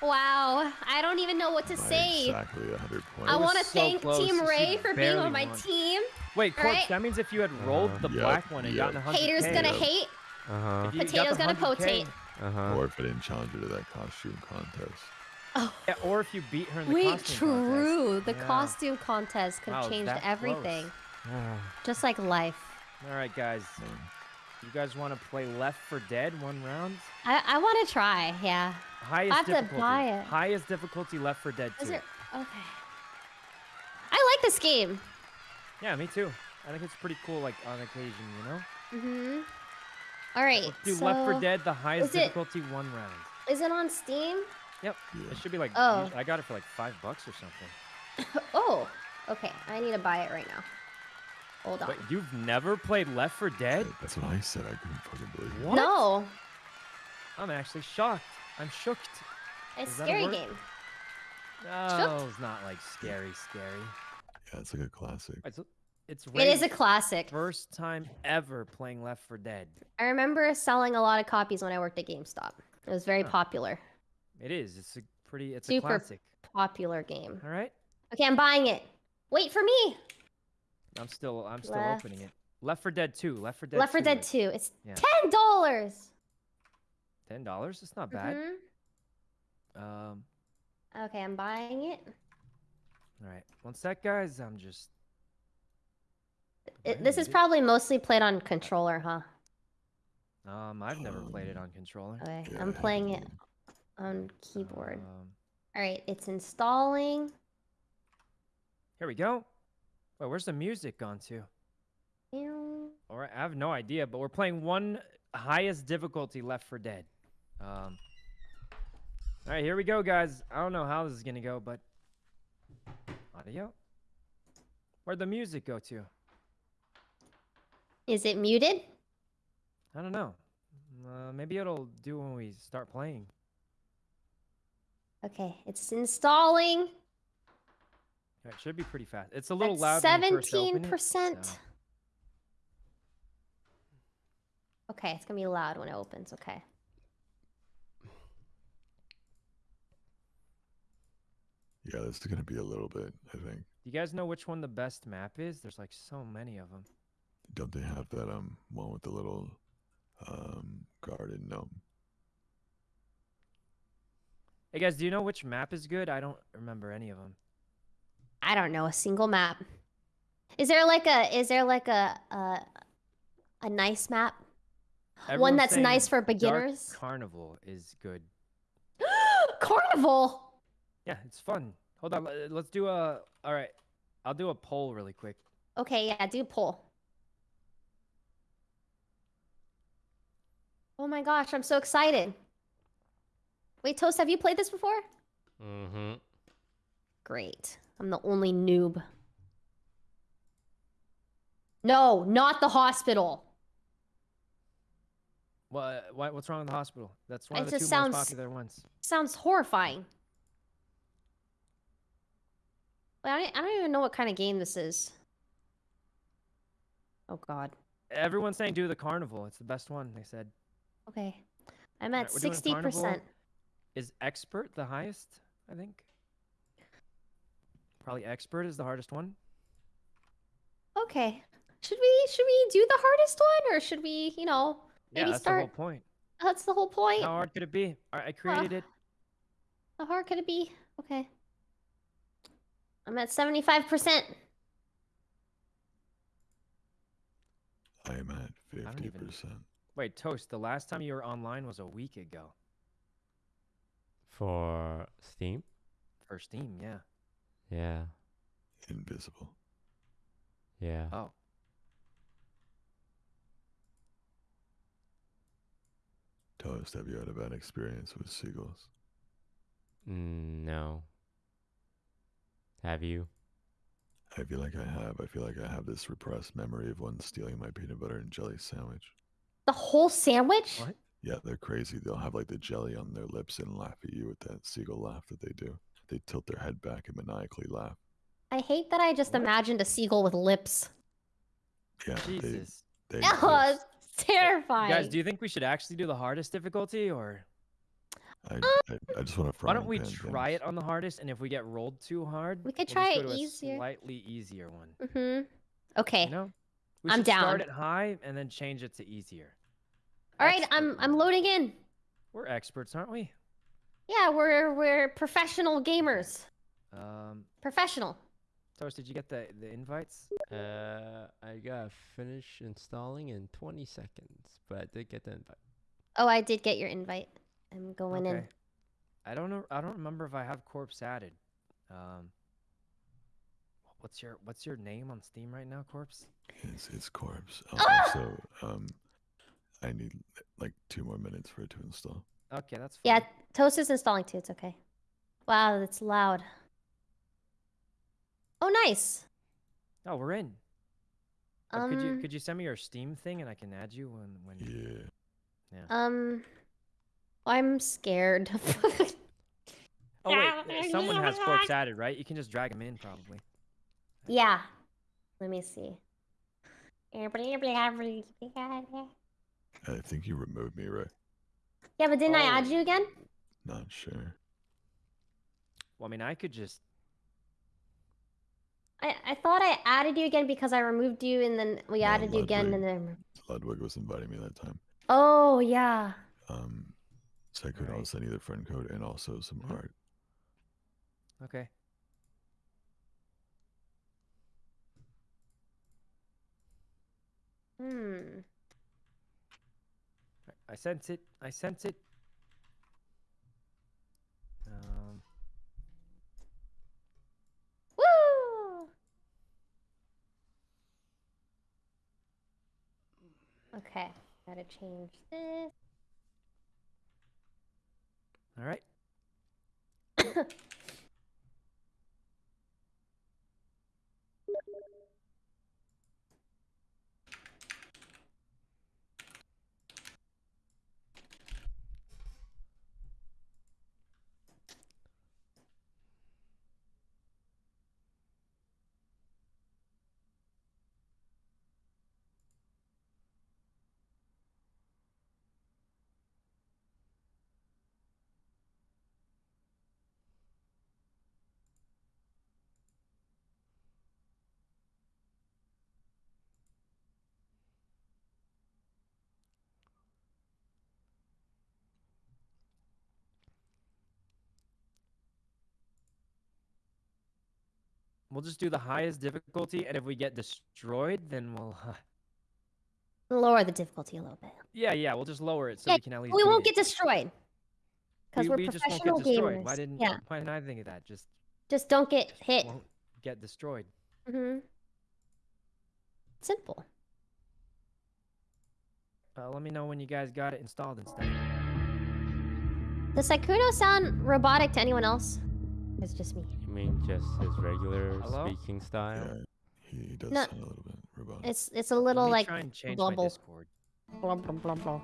Wow, I don't even know what to By say. Exactly 100 points. I want to so thank close. Team Ray for being on my won. team. Wait, Corpse, Alright. that means if you had rolled Uh-huh. the Yep, black one and gotten yep. 100 Haters gonna hate. Uh-huh. If you got Potato's gonna potate. Uh-huh. Or if I didn't challenge her to that costume contest. Oh. Yeah, or if you beat her in the Wait, costume contest. true. The Yeah. costume contest could have Wow, changed everything. close. [SIGHS] Just like life. All right, guys. You guys want to play Left 4 Dead one round? I, I want to try, yeah. Highest have to difficulty. buy it. Highest difficulty Left 4 Dead 2. Is there... Okay. I like this game. Yeah, me too. I think it's pretty cool, like on occasion, you know. Mm-hmm. All right, Let's do so Left 4 Dead, the highest is it- difficulty one round. is it on Steam? Yep. yeah. It should be like. Oh. I got it for like five bucks or something. [COUGHS] Oh, okay. I need to buy it right now. Hold on. Wait, you've never played Left 4 Dead? That's what I said. I couldn't fucking believe it. What? No, I'm actually shocked. I'm shooked. it's Is that a scary game. No, it's not like scary, scary. Yeah, it's like a classic. It's it's It is a classic. first time ever playing Left 4 Dead. I remember selling a lot of copies when I worked at GameStop. It was very Huh. popular. It is. It's a pretty. It's Super a classic. Popular game. All right. Okay, I'm buying it. Wait for me. I'm still. I'm still Left. opening it. Left 4 Dead 2. Left 4 Dead. Left 4 2, Dead like 2. It's Yeah. ten dollars. Ten dollars. It's not bad. Mhm. Um. Okay, I'm buying it. All right. One sec, guys. I'm just. it. This is it. probably mostly played on controller, huh? Um. I've never played it Um, on controller. Okay, I'm playing it on keyboard. Um, All right, it's installing. here we go. Wait, where's the music gone to? All right, I have no idea, but we're playing one highest difficulty Left 4 Dead. Um. All right, here we go, guys. I don't know how this is gonna go, but audio. Where'd the music go to? Is it muted? I don't know. Uh, maybe it'll do when we start playing. Okay, it's installing. It should be pretty fast. It's a little loud. when you first seventeen percent. so- Okay, it's gonna be loud when it opens. Okay. Yeah, this is gonna be a little bit. I think. Do you guys know which one the best map is? There's like so many of them. Don't they have that um one with the little um garden gnome? Hey guys, do you know which map is good? I don't remember any of them. I don't know a single map. Is there like a is there like a a, a nice map? One that's nice for beginners? Dark Carnival is good. [GASPS] Carnival. Yeah, it's fun. Hold on, let's do a. All right, I'll do a poll really quick. Okay, yeah, do poll. Oh my gosh, I'm so excited. Wait, Toast, have you played this before? Mm-hmm. Great. I'm the only noob. No, not the hospital. What? What? What's wrong with the hospital? That's one It of the two just most popular ones. Sounds horrifying. Wait, I don't, I don't even know what kind of game this is. Oh god. Everyone's saying do the carnival. It's the best one. They said. Okay. I'm at we're doing sixty Carnival. percent. Is expert the highest? I think. Probably expert is the hardest one. Okay. Should we should we do the hardest one or should we, you know, maybe Yeah, that's start the whole point. that's the whole point. How hard could it be? All right, I created it. How hard could it be? Okay. I'm at 75%. I am at don't fifty even- percent. Wait, Toast, the last time you were online was a week ago For Steam? for Steam, yeah. Yeah. Invisible. Yeah. Oh. Toast, have you had a bad experience with seagulls? Mm, no. Have you? I feel like I have. I feel like I have this repressed memory of one stealing my peanut butter and jelly sandwich. The whole sandwich? What? Yeah, they're crazy. They'll have like the jelly on their lips and laugh at you with that seagull laugh that they do. They tilt their head back and maniacally laugh. I hate that I just What? imagined a seagull with lips. Yeah, they, Jesus. they [LAUGHS] Oh, it's terrifying. Guys, do you think we should actually do the hardest difficulty, or I, I, I just want to. why don't we try it on the hardest? And if we get rolled too hard, We could we'll try just go it to a easier. slightly easier one. Mm-hmm. Okay. You know, we I'm should Start down. it high and then change it to easier. All right, Expert I'm I'm loading in. We're experts, aren't we? Yeah, we're we're professional gamers. Um, Professional. Toast, did you get the the invites? Uh, I gotta finish installing in 20 seconds, but I did get the invite. Oh, I did get your invite. I'm going in. Okay. I don't know. I don't remember if I have corpse added. Um, what's your what's your name on Steam right now, corpse? It's, it's corpse. Um, Ah! also, um, I need like two more minutes for it to install. Okay, that's fine. Yeah, Toast is installing too. It's okay. Wow, that's loud. Oh, nice. Oh, we're in. Um, could you could you send me your Steam thing and I can add you when when. Yeah. um, I'm scared. [LAUGHS] [LAUGHS] Oh wait, someone has corpse added, right? You can just drag him in probably. yeah. Let me see. I think you removed me, right? Yeah, but didn't I add Oh. you again? Not sure. Well, I mean, I could just. I, I thought I added you again because I removed you and then we No, added you again Ludwig. and then. Ludwig was inviting me that time. Oh, yeah. Um, so I could Alright. also send you the friend code and also some Mhm. art. Okay. Hmm. I- sense it. I sense it. Um, Woo! Okay, gotta change this. All right. [LAUGHS] We'll just do the highest difficulty, and if we get destroyed, then we'll. Lower the difficulty a little bit. yeah, yeah, we'll just lower it so Yeah, we can at least. We won't get destroyed. Because we, we're we just professional gamers. Why didn't? yeah, Why didn't I think of that? Just just don't get hit. won't get destroyed. hmm Simple. Uh, let me know when you guys got it installed and stuff. Does Sykkuno sound robotic to anyone else? It's just me. You mean just his regular Hello? speaking style? Yeah, he, he does No. sound a little bit robotic. It's it's a little like try and change bubble. my Discord. Blum, blum, blum, blum.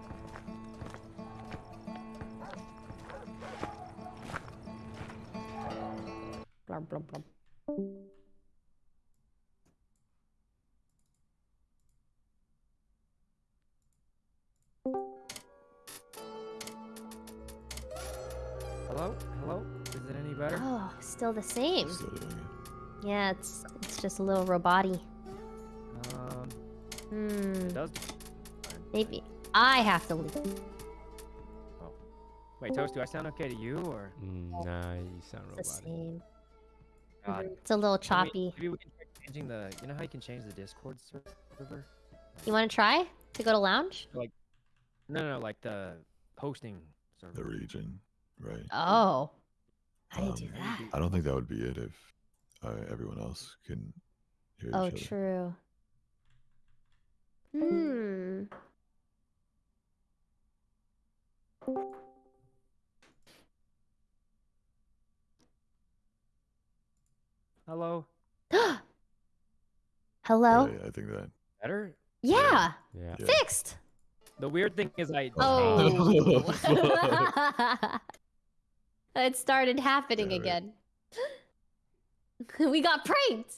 Blum, blum, blum. Still the same. Still doing it. Yeah, it's it's just a little roboty. Um, Hmm. it does. Maybe I have to leave. Oh. Wait, Toast, do I sound okay to you or? Mm, nah, you sound It's the same. God, Mhm. It's a little choppy. Maybe we can try changing the. You know how you can change the Discord server? You want to try to go to lounge? No, no, no, like the hosting server. The region, right? Oh, how do you do Um, that? I don't think that would be it if uh, everyone else can hear Oh, each other. true. Hmm. Hello. [GASPS] Hello? Yeah, I think that. Better. Yeah, Yeah. Yeah. fixed. The weird thing is I. Oh. [LAUGHS] [LAUGHS] It started happening it. again. [LAUGHS] we got pranked.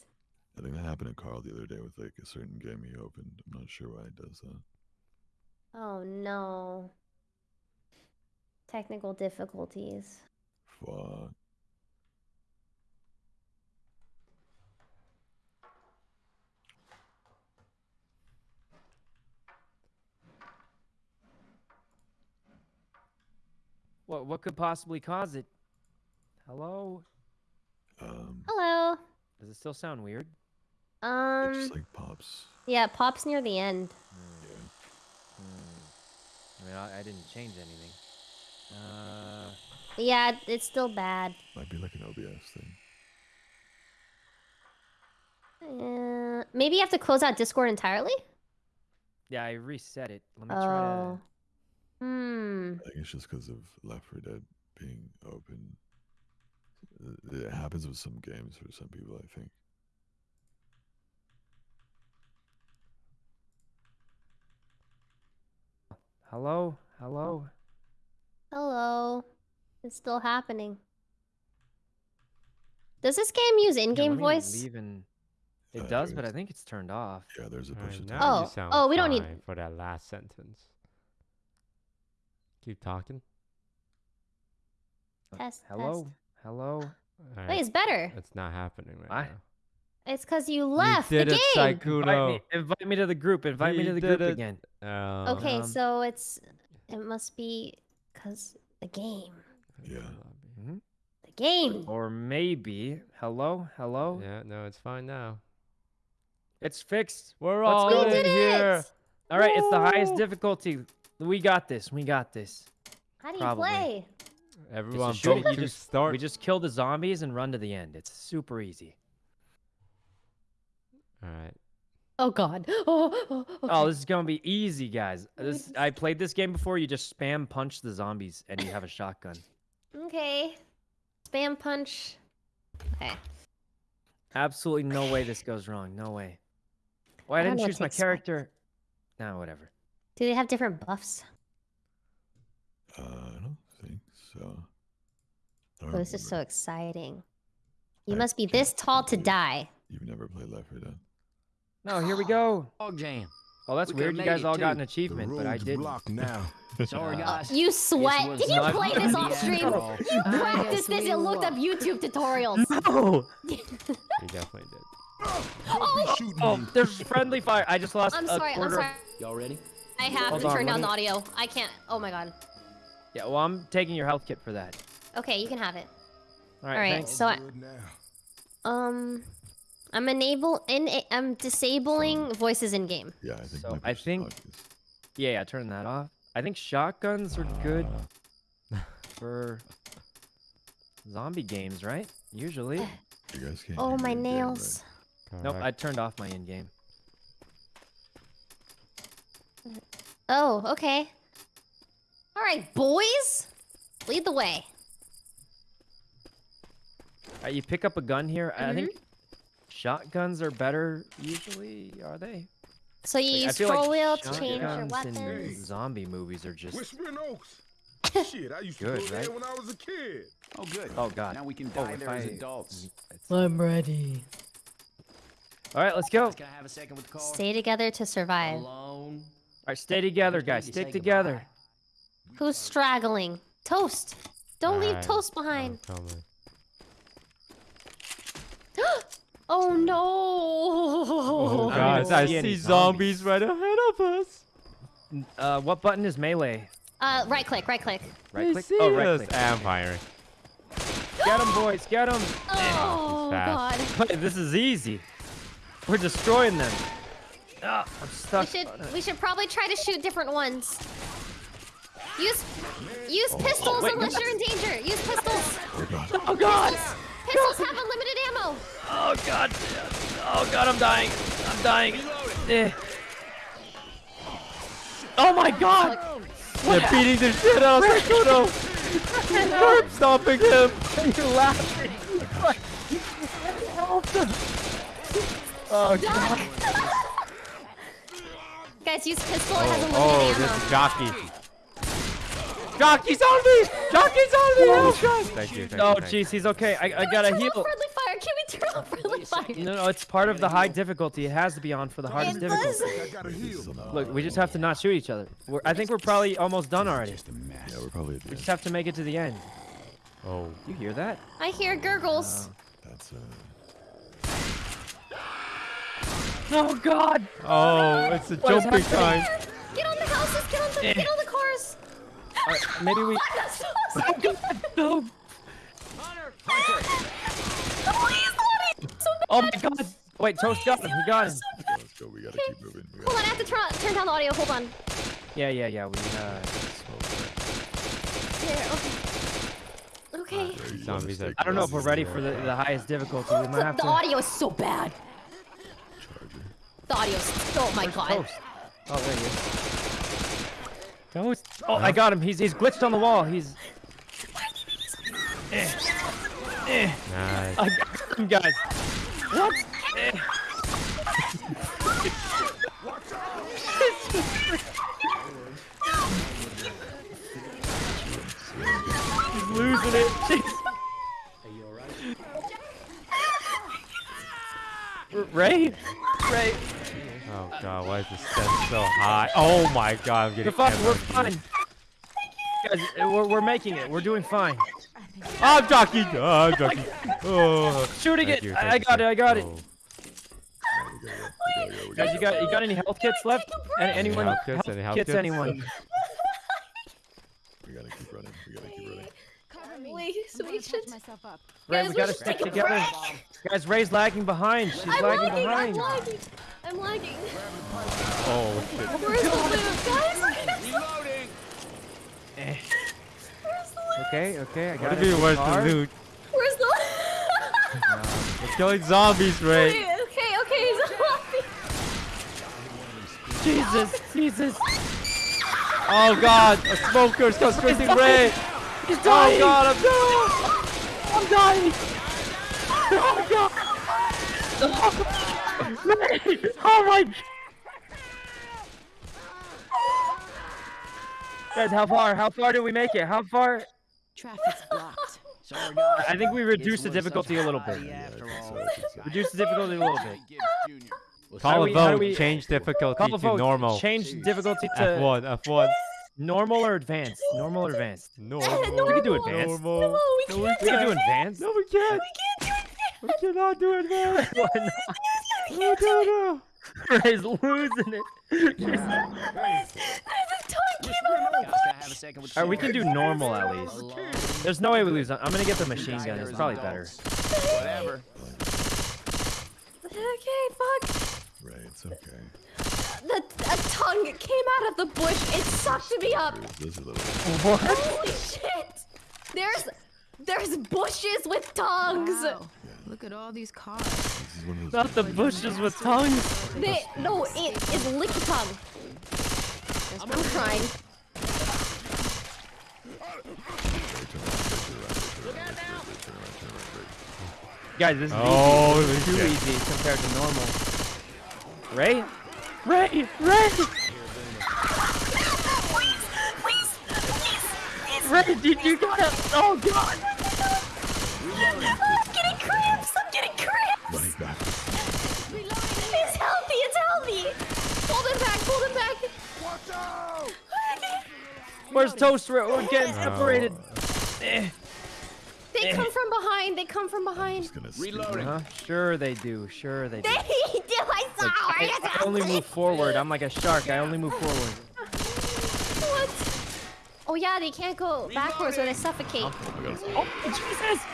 I think that happened to Carl the other day with like a certain game he opened. I'm not sure why he does that. Oh no. Technical difficulties. Fuck. What what could possibly cause it? Hello? Um, Hello. Does it still sound weird? it Um. just like pops. Yeah, it pops near the end. Yeah. Hmm. I mean, I, I didn't change anything. Uh, Yeah, it's still bad. Might be like an OBS thing. Uh, maybe you have to close out Discord entirely. yeah, I reset it. Let me try Oh. Hmm. I think it's just because of Left 4 Dead being open. Uh, It happens with some games for some people, I think. Hello? Hello? Hello. It's still happening. Does this game use in-game let me voice? leave and- Uh, It does, but I think it's turned off. Yeah, there's a push to now talk. Oh, oh, we don't need- for that last sentence. Keep talking. Uh, Test, Hello? test. Hello? Wait, it's better. it's not happening right Why? now. It's because you left you did the it, game. Invite Sykkuno. me, invite me to the group. Invite me to the group it. again. Um, Okay, Um, so it's it must be because the game, Yeah. hmm the game. Or maybe. Hello? Hello? Yeah, no, it's fine now. It's fixed. We're Let's all go. We in here. it. All right, it's the highest difficulty. We got this. We got this. How do you Probably. play? Everyone shoot it, vote you to just- start. We just kill the zombies and run to the end. It's super easy. All right. Oh God. [LAUGHS] Oh. Oh. Oh, this is gonna be easy, guys. This I played this game before. You just spam punch the zombies and you have a shotgun. Okay. Spam punch. Okay. Absolutely no way this goes wrong. No way. Well, I I didn't know, choose my takes character. Nah, whatever. Do they have different buffs? Uh, I don't think so. Oh, don't this is so exciting. You I must be this tall to die. You've never played Left 4 Dead? No, here we go. [GASPS] Dog jam. Oh, that's We weird. You guys it, all got an achievement, but I didn't. blocked now. [LAUGHS] Sorry, Uh, guys. You sweat. Did you play this off stream? end all. You [LAUGHS] practiced this we and looked up. YouTube tutorials. [LAUGHS] No. You definitely did. Don't be Oh, there's friendly fire. I just lost I'm a sorry. I'm sorry. Y'all ready? I have Hold to on, turn down me- the audio. I can't. Oh my God. Yeah, well, I'm taking your health kit for that. Okay, you can have it. All right, All right, thanks. so I, um, I'm enable in. I'm disabling voices in game. Yeah, I think. So I think- Yeah, yeah, turn that off. I think shotguns are good Uh, [LAUGHS] for zombie games, right? Usually. [SIGHS] You guys can't. Oh my in game, right? nails. Nope, I turned off my in-game. Oh, okay. All right, boys, lead the way. All right, you pick up a gun here. I think Mm-hmm. shotguns are better usually, are they? So you Like, I use feel like scroll wheel to change your shotguns in weapons. zombie movies are just. Whispering Oaks. [LAUGHS] Shit, I used to Good, go right? when I was a kid. Oh, good. Oh god. Now we can Oh, die if there as adults. I'm ready. All right, let's go. All Can I have a second with the car? Stay together to survive. Alone. Right, stay together, guys. to Stick together. goodbye. Who's straggling? Toast. Don't leave Alright, Toast behind. [GASPS] Oh no! Oh, I guys, I see any zombies right ahead of us. Uh, what button is melee? Uh, right click, right click. Right click. see Oh, right us. click. I'm firing. Get them, boys. Get them. [GASPS] Oh god. fast. this is easy. We're destroying them. Ah, I'm We should we should probably try to shoot different ones. Use use pistols wait, unless you're in danger. Use pistols. Oh god. Oh god. Pistols have unlimited ammo. Oh god. Oh god, I'm dying. I'm dying. Eh. Oh my god. They're beating the shit out of Sykkuno. Curb stomping him. You're laughing. [LAUGHS] Help them. Oh god. [LAUGHS] Guys, use pistol. It has unlimited Oh, ammo. this is jockey. Jockey's on me! Jockey's on me! Oh, God. Thank you. Thank Oh you, thank you. jeez, he's okay. I, I Can we gotta turn heal. off friendly fire? Can we turn off friendly fire? a No, no, it's part of the high difficulty. It has to be on for the hardest It difficulty. does. I gotta heal. Look, we just have to not shoot each other. We're, I think we're probably almost done already. Yeah, we're probably We just have to make it to the end. Oh. You hear that? I hear gurgles. That's uh. Oh God! Oh, it's the What is jumping time. Get on the houses. Get on the. Eh. Get on the cars. Uh, maybe we. That's so [LAUGHS] No. Please, Lottie. So Oh my God! Wait, Toast got him. He got him. Let's go. We gotta keep moving. We Hold on, I gotta have to turn, turn down the audio. Hold on. Yeah, yeah, yeah. We. Uh, Here, okay. Okay. There, you Zombies wanna are- I don't know if stay we're close ready to for the, the highest difficulty. We might [LAUGHS] have The to. audio is so bad. Charger. The audio's. Oh my god. Toast. Oh, there he is. Toast. Oh, I uh-huh. got him. He's he's glitched on the wall. He's. Eh. Eh. Nice. I got him, guys. What? Eh. He's losing it. [LAUGHS] Jeez. R- Ray? Ray. Oh god, why is the step so high? Oh my god, I'm getting You're. We're MLG. fine. Guys, uh, we're, we're making it. We're doing fine. I'm jockey. Oh, I'm jockey. Oh. Shooting Thank it. you, I, I got it. I got it. Oh. We gotta go. We gotta go. We Guys, you got you got any health kits left? Any, anyone? health kits? Any health kits? Anyone? We gotta keep running. We gotta keep running. Wait, so we should. myself up. Ray, Guys, we we gotta should stick together. Guys, Ray's lagging behind. She's I'm lagging lagging. I'm behind. lagging. I'm lagging. Oh shit. Where's the loot, guys? Reloading. Eh. Where's the loot? Okay, okay. I got What it. do you mean, where's the loot? Where's the We're killing zombies, Ray. Wait, okay, okay, he's laughing. Jesus, Jesus. Oh god, a smoker's constricting Ray. He's Oh god, I'm down. I'm dying. Oh God. [LAUGHS] Ray. Oh my. Guys, how far? How far did we make it? How far? Traffic's blocked. [LAUGHS] Sorry, guys. I think we reduced the This was such difficulty a little bit. party After I think all. so, I think so. Reduce the difficulty a little bit. Gibbs Jr. Well, How Call a we- how do vote. Change difficulty to normal. Change difficulty to F1, F1. Normal or advanced. [LAUGHS] Normal or advanced. [LAUGHS] Normal. We can do advanced. Normal. No, we No, can't We can do advanced. No, we can't. We can't do We cannot do advanced. [LAUGHS] Why not? No, no, no. Ray's losing it. it. The tongue came out of the Guys, can I have a second Alright, we can do normal at least. There's no way we lose. I'm gonna get the machine gun. It's probably better. Whatever. Okay, fuck. Right, it's okay. The a tongue came out of the bush. It sucked me up. There's, there's a little. What? Holy shit! There's there's bushes with tongues. Wow. Look at all these cars. This is one of those. Not the bushes with tongues. They no, it is licky tongue. I'm crying. Guys, this is Oh, easy. Too shit. easy compared to normal. Ray? Ray! Ray! Ray, did you gotta? Oh God! I'm getting cramps. I'm getting cramps. Running back. It's healthy. It's healthy. Hold him back. Hold him back. Watch out! Where's Toast? We're we're getting separated. Eh. Eh. They come from behind. They come from behind. Just gonna Reloading. Huh? Sure they do. Sure they do. They [LAUGHS] do. I saw. Look, I, I only move forward. I'm like a shark. I only move forward. What? Oh yeah, they can't go backwards or they suffocate. Oh my god. Oh Jesus!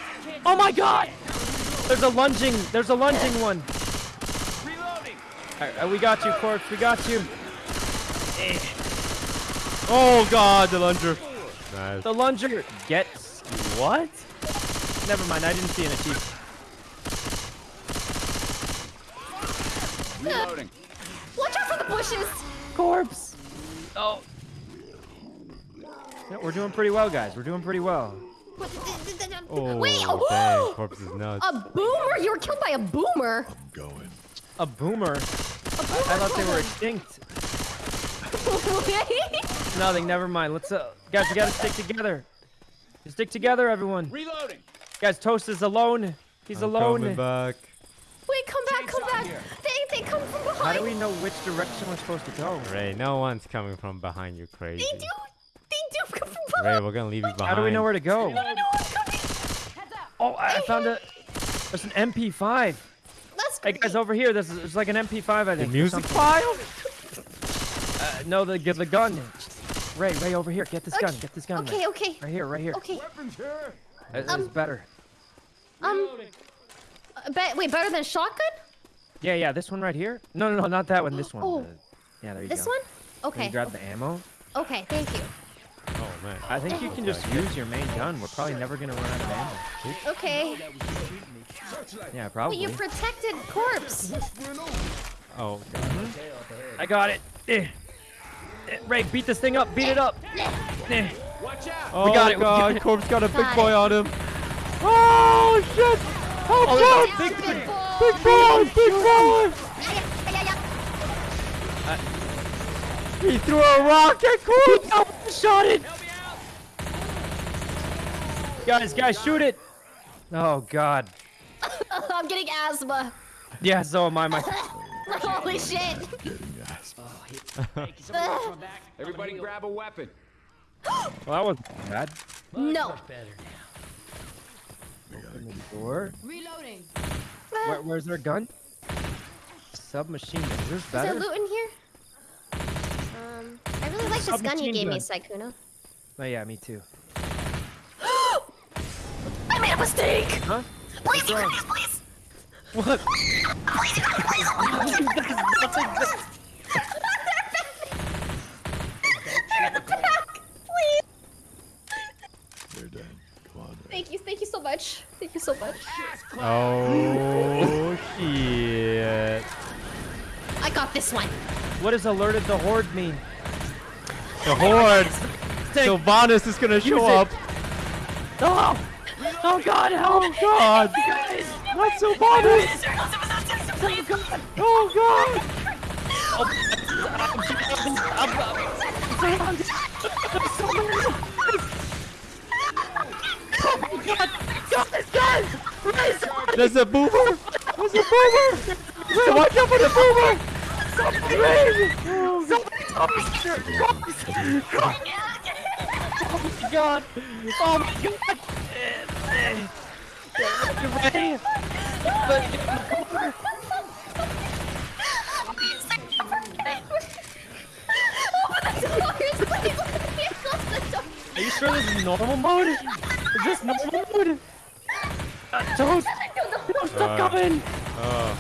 Oh my God! There's a lunging. There's a lunging one. Reloading. Alright, uh, we got you, Corpse. We got you. Eh. Oh god, the lunger. Nice. The lunger gets what? Never mind. I didn't see an achievement. Reloading. Watch out for the bushes. Corpse. Oh. Yeah, we're doing pretty well, guys. We're doing pretty well. Oh, Wait. dang, Oh, corpse is nuts. a boomer. You were killed by a boomer. I'm going. A boomer. A boomer I thought they were extinct. [LAUGHS] extinct. Nothing. Never mind. Let's uh, guys. We gotta stick together. Stick together, everyone. Reloading. Guys, Toast is alone. He's I'm alone. coming back. Wait, come back, come back. here. They, they come from behind. How do we know which direction we're supposed to go? Ray, no one's coming from behind you, crazy. They do. They do come from behind. Ray, we're gonna leave you behind. How do we know where to go? No, no, I'm coming. Oh, I I found a. There's an MP5. That's Hey guys, over here. There's, there's like an MP5. I think. or music file? Uh, no, the get the gun. Ray, Ray, over here. Get this gun. Get this gun. Ray. Okay, okay, Right here, right here. okay. Weapons here. It- It's Um, better. Um, uh, be- wait, better than shotgun? Yeah, yeah. This one right here. No, no, no, not that one. This one. Oh. Uh, yeah, there you This go. This one? Can Okay. you grab the ammo? Okay, thank you. Oh man. I think you can just use your main gun. We're probably never gonna run out of ammo. Okay. Yeah, Wait, probably. you protected corpse. Oh, I got it. Eh. Ray, beat this thing up. Beat it up. Watch out! oh got it, we God, got it. Oh, Corpse got a big boy on him. Oh shit! Oh, Oh, God! Big, Big, big big, boy. big boy! He threw a rock at Corpse. Shot it. Guys, guys, shoot it. Oh God. [LAUGHS] I'm getting asthma. Yeah, so am I. My. [LAUGHS] Holy shit. Getting asthma. Ugh. Everybody grab a weapon. Well, that wasn't bad. no. We gotta keep Door. Reloading. Where, where's their gun? Submachine gun. Is this Is there better? loot in here? Um, I really like this gun you Submachine gave me. Sykkuno. Oh yeah, me too. [GASPS] I made a mistake! Huh? Please, you can use, please! What? [LAUGHS] Please! [LAUGHS] They're dead. Come on. Ray. Thank you, thank you so much. Thank you so much. Oh shit! I got this one. What does alerted the horde mean? The horde. Take- Sylvanas is gonna show up. Oh! Oh God! Help! Oh God! Not Sylvanas! Oh God! Oh, There's a boomer! There's a boomer! Ray, watch out for the boomer! Ray! Oh my god! Oh my god! Ray! Are you sure this is normal mode? Is this normal mode? Uh, don't! Don't stop coming! Oh,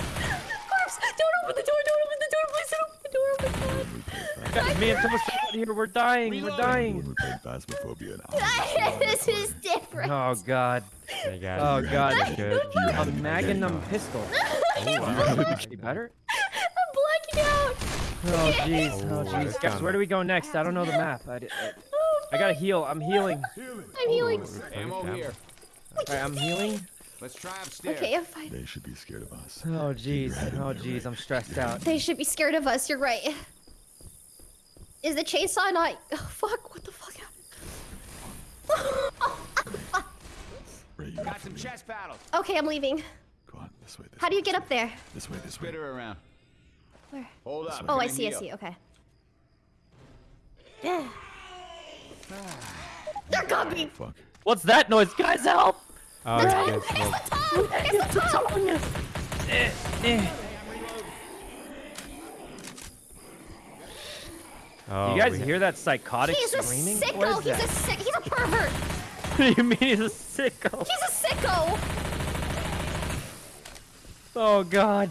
Don't open the door, don't open the door, please don't open the door, oh my god. Guys, me and Toast are out here. We're dying. We're dying. we're playing Phasmophobia now. [LAUGHS] this is different. Oh God. hey guys. Oh God. guys good? A Magnum pistol. Oh, Any better? I'm blacking out. Oh jeez. Oh Oh, jeez. that's Guys, where do we go next? I don't know the map. I, I, oh, I gotta heal. I'm healing. I'm healing. Ammo here. Alright, I'm healing. Let's try upstairs. Okay, I'm fine. They should be scared of us. Oh jeez. Oh jeez. I'm stressed out. They should be scared of us, you're right. Is the chainsaw not. Oh, fuck, what the fuck happened? Ray, Got some chest paddles. okay, I'm leaving. Go on, this way. This How way, do you get up there? This way, this way. Spit her around. Where? Hold up. Oh, I'm I gonna see, I see, okay. [SIGHS] They're coming! Fuck. What's that noise? Guys, help! Oh, The you tongue! guys It's the tongue! It's the tongue! Eh, eh. Oh, You guys we- hear that psychotic He's a screaming? sicko! What is He's that? a sick. He's a pervert! What [LAUGHS] do you mean he's a sicko? He's a sicko! Oh god.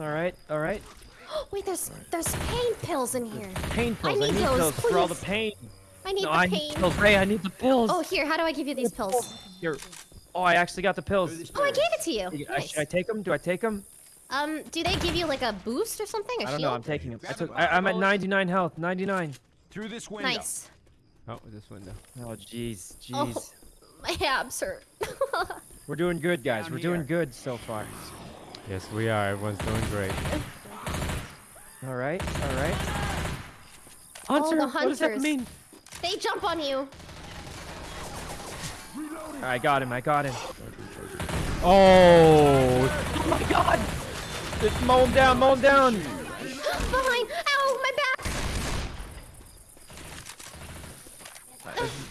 Alright, alright. [GASPS] Wait, there's there's pain pills in here. Pain pills. I need need, those, those for all the pain. I need No, the I pain. need pills. Ray, I need the pills. Oh, here. How do I give you these pills? Here. Oh, I actually got the pills. Oh, I gave it to you. I, Nice. should I take them? Do I take them? Um, do they give you like a boost or something? A I don't shield? know. I'm taking them. I took. I, I'm at 99 health. 99. Through this window. Nice. Oh, this window. Oh, jeez, jeez. Oh, [LAUGHS] my abs hurt. [LAUGHS] We're doing good, guys. Down We're here. doing good so far. Yes, we are. Everyone's doing great. [LAUGHS] All right, all right. Oh, the What does that mean? they jump on you. I got him. I got him. Oh, Oh my god! Just mow him down, mow him down! [GASPS] Behind. Ow, my back.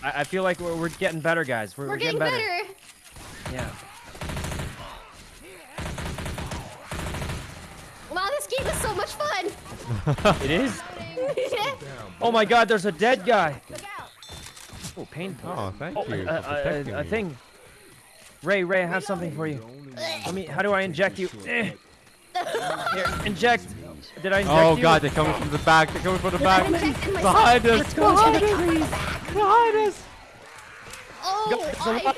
I, I feel like we're, we're getting better, guys. We're, We're getting better. Yeah. Wow, this game is so much fun. [LAUGHS] It is? Oh my god, there's a dead guy! Oh, painful. oh, thank Oh, you uh, uh, a, for a- a- a thing. Ray, Ray, I have something for you. Let me. How do I inject you? [LAUGHS] Here, inject. Did I oh, inject Oh you? god, they're coming from the back. They're coming from the back. Behind us. Behind us. Behind us. Oh, There's a I,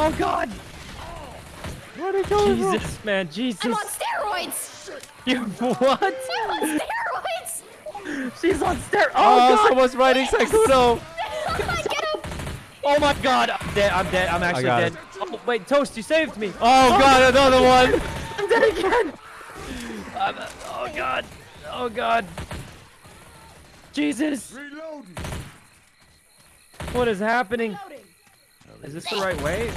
Oh god! Where are they coming from? Jesus, man, Jesus. I'm on steroids. [LAUGHS] You what? I'm on steroids. She's on steroids. Oh, Oh, god! someone's riding Sykkuno. [LAUGHS] [LAUGHS] Get him. Oh my god! I'm dead. I'm dead. I'm actually dead. it. Oh wait, Toast, you saved me. Oh, oh god, another one. I'm dead again. I'm, oh god. Oh god. Jesus. Reloading. What is happening? Is this the right way?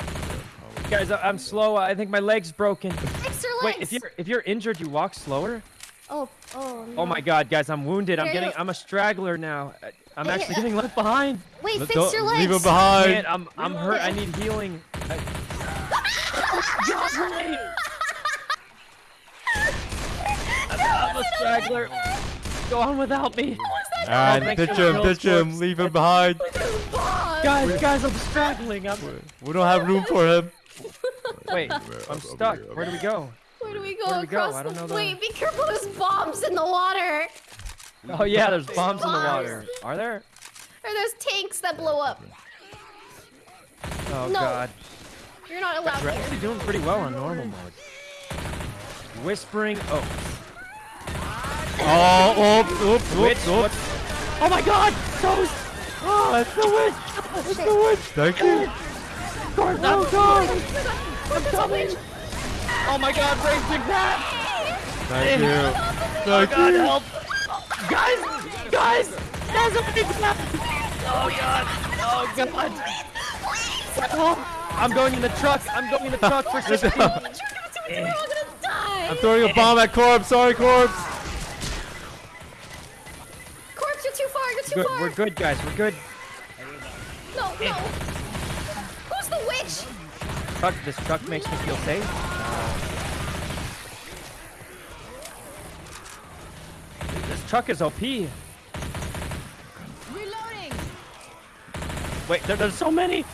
Oh, Guys, I'm slow. I think my leg's broken. Fix your Wait, if you're if you're injured, you walk slower. Oh, oh. Oh my God, guys, I'm wounded. I'm getting. you- I'm a straggler now. I- I'm actually getting left behind. Wait, Let- fix don't- your legs. Leave him behind. Man, I'm I'm hurt. I need healing. I- I'm a straggler. Go on without me. And thanks ditch him, kills, ditch him, leave him behind. Guys, guys, I'm straggling. I'm... We don't have room for him. Wait, I'm stuck. Where do we go? Where do we go do we across I don't the? know the- Wait, be careful. There's bombs in the water. Oh yeah, there's bombs in the water. Are there? Or there's tanks that blow up. Oh No. God. You're not allowed We're actually doing pretty well on normal mode. Whispering Oaks. Oh, oops, oops, Witch? oops, oops. Oh my God! Toast! Oh, it's the witch. It's the witch. Thank you. Oh God! I'm coming! Oh my God! Raging that! Thank you. Oh Thank God! you. Help! Guys! Guys! There's a big trap! Oh God! Oh God! Oh, I'm going in the truck. I'm going in the truck for safety. We're all gonna die. I'm throwing a bomb at Corpse. Sorry, Corpse. Corpse, you're too far. You're too Good. far. We're good, guys. We're good. No, no. Who's the witch? Truck. This truck makes me feel safe. This truck is OP. Reloading. Wait, there, there's so many!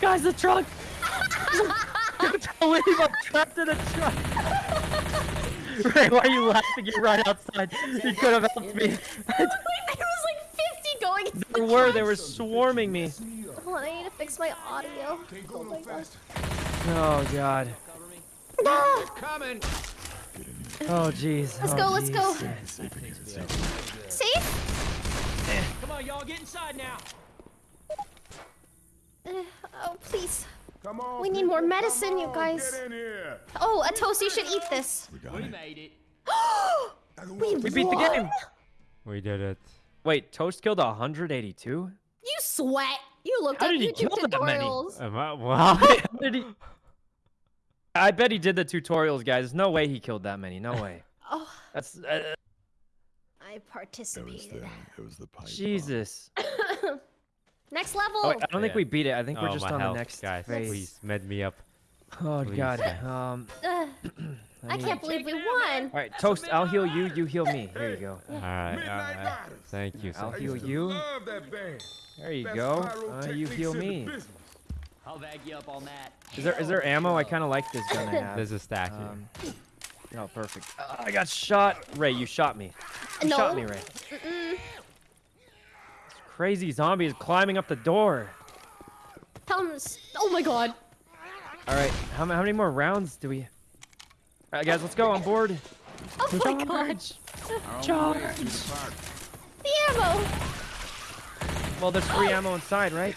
Guys, the truck! [LAUGHS] Don't believe I'm trapped in a truck! [LAUGHS] Ray, why are you laughing? You're right outside. You could have helped me. [LAUGHS] there was like 50 going into There the were, they were swarming me. Hold on, I need to fix my audio. Oh my no god. Oh, God. Ah, Oh, jeez. Let's Oh, go, let's go. jeez. Safe? Come on, y'all, get inside now. Uh, oh, please. Come on. We need people, more come medicine, you guys. Get in here. Oh, a toast, you should eat this. We got We it. made it. [GASPS] we, We beat the game! We did it. Wait, Toast killed 182? You sweat. You looked How up did he YouTube kill that many? tutorials. Am I, [LAUGHS] wow. How [LAUGHS] did he... I bet he did the tutorials, guys. There's no way he killed that many. No way. [LAUGHS] Oh, That's... Uh, I It was participated. the, it was the pipe. Jesus. Next level. Oh, wait, I don't think we beat it. I think we're oh, just on health, the next guys. phase. Please, med me up. Oh Please, god. Um. [CLEARS THROAT] Ugh, let I can't believe we won. All right, toast. I'll heal you. You heal me. Here you go. All right, all Midnight right. Riders. Thank you. I'll heal you. Love that band. There you Best go. Uh, you heal me. I'll bag you up on that. Is there is there ammo? I kind of like this gun I [LAUGHS] have. There's a stack here. Um. Oh, perfect. Uh, I got shot. Ray, you shot me. You No. shot me, Ray. Mm-mm. Crazy zombie is climbing up the door. Tell him. s- Oh my god. All right. How, how many more rounds do we? All right, guys, let's go on board. Oh my god. Charge. The ammo. Well, there's free ammo inside, right?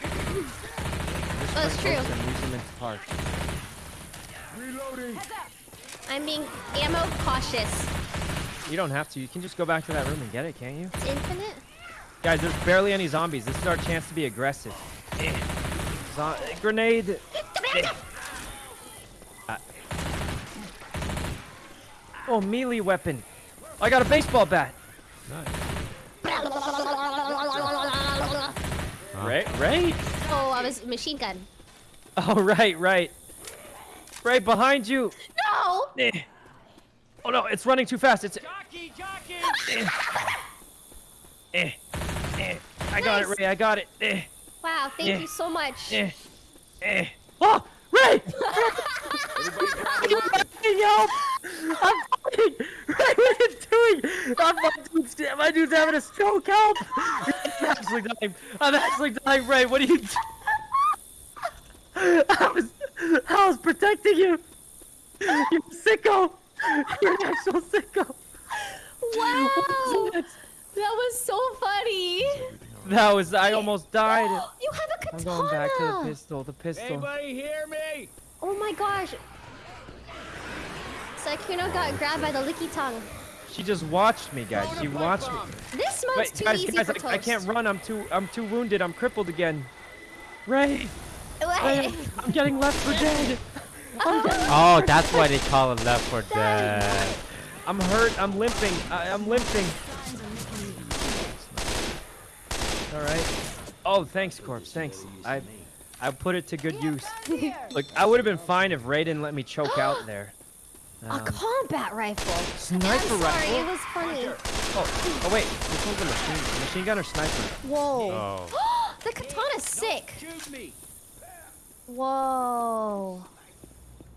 That's true. Use them in park. Reloading. I'm being ammo cautious. You don't have to. You can just go back to that room and get it, can't you? It's infinite. Guys, there's barely any zombies. This is our chance to be aggressive. Zo- grenade. Oh, melee weapon. I got a baseball bat. Right, right. Oh, I was machine gun. Oh, right, right. Right behind you. No! Eh. Oh no, it's running too fast. It's. Jockey, jockey! Eh. Eh. I got it, Nice. Ray. I got it. Eh. Wow, thank Yeah. you so much. Eh. Eh. Oh, Ray! Help! I'm falling! Ray, what are you doing? I'm, my, dude's, my dude's having a stroke. Help! I'm actually dying. I'm actually dying, Ray. What are you doing? I was, I was protecting you. You're sicko. You're an actual sicko. Wow! What That was so funny. That? That was. I almost died. You have a I'm going back to the pistol. The pistol. Anybody hear me? Oh my gosh. Sykkuno got grabbed by the licky tongue. She just watched me, guys. She watched me. This mode's Wait, too guys, easy guys, for I, toast. I can't run. I'm too. I'm too wounded. I'm crippled again. Ray, Ray, I'm getting left for oh. dead. Oh, that's why they call it Left 4 Dead. I'm hurt. I'm limping. I, I'm limping. All right. Oh, thanks, Corpse. Thanks. I, I put it to good use. [LAUGHS] Look, I would have been fine if Ray didn't let me choke out [GASPS] there. A Um, combat rifle. sniper I'm sorry, rifle. it was funny. Oh, oh wait. This one's a machine, machine gun or sniper? Whoa. Oh. [GASPS] the katana's sick. Whoa.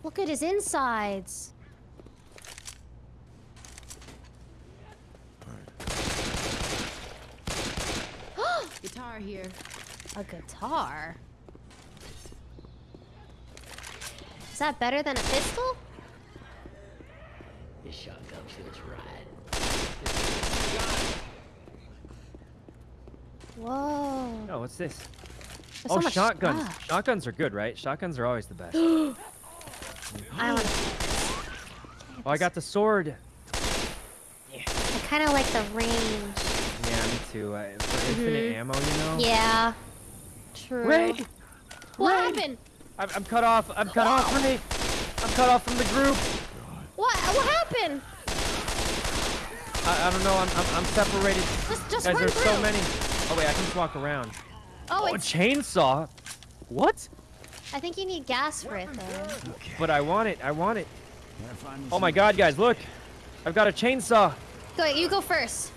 Look at his insides. Guitar here. A guitar? Is that better than a pistol? This shotgun feels right. Whoa. Oh, what's this? There's oh, so shotguns. stuff. Shotguns are good, right? Shotguns are always the best. [GASPS] I, want Oh, I got the sword. I kind of like the range. Yeah, too. Uh, for infinite ammo, you know. Yeah. True. Ray, What Ray. happened? I'm, I'm cut off. I'm cut off, Ray. I'm cut off from the group. What? What happened? I, I don't know. I'm, I'm, I'm separated. Just, just Guys, run there's through. so many. Oh wait, I can just walk around. Oh, Oh, a it's, chainsaw. What? I think you need gas for it though. But I want it. I want it. Oh my God, guys, look! I've got a chainsaw. Go, you go first.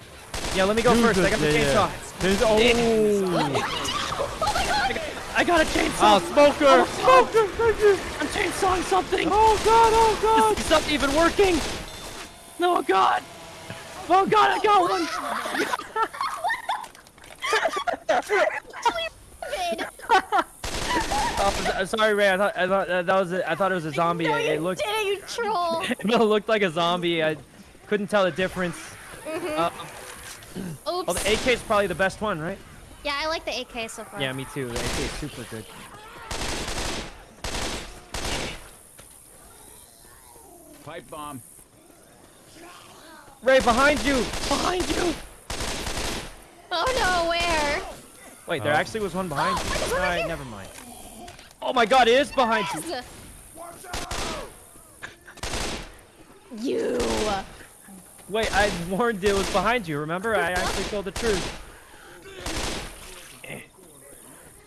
Yeah, let me go first. I got the Yeah, yeah. chainsaw. There's, oh. I got a chainsaw. Oh, smoker! Smoker! Thank you! I'm chainsawing something. Oh god, oh god! It's not even working? No, God! Oh God, I got one! [LAUGHS] Oh, sorry, Ray. I thought I thought uh, that was a, I thought it was a zombie. No, it, you it looked did it, you troll. [LAUGHS] it looked like a zombie. I couldn't tell the difference. Uh, oh, the AK is probably the best one, right? Yeah, I like the AK so far. Yeah, me too. The AK is super good. Pipe bomb. Ray, behind you! Behind you! Oh no, where? Wait, there Oh. actually was one behind [GASPS] there's you. one right Alright, never mind. Oh my god, it is behind you! Yes. You. Wait, I warned you it was behind you, remember? I actually told the truth.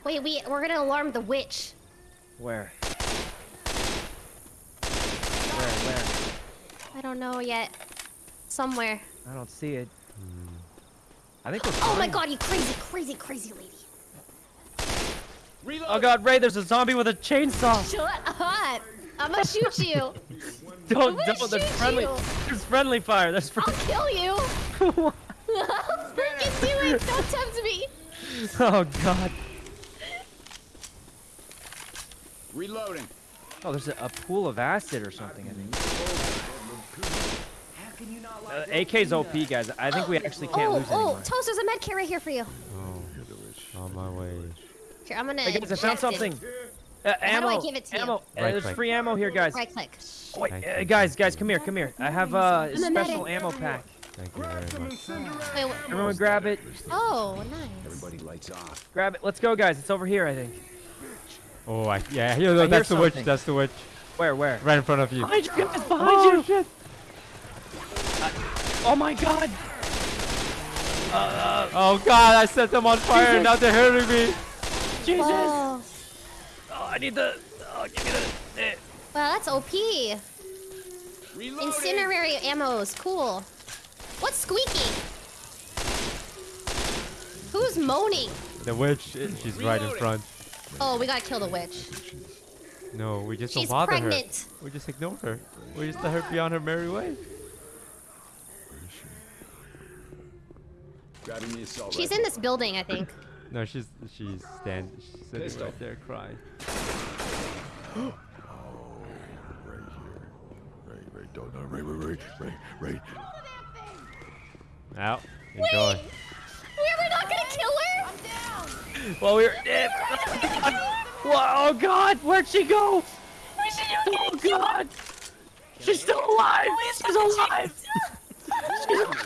Wait, we we're gonna alarm the witch. Where? Where, where? I don't know yet. Somewhere. I don't see it. Hmm. I think we're Oh my god, you crazy, crazy, crazy lady. Reload. Oh god, Ray, there's a zombie with a chainsaw! Shut up. I'm gonna shoot you. [LAUGHS] Don't, gonna don't, there's shoot friendly, you. there's friendly fire, there's I'll kill you. [LAUGHS] Freaking do it. Don't tempt me. [LAUGHS] Oh god. Reloading. Oh, there's a, a pool of acid or something, I think. Uh, AK's OP, guys. I think we actually can't oh, lose oh, anymore. Toast, there's a med kit right here for you. On my way. Here, I'm gonna. Hey guys, I found inject it. Something. Uh, How do I ammo. give it to you? ammo. Uh, Right there's free ammo here, guys. Right click. Oh, wait, Thank uh, guys, guys, come here, come here. I have uh, a special medic. ammo pack. Thank you very much. Wait, wh- Everyone grab it. oh, nice. Everybody lights off. Grab it. Let's go, guys. It's over here, I think. Oh, I, yeah, yeah, I that's the hear witch, that's the witch. Where, where? Right in front of you. Behind you, guys, behind Oh, you. shit. Oh my god! Oh god, I set them on fire and now they're hurting me. Jesus! Whoa. Oh, I need the. Oh, give me the. eh. Wow, that's OP. Reloading. Incinerary ammos, cool. What's squeaking? Who's moaning? The witch, eh, she's right in front. Oh, we gotta kill the witch. No, we just She's don't bother pregnant. her. We just ignore her. We just let her be on her merry way. Grabbing the assault She's in this building, I think. No, she's she's stand she's sitting Pistol. right there crying. [GASPS] Right here. Right, right, don't, no, right, right, right, right, right. Out. Enjoy. We were not gonna kill her? I'm down. Well, we're. eh, [LAUGHS] Whoa, oh god! Where'd she go? Oh god! She's still alive! She's alive!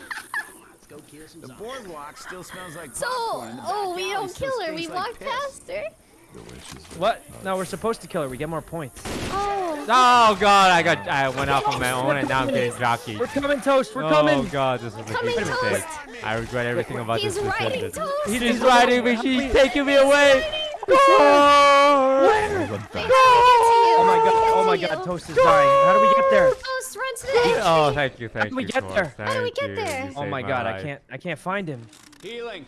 [LAUGHS] The boardwalk still smells like So, popcorn. and the oh, back we don't kill her. We stinks like walk piss. past her. The witch is What? No, we're supposed to kill her. We get more points. Oh. Oh god, I got I went off on my own and now I'm getting jockey. We're coming, Toast. We're coming. oh god, this was a Coming, huge mistake. Toast. I regret everything about He's this riding decision. toast. She's riding me, she's taking me away. Oh, Where? run They fast. have to get to you. Oh my god! Oh my god! Toast is dying. How do we get there? Toast, run to the entry. Oh, thank you, thank do we get Torch, there? How do we get you, there? you Oh saved my god! I can't. I can't find him. Healing.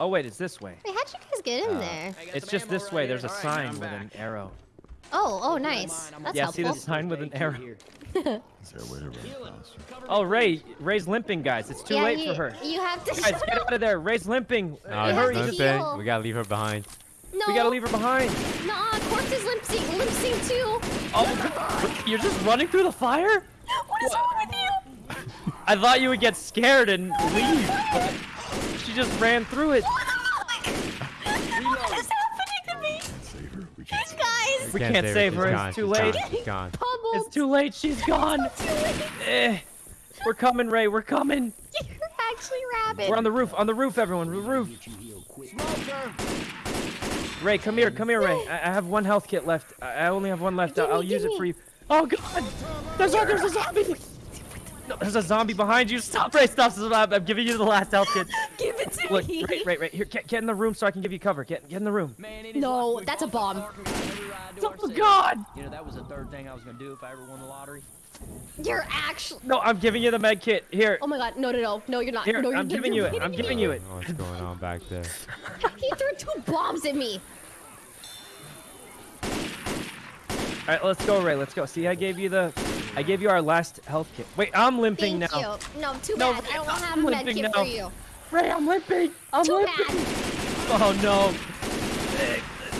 Oh wait, it's this way. Wait, how'd you guys get in Uh, there? It's just this way. There's a All right, sign with an arrow. Oh, oh, nice. That's Yeah, see helpful. this sign with an arrow. [LAUGHS] Is there a way to run? Oh, Ray, Ray's limping, guys. It's too yeah, late you, for her. You have to. [LAUGHS] Guys, get out of there. Ray's limping. No, she's have hurry. to limping. heal. We gotta leave her behind. no, We gotta leave her behind. Nah, corpse is limp sync, limp sync too. Oh, you're just running through the fire? What is wrong with you? I thought you would get scared and leave. but She just ran through it. What is happening to me? Save her. We can't save. Guys, We can't save her, She's too late. gone, She's gone. It's too late. She's gone. too late. Eh. We're coming, Ray. We're coming. You're actually rabid. We're on the roof. On the roof, everyone. The roof. Ray, come here. Come here, Ray. I, I have one health kit left. I, I only have one left. Gimme, I'll use it gimme. for you. Oh God! There's a there's a zombie. No, there's a zombie behind you. Stop, Ray. Stop. stop. I'm giving you the last health kit. [LAUGHS] Give it to Look, me. Ray, Ray, Ray. Here, get, get in the room so I can give you cover. Get, get in the room. Man, No, that's a bomb. Oh God! You know, that was the third thing I was gonna do if I ever won the lottery. You're actually. No, I'm giving you the med kit. Here, Oh my god, no, no, no, no, you're not. here. no, you're I'm giving you it. I'm giving you it. what's going on back there. [LAUGHS] He threw two bombs at me. All right, let's go, Ray. Let's go. See, I gave you the, I gave you our last health kit. Wait, I'm limping Thank now. you. No, too No, bad. I don't I'm have a med kit now. for you. Ray, I'm limping. I'm Too limping. bad. Oh no.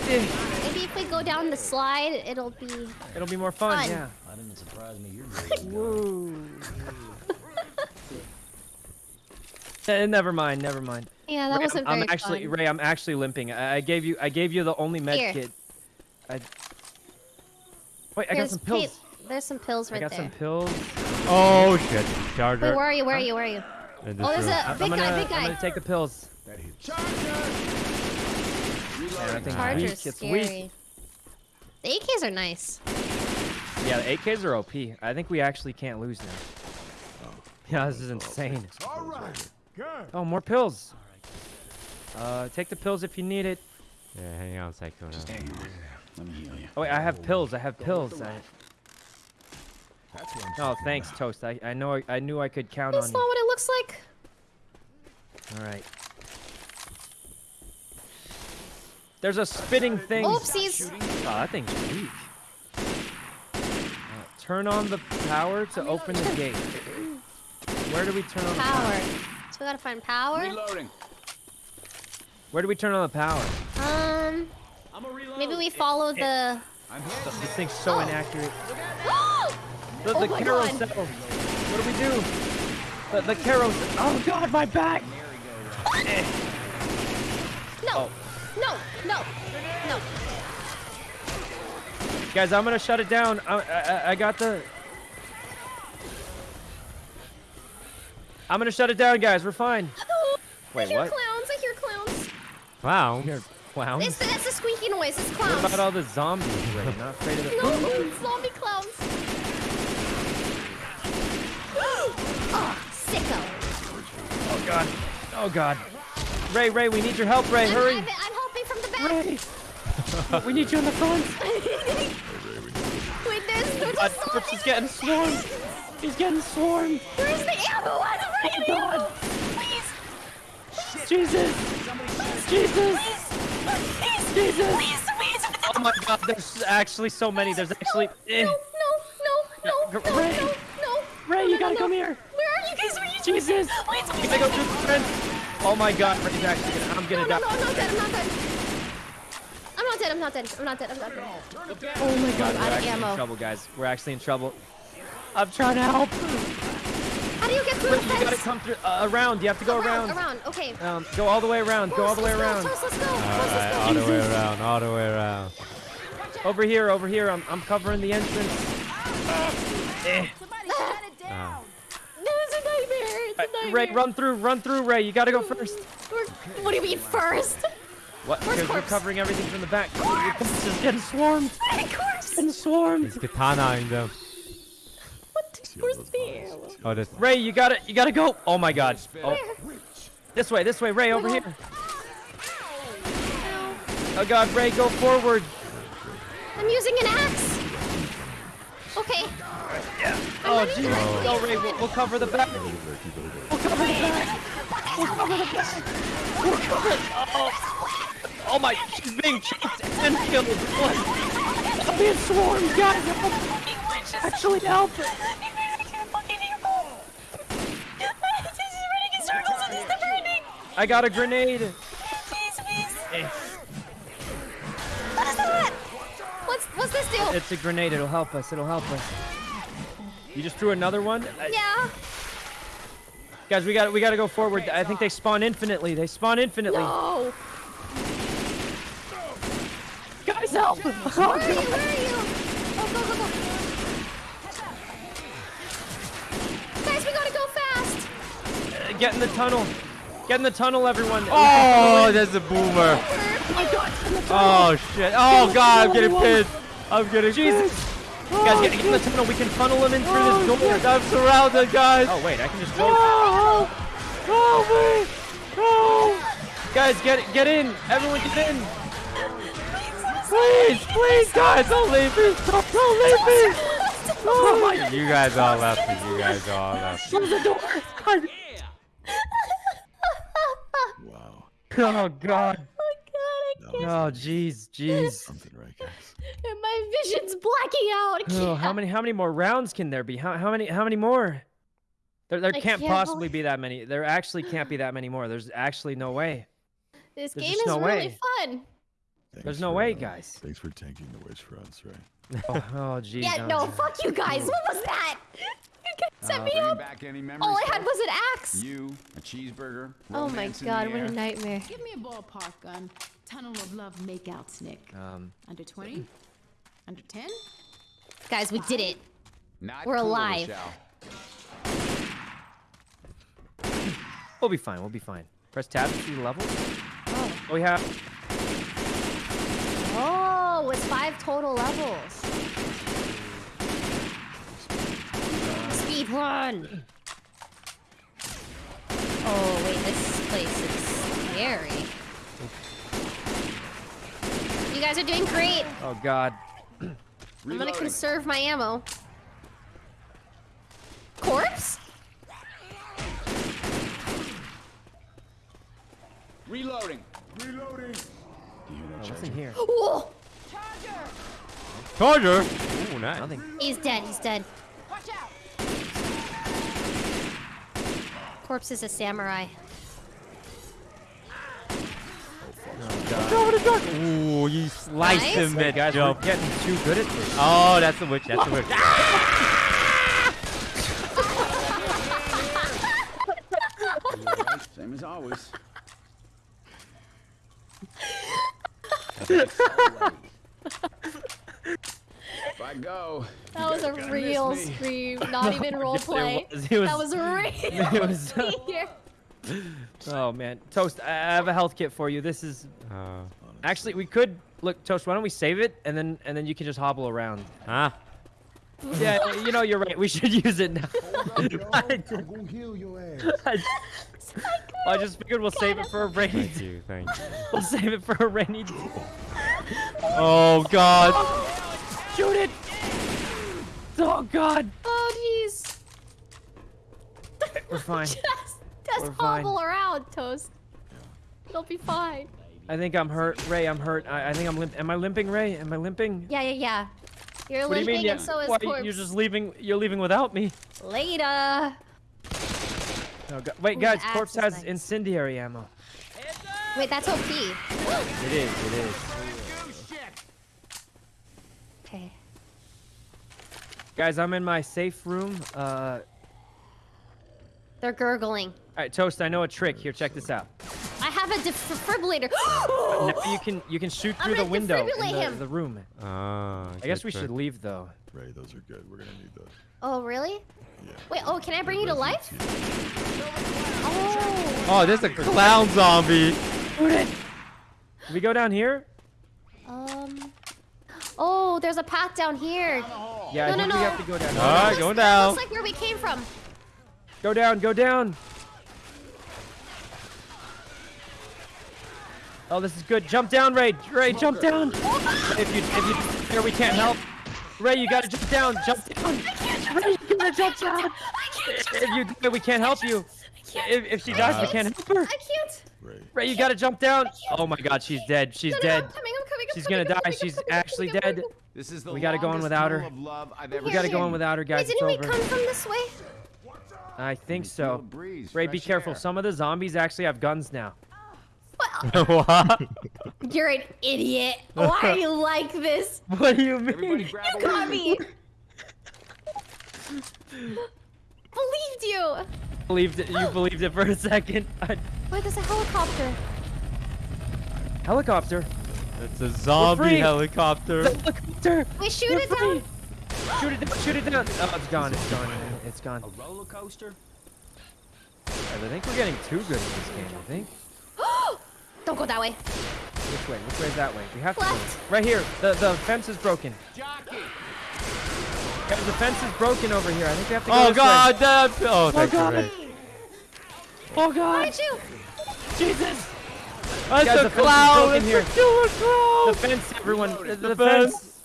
Maybe if we go down the slide, it'll be. It'll be more fun. Fun. Yeah. That didn't surprise me. You're [LAUGHS] good. Woo. Eh, never mind. Never mind. Yeah, that Ray, wasn't I'm, very I'm actually fun. Ray. I'm actually limping. I, I gave you. I gave you the only med Here. kit. I. Wait, I got some pa- pills. There's some pills right there. I right got there. some pills. Oh shit! Charger. Wait, where are you? Where are you? Where are you? Oh, there's room. a I'm big gonna, guy, big guy. I'm gonna take the pills. Charger. Man, Charger's weak. It's scary. weak. The AKs are nice. Yeah, the AKs are OP. I think we actually can't lose now. Yeah, this is insane. All right. Good. Oh, more pills. Uh, take the pills if you need it. Yeah, hang on a second. now. Let me heal you. Oh wait, I have pills. I have pills. I... That's what I'm Oh, thanks, Toast. I, I know I, I knew I could count That's on not you. what it looks like. All right. There's a spitting thing. Oh, Oopsies. that thing's weak. Uh, turn on the power to open the gate. Where do we turn on the Power. power? So we gotta find power. Reloading. Where do we turn on the power? Um, I'm a reload. Maybe we follow the. I'm hit. This thing's so Oh. inaccurate. [GASPS] oh The, Oh carousel. God. What do we do? The, the carousel. Oh God, my back. Eh. no! Oh. No! No! No! Guys, I'm gonna shut it down. I, I, I got the. I'm gonna shut it down, guys. We're fine. [GASPS] I Wait, hear what? clowns. I hear clowns. Wow. Clowns. It's that's a squeaky noise. It's What clowns. about all the zombies? Ray? You're not afraid of the. No, zombie clowns. [GASPS] Ah, oh, sick. God. Oh God. Ray, Ray, we need your help, Ray. I'm, Hurry. I'm, I'm helping from the back. Ray. [LAUGHS] we need you in the front. Wait, there's, there's God, Corpse is getting swarmed. He's getting swarmed. Where's the ammo? I don't oh, have any ammo. Please, Jesus. Jesus. please, Jesus. please, please. Oh my God, there's actually so many. There's actually. eh. No, no, no, no, no, Ray. no, no. Ray, no, you no, gotta no. come here. Where are you guys? Where are you? Jesus. Please, please. gotta go through the fence. Oh my God, Ray's actually gonna. I'm gonna no, die. no, I'm not dead. I'm not dead. I'm not dead. I'm not dead. I'm not dead. I'm not dead. Oh my god, God, we're out of actually in ammo. trouble, guys. We're actually in trouble. I'm trying to help. How do you get through the You gotta come through uh, around. You have to go around, around. around. Okay. Um, go all the way around. Go all the way around. Let's go. Alright, all the way around, all the way around. Over here, over here. I'm, I'm covering the entrance. Eh. Ah. No, it's a nightmare. It's a nightmare. Ray, run through, run through, Ray. You gotta go first. We're- What do you mean first? What? Because we're covering everything from the back. Your corpse is getting swarmed. Of course. Getting swarmed. There's katana in them. What? Where's the? Oh, that's Ray, you gotta, you gotta go. Oh my God. Oh, this way, this way, Ray, over here. Oh God, Ray, go forward. I'm using an axe. Okay. Oh running, Jesus. I'm Go, running. Ray. We'll, we'll cover the back. We'll cover the back. We'll cover the back. We'll cover it. Oh. Oh my, she's being choked and killed. I'm being swarmed, guys. Actually, help. Actually, help. I got a grenade. Eh, What is that? What's what's this do? It's a grenade. It'll help us. It'll help us. You just threw another one? Yeah. Guys, we got we got to go forward. I think they spawn infinitely. They spawn infinitely. No. Guys, help! Where are you? Where are you? Oh, go, go, go. Guys, we gotta go fast. Get in the tunnel. Get in the tunnel, everyone. Oh, there's a boomer. Oh, oh shit. Oh god, I'm getting pissed. I'm getting Jesus. pissed. Guys, get, get in the tunnel. We can funnel them in through this door. I'm surrounded, guys. Oh wait, I can just go. Oh, help me. Oh, Guys, get get in. Everyone, get in. please, please, guys, don't leave me. Don't, don't leave me. Oh my. You guys all left me. You guys all left me. Close the door. Wow. Oh god. Oh god, I can't. Oh jeez, jeez. Something right, guys. And my vision's blacking out. I Oh, how many how many more rounds can there be? How how many how many more? There there I can't can't possibly believe- be that many. There actually can't be that many more. There's actually no way. This There's game is no really way. fun. Thanks There's no for, way, uh, guys. Thanks for tanking the witch for us, right? [LAUGHS] Oh, oh jeez. Yeah, oh, no, fuck you guys. What was that? You guys [LAUGHS] set me up. back any. All I had was an axe. You, a cheeseburger. Oh my god, what a nightmare. Give me a ballpark gun. Tunnel of Love makeout snick. Um, Under 20? Under 10? Guys, we did it. Not We're cool, alive. Rochelle. we'll be fine. We'll be fine. Press tab to see the levels. Oh, we have. Oh, it's five total levels. Speed run. Oh wait, this place is scary. You guys are doing great. Oh God. [CLEARS THROAT] I'm gonna Reloading. conserve my ammo. Corpse? Reloading. Reloading. Oh, what's in here? Whoa! Charger. Ooh, nice. Nothing. He's dead. He's dead. Corpse is a samurai. Ooh, you sliced Nice. him mid Guys, we're jump. getting too good at this. Oh, that's the witch. That's the witch. [LAUGHS] Same as always. [LAUGHS] if I go, [LAUGHS] That was a real scream, not even role Yes, it play. That was- was real. it was- [LAUGHS] here. [LAUGHS] Oh man, Toast. I I have a health kit for you. This is Uh, actually we could look, Toast. Why don't we save it and then and then you can just hobble around. huh? Yeah, you know you're right. We should use it now. Hold up, yo. I'm gonna heal your ass. I- I just figured we'll save it for a rainy. Thank you, thank you. We'll save it for a rainy. day. Oh God! Shoot it! Oh God! Oh jeez. We're fine. [LAUGHS] Just, just We're fine. hobble around, Toast. It'll be fine. I think I'm hurt, Ray. I'm hurt. I, I think I'm limp. Am I limping, Ray? Am I limping? Yeah, yeah, yeah. You're What do you limping mean? Yeah. and so is Why, corpse. you're just leaving? You're leaving without me? Later. Oh, God. Wait, Ooh, guys. Corpse has nice. incendiary ammo. Wait, that's OP. It is. It is. Okay. Guys, I'm in my safe room. Uh, They're gurgling. all right, Toast. I know a trick. Here, check this out. I have a defibrillator. [GASPS] Now you can you can shoot through the window defibrillate in the, the room. Ah. I guess we trick. should leave though. Ray, those are good. We're gonna need those. oh, really? Yeah. Wait, oh, can I bring you to life? Oh. Oh, there's a clown zombie. Can We go down here. Um. Oh, there's a path down here. Yeah, I No, no, we no. have to go down. All right, Looks- going down. Looks like where we came from. Go down. Go down. Oh, this is good. Jump down, Ray. Ray, jump down. If you if you here, we can't help. Ray, you gotta jump down. Jump down. I can't Ray, you gotta jump down. If you we can't help you. If, if she dies, we uh, can't help her. I can't. Ray. Ray, you gotta jump down. Oh my God, she's dead. She's No, no, dead. No, I'm coming, I'm coming, I'm She's coming, gonna die. coming, She's coming, actually coming, dead. This is the We gotta go in longest without her. love I've ever We gotta go seen. in without her, guys. Wait, didn't we over. come from this way? I think so. the breeze, Ray, be careful. air. Some of the zombies actually have guns now. [LAUGHS] what? [LAUGHS] You're an idiot. Why are you like this? [LAUGHS] What do you mean? You a got me. Believed you. Believed it, you [GASPS] believed it for a second. I- Wait, there's a helicopter. helicopter. It's a zombie helicopter. Helicopter. Wait, shoot We're it down. Shoot it down. Shoot it down. Oh, it's gone. It's gone. It's gone. A roller coaster? I think we're getting too good at this game. I think. [GASPS] Don't go that way. Which way? Which way is that way? We have to. Go. Right here. The the fence is broken. Jockey. Guys, the fence is broken over here. I think we have to go Oh this God! Way. That, oh, oh thank you, God. Ray. Oh God. Where'd you? Jesus. That's Guys, a the fence clown! broken It's here. a killer clown! The fence, everyone. The, The fence. fence.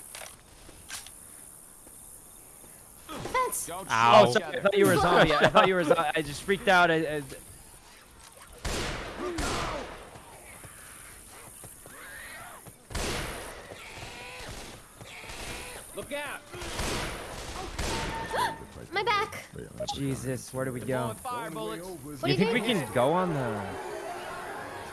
Fence. Ow. Oh, sorry. I thought you were a zombie. I thought you were a zombie. I just freaked out. I, I, Look out. My back. Ray, I'm gonna put Jesus, where do we go? Fire bullets. What Do do you think we can go on the?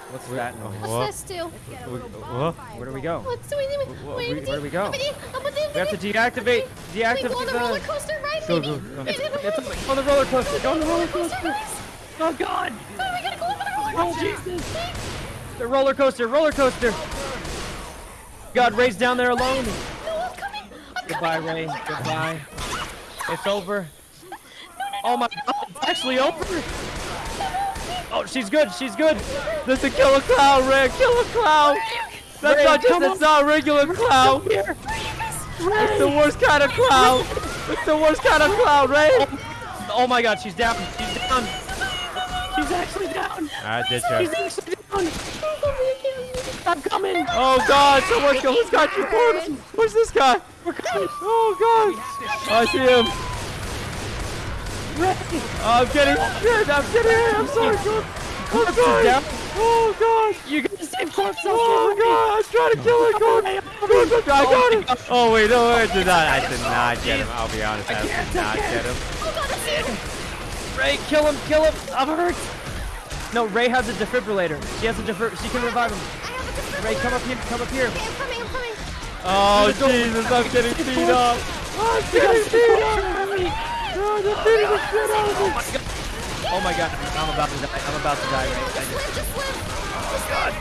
What's that noise? What's this do? What? Where do we go? What's doing? wh- Wait, where do we go? Up in the- up in the- We have to deactivate. Wait, go Deactivate on the the. roller coaster, right, Go, go, go. Wait, wait, wait, It's on the roller coaster. Go on the roller Coaster, coaster. Oh God! Oh, we gotta go over the roller Oh coaster. Jesus! The roller coaster. Roller coaster. God, Ray's down there alone. No, I'm coming. I'm Goodbye, coming. Ray. Goodbye. It's over. Oh my God! It's actually over. Oh, she's good. She's good. There's a killer clown, Ray! Killer clown! That's Ray, not just come a not a regular clown! Here. It's the worst kind of clown! It's the worst kind oh, of clown, Ray! Oh my God, she's down. She's down. She's actually down. I did She's actually down. I'm coming. Oh God! Someone's got, who's got your corpse? Where's this guy? We're coming. Oh God! I see him! I'm getting shit! I'm getting hit! I'm sorry, oh, God! I'm sorry! Oh God! You got the same corpse. Oh God! I'm trying to kill it, God! God, I got him! Oh, oh wait, no, I did not. I did not get him. I'll be honest, I did not get him. Ray, kill him, kill him. I'm hurt. No, Ray has a defibrillator. She has a defib. She can revive him. I have a defibrillator. Ray, come up here. Come up here. Okay, I'm coming, I'm coming. Oh Jesus! I'm getting oh, beat up. I'm getting beat up. Oh, they're beating the shit out of me. Oh my God, oh I'm about to die. I'm about to die, Ray. I just- Live, just live. Just oh live.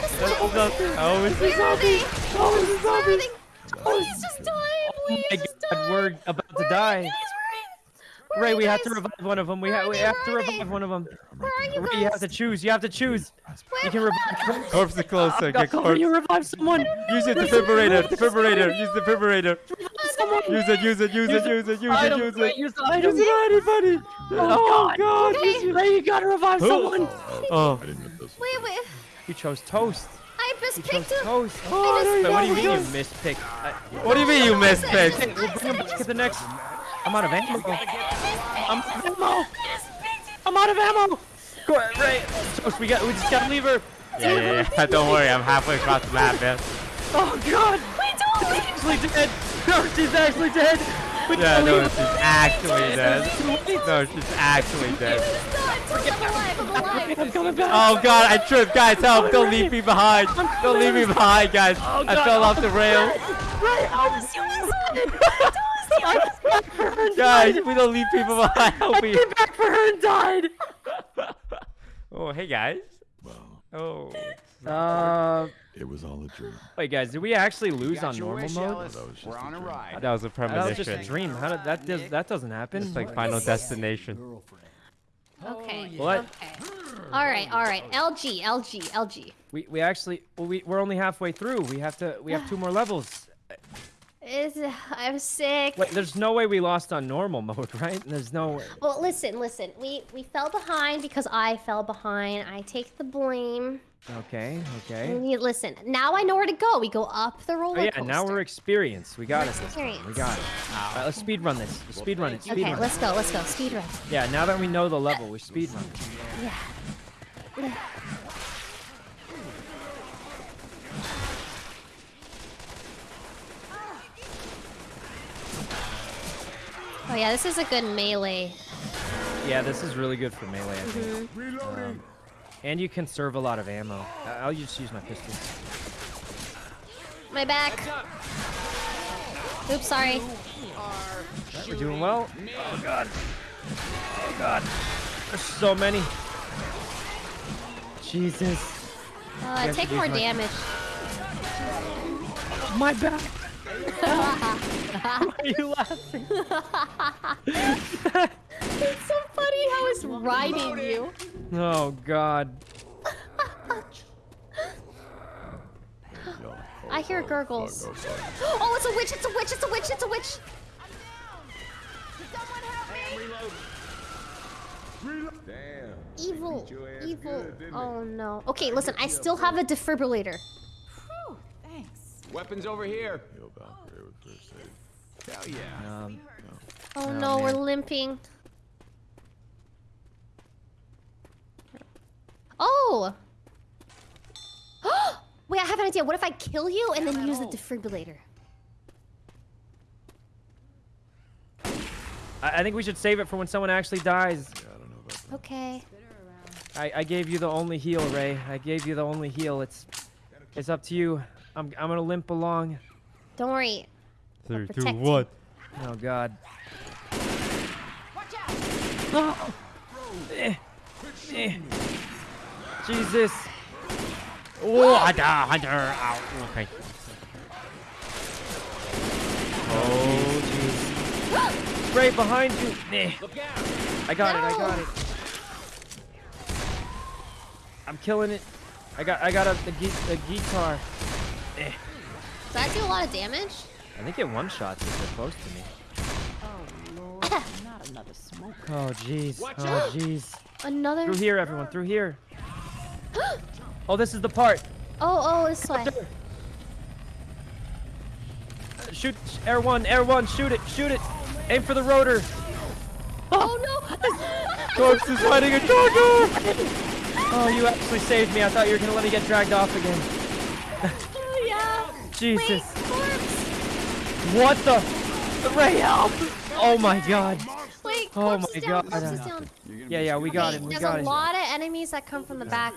Just That's live. Oh, it's a Where are they? zombie. Oh, it's a zombie. they? Please just die. Oh Please my just God, we're about to Where are die. Ray, you we have to revive one of them. We Where have we have to Where are they? revive one of them. Where are you Ray, you have to choose. You have to choose. You can revive. Corpse is closer. Oh, Get God, corpse. you revive someone. Use your defibrillator. Defibrillator. Use defibrillator. Someone. Use it, use it, use it, use it, use it, use it. Use the item. Use it, anybody. Oh, God. Okay. Use it, Ray, you gotta revive someone. Oh, oh, I didn't get this. Wait, wait. you chose toast. I You chose mispicked him. toast. I oh, just- what do you mean you just- mispicked? What do you mean you mispicked? We'll bring him I back just at the next. I'm out of ammo. I'm out of ammo. I'm out of ammo. Go ahead, Ray. Toast, we got. We just gotta leave her. Yeah, yeah, yeah. [LAUGHS] Don't worry, I'm halfway across the map, man. Oh God. Wait, don't leave. Actually dead. No, she's actually dead. We Yeah, no, leave she's actually dead. No, she's actually dead. I'm still alive. I'm alive. I'm coming back. Oh god, I tripped. Guys, help. Don't leave me behind. Don't leave me behind, guys. Oh, I God. fell off the rail. [LAUGHS] Ray, [LAUGHS] I was Guys, we don't leave people [LAUGHS] behind. Help me. came back for her and died. [LAUGHS] Oh, hey, guys. Wow. Oh. Uh, It was all a dream. wait, guys, did we actually lose Got on normal wish, mode? Alice. That was just We're a on a dream. ride. That was a premonition. That was just a dream. How did that does that doesn't happen? It's like Final Destination. Okay. What? Okay. All right. All right. LG. LG. LG. We we actually well, we we're only halfway through. We have to we have two more levels. Is I'm sick. Wait, there's no way we lost on normal mode, [LAUGHS] right? There's no way. Well, listen, listen. We we fell behind because I fell behind. I take the blame. Okay, okay. Listen, now I know where to go. We go up the oh, roller Oh yeah, coaster. now we're experienced. We got We're it. time. We experienced. got it. All right, let's speed run this. Let's speed run it. Speed Okay, run. let's go. Let's go. Speed run. Yeah, now that we know the level, we speed run. Yeah. Oh yeah, this is a good melee. Yeah, this is really good for melee. I think. Um, and you conserve a lot of ammo. I'll just use my pistol. My back. Oops, sorry. We're doing well. Oh god. Oh god. There's so many. Jesus. Uh, I take more damage. My back. Why are you laughing? It's so funny how it's riding you. Oh god. I hear gurgles. oh, sorry. It's a witch! It's a witch! It's a witch! It's a witch! Damn. Evil, beat your ass evil. good. Oh no. Okay, listen. I still have a defibrillator. Thanks. Weapons over here. Yo, Valkyrie with first aid. Hell yeah. Um, Oh, Oh, no, we're limping. Oh! [GASPS] Wait, I have an idea. What if I kill you and then use the defibrillator? I, I think we should save it for when someone actually dies. Yeah, I don't know about that. Okay. I, I gave you the only heal, Ray. I gave you the only heal. It's it's up to you. I'm I'm gonna limp along. Don't worry. Three, two, protect one. Oh God. Eh. Eh. Jesus. Oh, Hunter, Hunter. Ow. Okay. Oh jeez. Right behind you. Eh. I got it. I got it. I'm killing it. I got I got a the, gui- the guitar. Eh. Does that do a lot of damage? I think it one shots if they're close to me. Oh lord, not another smoke. Oh jeez. Watch Oh out. jeez. Another. Through here, everyone. Through here. [GASPS] Oh, this is the part. Oh, oh, this way. Uh, Shoot, air one, air one, shoot it, shoot it. Aim for the rotor. Oh no! [LAUGHS] Corpse is fighting a charger. Oh, you actually saved me. I thought you were gonna let me get dragged off again. [LAUGHS] yeah. Jesus. Wait. What the? Ray, help! Oh my god. Wait, Oh my down. God. Down. Yeah, yeah, we got okay, it. We there's got a it. lot of enemies that come from the back.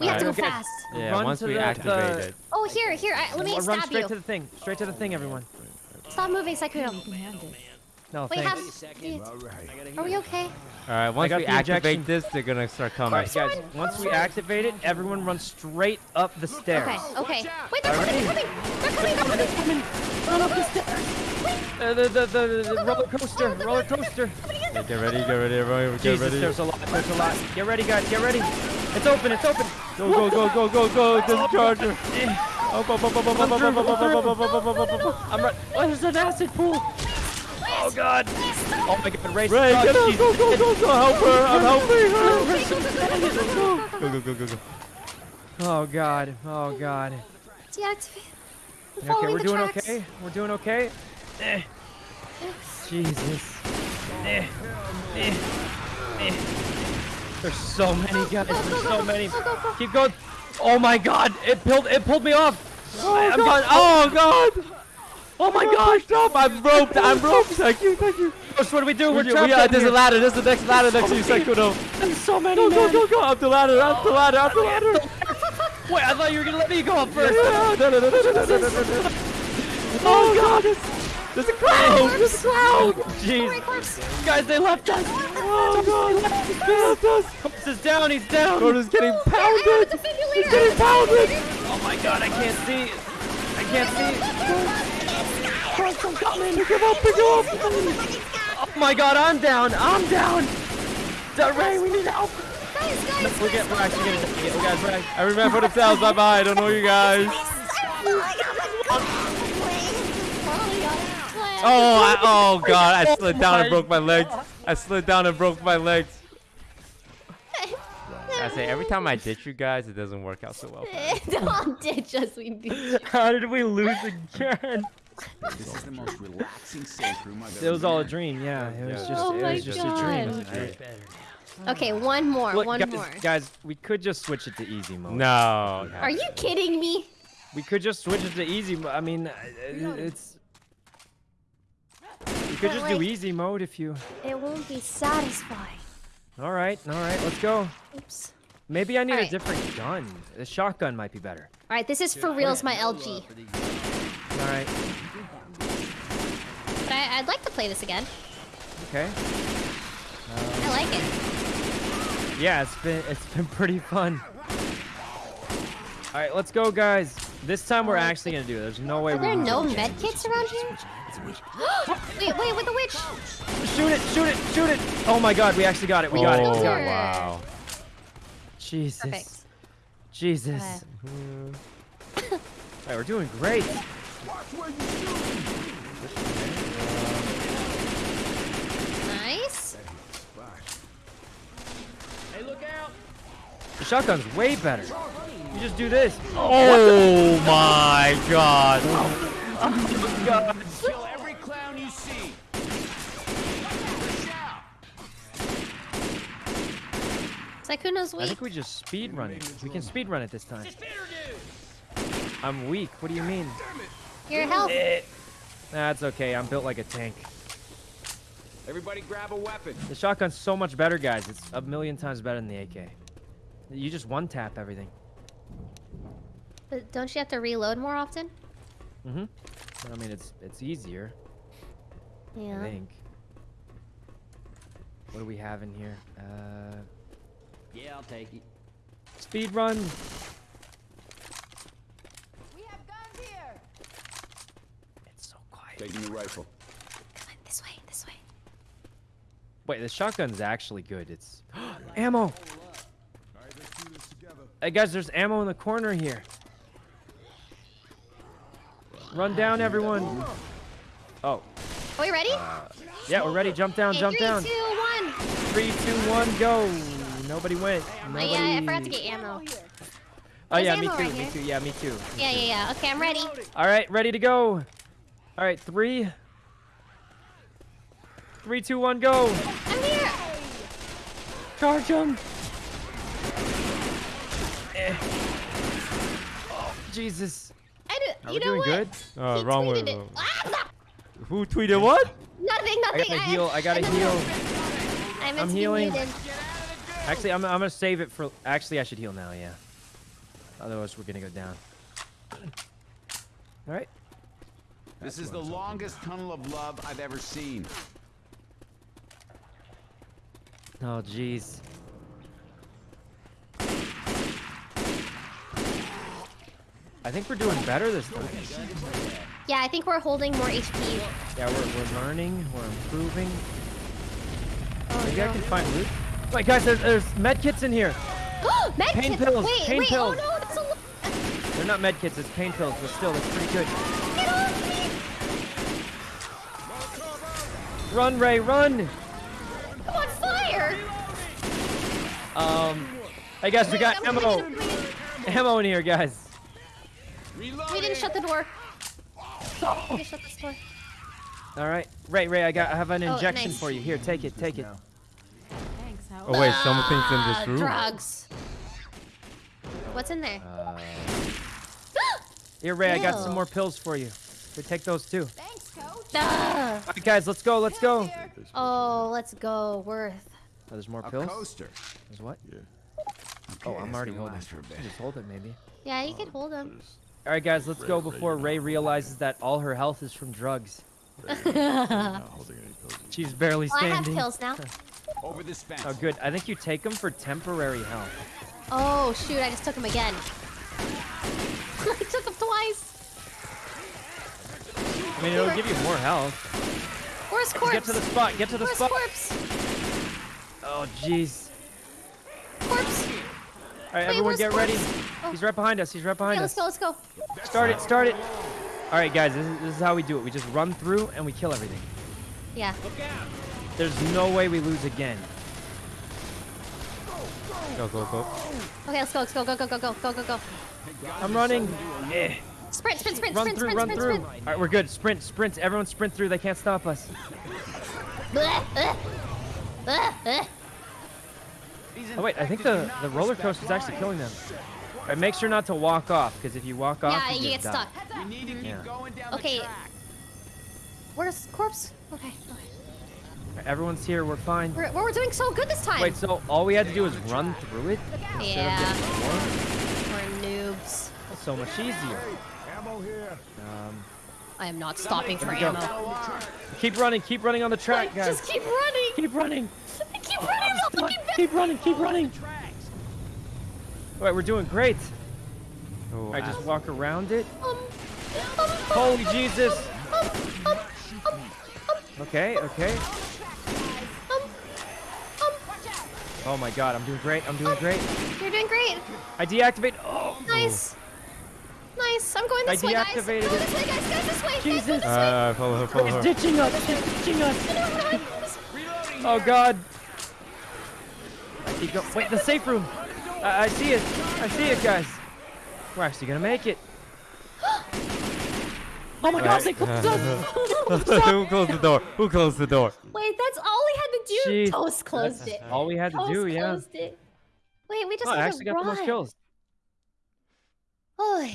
We have to go Alright, fast. Yeah, Run once to we the- activate the- it. Oh, here, here. I, let me Run stab straight you. to the thing. Straight to the thing, everyone. Stop moving, Sykkuno. No, Wait, have. thanks. All right. Are we okay? All right, once we activate injection. this, they're gonna start coming. Alright, guys. Once we activate it, everyone run straight up the stairs. Okay, okay. Wait, they're coming, they're coming. They're coming, they're coming. Run up the stairs. Uh, the, the, the, the roller coaster, roller coaster. Yeah, get ready, get ready, everyone. Get Jesus, ready. there's a lot, there's a lot. Get ready, guys, get ready. It's open, it's open. Go, go, go, go, go, go. There's a charger. Eh. Up, up, up, up, up, up, up, up, up, up, up, up, up, up, up, up. I'm right. Oh, there's an acid pool. Oh god. Oh my god, Ray. Ray, oh, get up, go, go, go, go, help her, I'm helping her. Go, go, go, go, go. Oh god. Oh god. Deactivate. Okay, we're doing tracks. okay. We're doing okay. Eh. Jesus. Eh. Eh. Eh. There's so many guys. Go, go, There's so many. Keep going. Oh my god. It pulled it pulled me off. I, am God. done. Oh god. Oh my god. Stop, I'm roped, I'm roped. Thank you, thank you. What do we do? We're We, trapped we, out there's a ladder, there's the next ladder next to you, Sykkuno. There's so many. Go, go, go, go, up the ladder, up the ladder, up the ladder. [LAUGHS] Wait, I thought you were gonna let me go up first. Yeah, [LAUGHS] no, no, no, no, no, no, no, no, no. [LAUGHS] Oh, oh god, there's, there's a cloud, there's a cloud. Oh, jeez. Guys, they left us. Oh god, they left us. Corpse is down. He's down. Gordon's getting pounded. He's getting pounded. Oh my god, I can't see. I can't see. I'm coming. Pick him up, pick him up. Oh my god, I'm down. I'm down. Del Ray, we need help. Guys, guys, We're, guys, get, we're actually gonna get. We guys, we're act- Every man for themselves, bye bye. I don't know you guys. Oh, oh I, oh, oh god, I slid down and broke my legs. I slid down and broke my legs. I say every time I ditch you guys, it doesn't work out so well. [LAUGHS] Don't ditch us, we beat you. How did we lose again? This is the most relaxing safe room I've It was all a dream. Yeah, it was Yeah. just. Oh it my was just God. a dream. Much better. Okay, one more, Look, one guys, more. guys, we could just switch it to easy mode. No. Are you kidding me? We could just switch it to easy. mo- I mean, uh, it's. You could just do easy mode if you. It won't be satisfying. All right, all right, let's go. Oops. Maybe I need a different gun. The shotgun might be better. All right, this is for reals, my LG. All right, But I, I'd like to play this again. okay. I like it. Yeah, it's been it's been pretty fun. All right, let's go, guys. This time we're actually gonna do it. There's no way Are we there can no do it. med kits around here? [GASPS] wait, wait, with the witch. Shoot it! Shoot it! Shoot it! Oh my God, we actually got it. We got it. Oh, We got it. wow. Jesus. Perfect. Jesus. Okay. All right, we're doing great. Nice. Hey, look out! The shotgun's way better. You just do this. Oh my god. [LAUGHS] Oh Kill every clown you see. Sykkuno's I think we just speed run it. We can speed run it this time. I'm weak. What do you mean? Your health. That's okay. I'm built like a tank. Everybody grab a weapon. The shotgun's so much better, guys. It's a million times better than the AK. You just one tap everything. But don't you have to reload more often? Mm-hmm. I mean, it's it's easier. Yeah. I Yeah. think. What do we have in here? Uh, Yeah, I'll take it. speed run. We have guns here. It's so quiet. Taking the rifle. Come on, this way, this way. Wait, the shotgun's actually good. It's [GASPS] ammo. Hey guys, there's ammo in the corner here. Run down, everyone. Oh, Are we ready? Uh, yeah, we're ready. Jump down, Okay, jump three, down. two, one. Three, two, one, go. Nobody went. Oh, Nobody. yeah, I forgot to get ammo. Oh yeah, There's me too. right me here. too. Yeah, me too. Yeah, yeah, yeah. Okay, I'm ready. All right, ready to go. All right, three. Three, two, one, go. I'm here. Charge him. Eh. Oh, Jesus. I do, Are you we know doing what? good? Oh, He wrong way. tweeted it. wrong- Ah, Who tweeted what? nothing, nothing. I nothing. gotta heal. I gotta no, no, no. heal. I meant I'm healing. muted. Actually, I'm, I'm gonna save it for. Actually, I should heal now. Yeah. Otherwise, we're gonna go down. All right. This is the longest tunnel of love I've ever seen. Oh, jeez. I think we're doing better this time. Yeah, I think we're holding more HP. Yeah, we're, we're learning. We're improving. Oh, Maybe I can find loot. Wait, guys, there's, there's med kits in here. [GASPS] Med Pain kits. pills, Wait, pain wait. Oh, pills. Oh no, that's a. lo- They're not medkits, it's pain pills, but still, it's pretty good. Get off me! Run, Ray, run! I'm on fire! Um, hey guys, we got I'm ammo. in, I'm coming in. Ammo in here, guys. We didn't shut the door. We shut this door. All right, Ray, Ray, I got, I have an Oh, injection nice. for you. Here, take it, take it. Thanks, Howard. Oh wait, something's in this room. Drugs. What's in there? Uh, [GASPS] here, Ray, I got some more pills for you. Here, take those too. Thanks, coach. Ah. All right, guys, let's go, let's go. Oh, let's go. Worth. Oh, there's more A pills. coaster. There's what? Yeah. Oh, I'm already holding. last for a bit. Just hold it, maybe. Yeah, you can hold him. There's- All right, guys, let's Ray- go before you Ray realizes that all her health is from drugs. Ray, you're not holding any pills. She's barely Well, I have pills now. [LAUGHS] Over this fence. Oh, good. I think you take them for temporary health. Oh, shoot. I just took them again. [LAUGHS] I took him twice. I mean, it'll give you more health. Where's corpse? Get to the spot. Get to the Where's spot. corpse? Oh, jeez. Corpse. All right, Wait, everyone, get ready. Oh. He's right behind us. He's right behind Okay, us. let's go. Let's go. Start it. Start it. All right, guys. This is, this is how we do it. We just run through and we kill everything. Yeah. There's no way we lose again. Go, go, go. Okay, let's go. Let's go. Go. Go. Go. Go. Go. Go. Go. I'm running. Eh. Sprint. Sprint. Sprint. Run sprint. through. sprint. Run sprint. through. Sprint. All right, we're good. Sprint. Sprint. Everyone sprint through. They can't stop us. Bleh, bleh. Bleh, bleh. Oh wait, I think the the roller coaster is actually killing them. All right, make sure not to walk off, because if you walk off, Yeah, you, you just get die. stuck. We need to keep Yeah. going down Okay. the track. Where's corpse? Okay. okay. All right, everyone's here. We're fine. We're, we're doing so good this time. Wait, so all we had to do was run through it? yeah. More? We're noobs. That's so much easier. Ammo here. Um, I am not stopping for Let me go. ammo. keep running. Keep running on the track, Like, guys. just keep running. Keep running. Keep running. I'm not. Keep running. Keep running. All right, we're doing great. Oh, All right, just walk around it. Um, um, Holy Jesus. um, um, um, Okay, okay. um, um. Oh my God, I'm doing great. I'm doing great. You're doing great. I deactivate. Oh, Nice. Nice. I'm going I this way, guys. deactivated Go it. this way, guys. Guys, this way. Guys, this way. Uh, follow her, follow it's her. ditching us. It's ditching us. Oh God. I keep. Wait, the safe room. I, I see it. I see it, guys. We're actually gonna make it. [GASPS] oh my God, they closed us. [LAUGHS] Who closed the door? Who closed the door? Wait, that's all we had to do. Jeez, Toast closed it. all we had to Toast do, yeah. closed it. Wait, we just Oh, I had actually to got the most kills. Oy.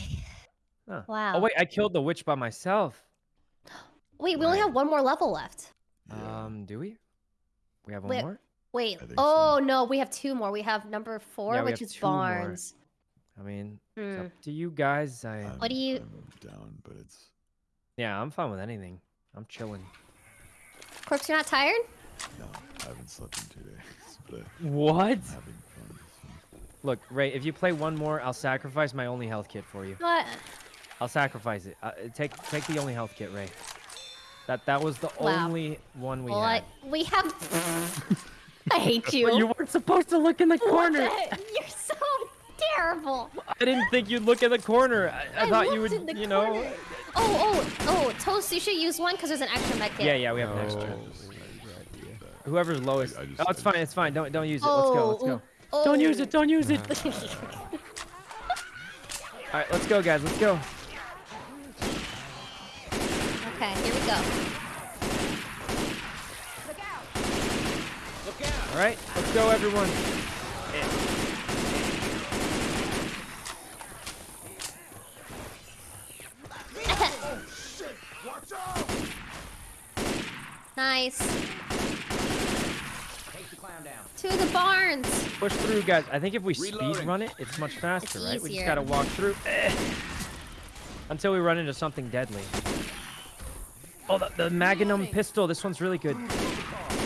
Huh. Wow. Oh wait, I killed the witch by myself. [GASPS] Wait, we only have one more level left. Um, do we? We have one Wait, more. Wait. Oh so. no, we have two more. We have number four, Yeah, which is two more. Barnes. I mean, it's Hmm. up to you guys. I I'm- What do you- I'm down, but it's yeah, I'm fine with anything. I'm chilling. Corpse, you're not tired? no. I haven't slept in two days, [LAUGHS] but What? I'm having fun. so. Look, Ray, if you play one more, I'll sacrifice my only health kit for you. What? I'll sacrifice it. Uh, take take the only health kit, Ray. That that was the Wow. only one we well, had. I, we have. [LAUGHS] I hate you. But you weren't supposed to look in the corner. the- You're so terrible. I didn't think you'd look in the corner. I, I, thought you would, in the you know. corner. Oh, oh, oh, Toast, you should use one because there's an extra med kit. Yeah, yeah, we have an extra. Just- Whoever's lowest. Oh, it's fine. It's fine. Don't don't use it. Let's go. Let's go. Oh, Don't use it. Don't use it. oh. All right, let's go, guys. Let's go. okay, here we go. Look out. Look out. All right, let's go, everyone. [LAUGHS] Nice. Take the clown down. To the barns. Push through, guys. I think if we speed run it, it's much faster, It's right? We just gotta walk through. Eh. Until we run into something deadly. Oh, the, the Magnum pistol. This one's really good.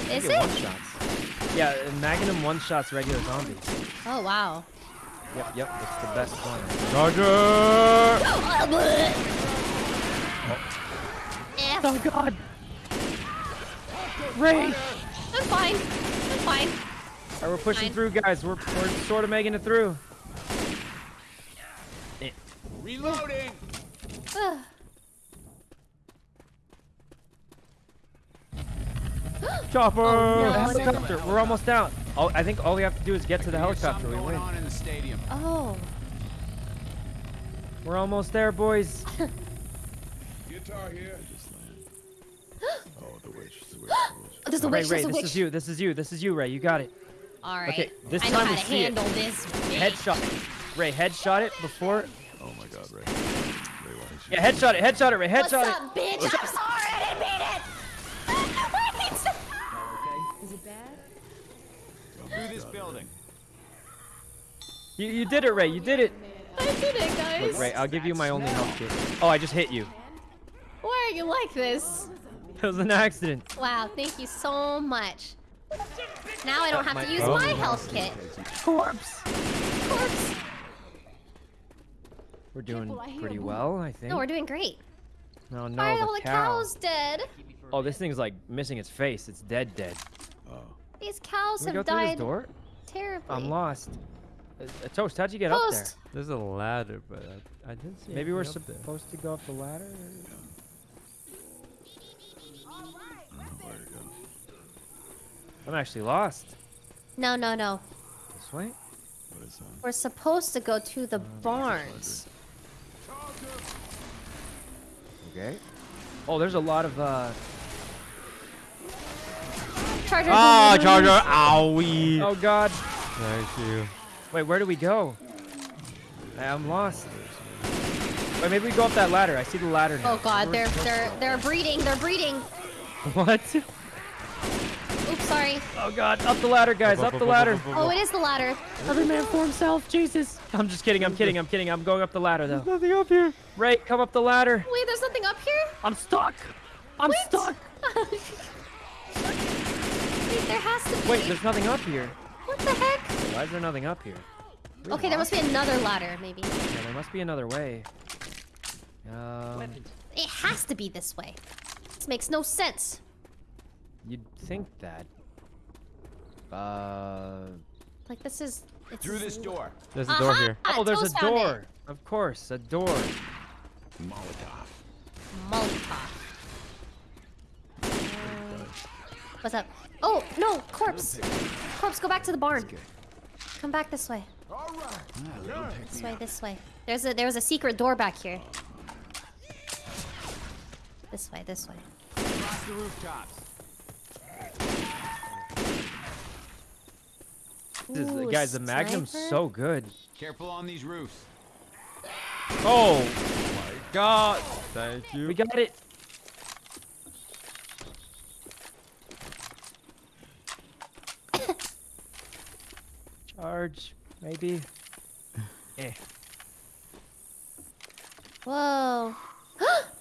Is Get one it? shots. Yeah, uh, Magnum one shots regular zombies. Oh, wow. Yep, yep, it's the best one. Roger! Oh, bleh. F. Oh God! Ray! I'm fine. I'm fine. All right, we're pushing Fine. through, guys. We're, we're sort of making it through. Reloading. Chopper! Oh, no, helicopter. We're almost out. Oh, I think all we have to do is get to the helicopter. We win. On in the stadium. Oh. We're almost there, boys. [LAUGHS] Guitar here. [GASPS] Oh, the witch. The witch. Oh, there's a Ray, witch. Ray, There's a this witch. is you. This is you. This is you, Ray. You got it. All right. Okay, this I know time how we to see it. handle this. bitch. Headshot. Ray, headshot it before. Oh my God, Ray. Ray, why did you? Yeah, headshot it. Headshot it, Ray. What's Headshot it. up, bitch? I'm sorry, I didn't mean it. [LAUGHS] Wait, stop. Is it bad? Through this building. You, you did it, Ray. You did it. I did it, guys. Look, Ray, I'll give you my only health kit. Oh, I just hit you. Why are you like this? It was an accident. Wow, thank you so much. Now I don't have to use oh. my health kit. Corpse. Corpse. We're doing Careful, pretty a well, I think. No, we're doing great. No, no, Why the all the cow. cows dead? Oh, this thing's like missing its face. It's dead, dead. Oh. These cows Can we go have through this died door? terribly. I'm lost. Uh, uh, Toast, how'd you get up there? There's a ladder, but I, I didn't see. Maybe we're anything up there. supposed to go up the ladder? I don't know where to go. I'm actually lost. No, no, no. This way? What is that? We're supposed to go to the barns. Okay. Oh, there's a lot of, uh... Charger. Ah, Charger! Owie! Oh, God. Thank you. Wait, where do we go? I- I'm lost. Wait, maybe we go up that ladder. I see the ladder now. Oh god, they're they're they're breeding. They're breeding. [LAUGHS] What? Oops, sorry. Oh, God. Up the ladder, guys. Up the ladder. Oh, it is the ladder. Every man for himself. Jesus. I'm just kidding. I'm kidding. I'm kidding. I'm going up the ladder, though. Nothing up here. Ray, come up the ladder. Wait, there's nothing up here. I'm stuck. I'm Wait. stuck. [LAUGHS] Wait, there has to be. Wait, there's nothing up here. What the heck? Why is there nothing up here? We Okay, there must be another ladder, maybe. Yeah, there must be another way. Um, It has to be this way. This makes no sense. You'd think that. Uh. Like this is. It's Through this door. There's a door here. Oh, there's Toast a door. Of course, a door. Molotov. Molotov. Uh, What's up? Oh no, corpse. Corpse, go back to the barn. Come back this way. Alright! This way, this way. There's a there's a secret door back here. This way, this way. Across the rooftops. This is, Ooh, guys, the Magnum's sniper? so good. Careful on these roofs. Oh, My God! Thank you. we got it. [COUGHS] Charge, maybe. Eh. Whoa. [GASPS] [GASPS]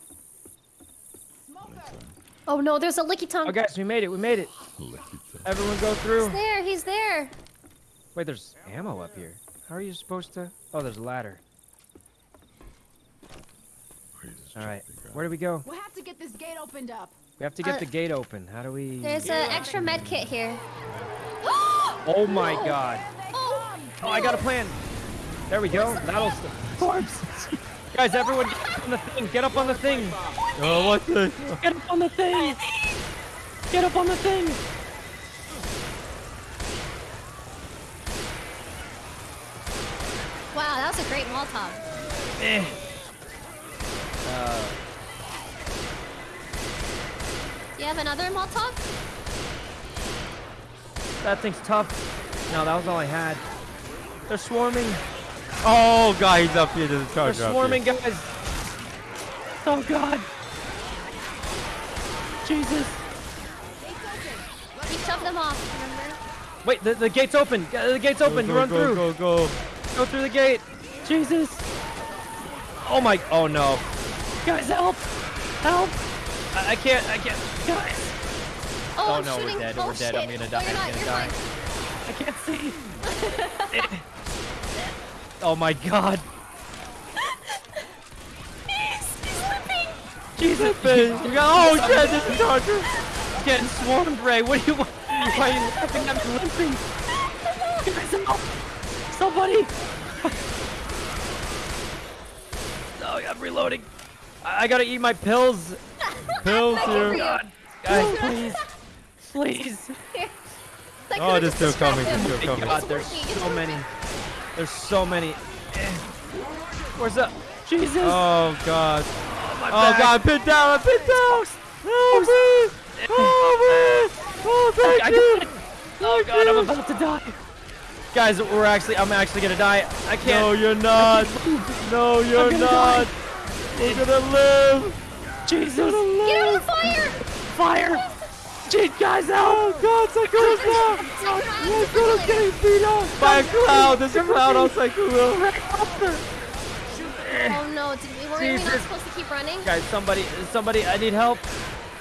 oh no, there's a licky tongue. Oh, guys, we made it. We made it. Everyone go through. He's there, he's there. Wait, there's ammo up here. How are you supposed to? Oh, there's a ladder. Where you just All right, where do we go? We'll have to get this gate opened up. We have to get Uh, the gate open. How do we? There's an extra med kit here. [GASPS] Oh my god. Oh, Oh, I got a plan. There we go. That'll. St- Corpse. [LAUGHS] Guys, everyone, get up on the thing. Get up on the thing. Oh, what the? Get up on the thing. Get up on the thing. wow, that was a great Molotov. Eh. Uh, Do you have another Molotov? that thing's tough. No, that was all I had. They're swarming. Oh, God, he's up here. There's a They're charger up swarming, here. guys. Oh god. Jesus. You shoved them off, remember? Wait, the, the gate's open. The gate's open. Go, Run go, through. Go, go, go. Go through the gate. Jesus. Oh my. Oh no. Guys, help. Help. I, I can't. I can't. Guys. Oh, Oh, I'm no, we're shooting. dead, Oh, we're dead, I'm gonna die, oh, No, I'm gonna die. fine. I can't see. [LAUGHS] oh my god. He's, he's slipping. Jesus. You got, oh, shit, there's a charger. Getting swarmed, Ray. What do you want? Why are you laughing at me limping? Somebody. [LAUGHS] Oh, I'm reloading. I, I gotta eat my pills. [LAUGHS] Pills For here. you. God, guys, [LAUGHS] please, please. That Oh, could've they're still coming. distracted They're still coming. God, there's so many. There's so many. Where's the? Jesus. Oh god. Oh, my Oh god, I'm pinned down. I'm pinned down. Help me. Help me. Oh, thank I you. got it. Oh god, I'm about to die. Guys, we're actually, I'm actually gonna die. I can't. No, you're not. No, you're gonna not. We're gonna live. Jesus. Get out of the fire! Fire. Jeez, guys, out. Oh god, Sakura's down. Sakura's getting beat up by a cloud. There's a cloud on Sakura. Oh no, did we, were we not supposed to keep running? Guys, somebody, somebody, I need help.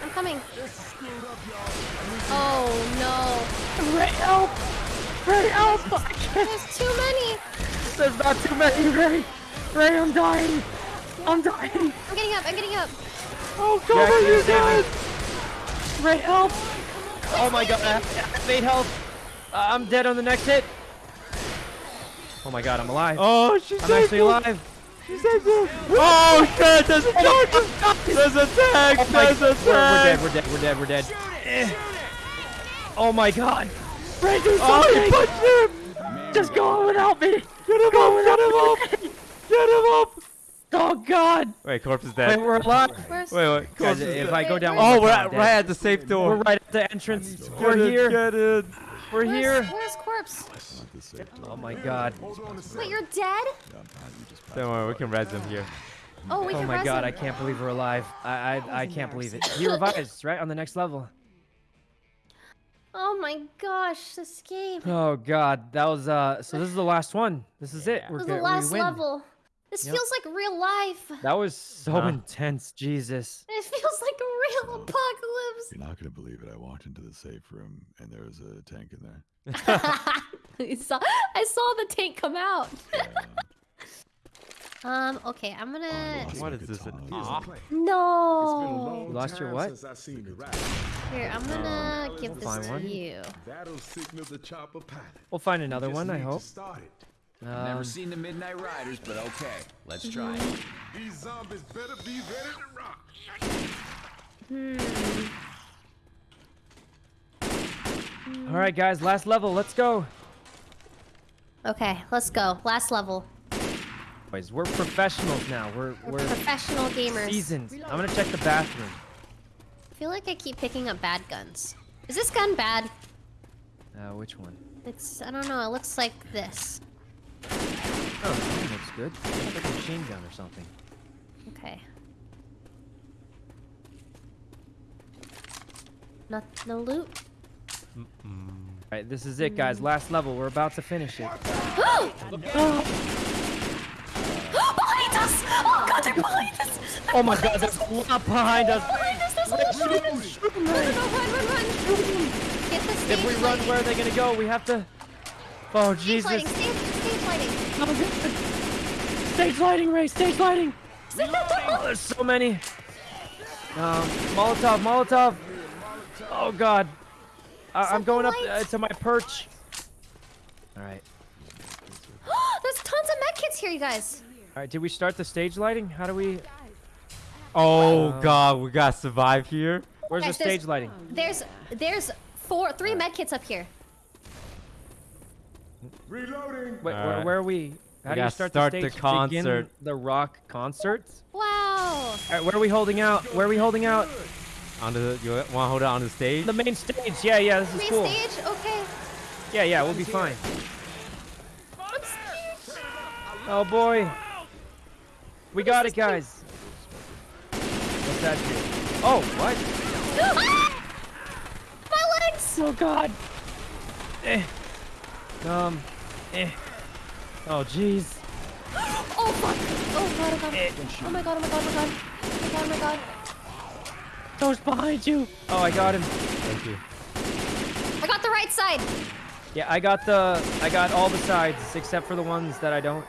I'm coming. Oh no. Ray, help. Ray, help. There's too many. There's not too many, Ray. Ray, I'm dying. I'm dying. I'm getting up, I'm getting up. Oh, Jack, God, you you saved guys. Ray, help. Oh my god, I have made health. Uh, I'm dead on the next hit. Oh my god, I'm alive. Oh, she I'm saved actually you. alive. She saved you. Oh shit, there's a charge. There's a tank. Oh my- There's a we're, we're dead, we're dead, we're dead, we're dead. Eh. Oh my god. Ray, do Oh, something. he punched him. Just go on without me. Get him up. Get him up. Get him up. Oh, God. Wait, corpse is Wait, dead. we're alive. Where's Wait, wait. Guys, Corpse is if dead. I go down Oh, we're at, right at the safe door. We're right at the entrance. Get We're it, here. Get it. We're where's, here. where's corpse? Not the safe door. Oh my god. Wait, you're dead? Yeah, I'm fine. You just Don't worry, we can res him here. Oh, we Oh can my res god, I can't believe we're alive. I I, I can't believe it. He [LAUGHS] revives, right? On the next level. Oh my gosh, this game. Oh god, that was uh so this is the last one. This is it. We're This is good. the last we win. level. This Yep. feels like real life. That was so Huh. intense, Jesus. It feels like a real apocalypse. You're not gonna believe it. I walked into the safe room and there was a tank in there. [LAUGHS] [LAUGHS] I saw, I saw the tank come out. [LAUGHS] Yeah. Um, okay, I'm Oh, I gonna. lost What my is this? katana. Ah. No. You lost your what? Here, I'm gonna give this to one. you. That'll signal the chopper pilot. We'll find another one, I need to hope. start it. Um, Never seen the Midnight Riders, but okay. Let's try it. These zombies better be ready to rock. all right, guys, last level. Let's go. Okay, let's go. Last level. Boys, we're professionals now. We're We're, we're professional gamers. seasoned. I'm gonna check the bathroom. I feel like I keep picking up bad guns. Is this gun bad? Uh, which one? It's, I don't know, it looks like this. Oh, this one looks good. It's like a machine gun or something. Okay. Not, no loot? All right, this is it, guys. Hmm. Last level. We're about to finish it. Oh! [GASPS] behind us! Oh god, they're behind us! Oh my God, there's a lot behind us. Behind us, there's a lot behind us! Run, run, run, run, run! Get the stage If we run, where are they gonna go? We have to. Oh Stage Jesus! lighting, stage, stage lighting. Stage lighting, Ray. Stage lighting. Oh, there's so many. Um, Molotov, Molotov. Oh God. I I'm going up uh, to my perch. All right. [GASPS] There's tons of medkits here, you guys. All right. Did we start the stage lighting? How do we? Oh Um, god, we gotta survive here. Where's Guys, the stage lighting? There's, there's four, three medkits up here. Reloading. Wait, where, Alright. where are we? How do you gotta start, start the the stage? concert. Begin the rock concert. Wow. All right. Where are we holding out? Where are we holding out? On the, you wanna hold it on the stage? The main stage. Yeah, yeah. This is Main cool. stage? Okay. Yeah, yeah. We'll be fine. Oh boy. We got it, guys. What's that do? Oh, what? Ah! My legs! Oh God. Eh. Um. Eh. Oh jeez. [GASPS] Oh fuck! Oh god, oh god. Eh. Oh my god, oh my god, oh my god. Oh my god, oh my god. Those behind you. Oh, I got him. Thank you. I got the right side. Yeah, I got the. I got all the sides except for the ones that I don't.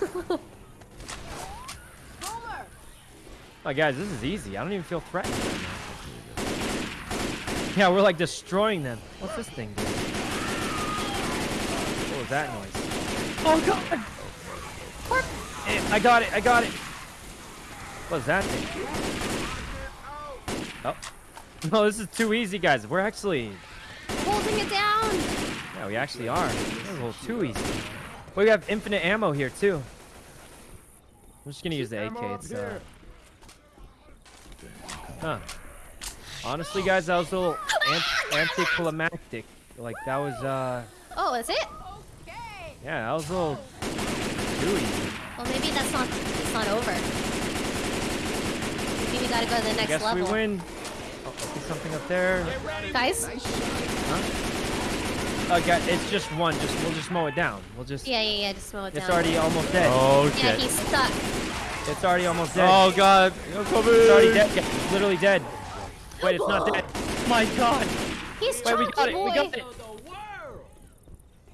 [LAUGHS] Oh, guys, this is easy. I don't even feel threatened. right now. Yeah, we're like destroying them. What's this thing do? What was that noise? Oh God. Eh, I got it. I got it. What What's that thing? Oh. [LAUGHS] No, this is too easy, guys. We're actually... Holding it down. Yeah, we actually are. This is a little too easy. But we have infinite ammo here, too. I'm just gonna use the AK. It's, uh... Huh. Honestly, guys, that was a little ant anticlimactic. Like, that was, uh... Oh, is it? Yeah, that was a little too easy. Well, maybe that's not. It's not over. Maybe we gotta go to the next Guess level. we win. Oh, I see something up there. Guys? Oh, God, it's just one. Just We'll just mow it down. We'll just... Yeah, yeah, yeah. Just slow it down. It's already almost dead. Oh shit. Yeah, shit. he's stuck. It's already almost dead. Oh god. I'm. It's already dead. Yeah, it's literally dead. Wait, it's not dead. My God. He's Wait, we chunky got it. boy. We got it.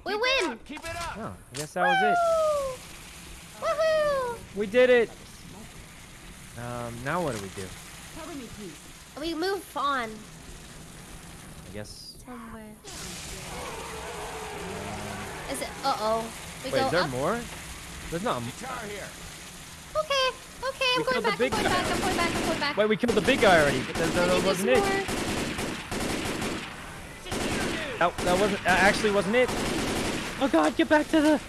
We win. Keep it up. Oh, I guess that was it. Woohoo! We did it. Um, now what do we do? Cover me, please. We move on I guess. somewhere. Is it? Uh oh. We Wait, go is there up. more? There's not. Guitar here. Okay. Okay. I'm We going killed the back. I'm going guy. back. I'm going back. I'm going back. Wait, we killed the big guy already. But that, that wasn't it. That, that wasn't. That actually wasn't it. Oh God, get back to the.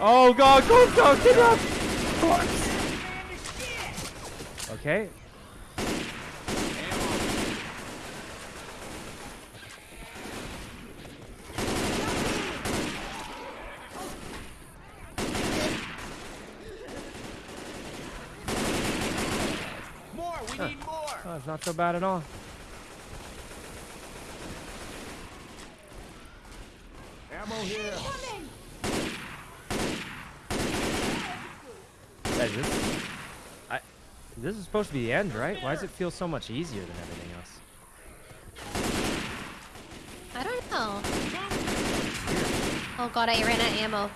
Oh god, go, go, get up! Okay. More. We need more. Oh, it's not so bad at all. Ammo here. Guys, this, I, this is supposed to be the end, right? Why does it feel so much easier than everything else? I don't know. Oh god, I ran out of ammo.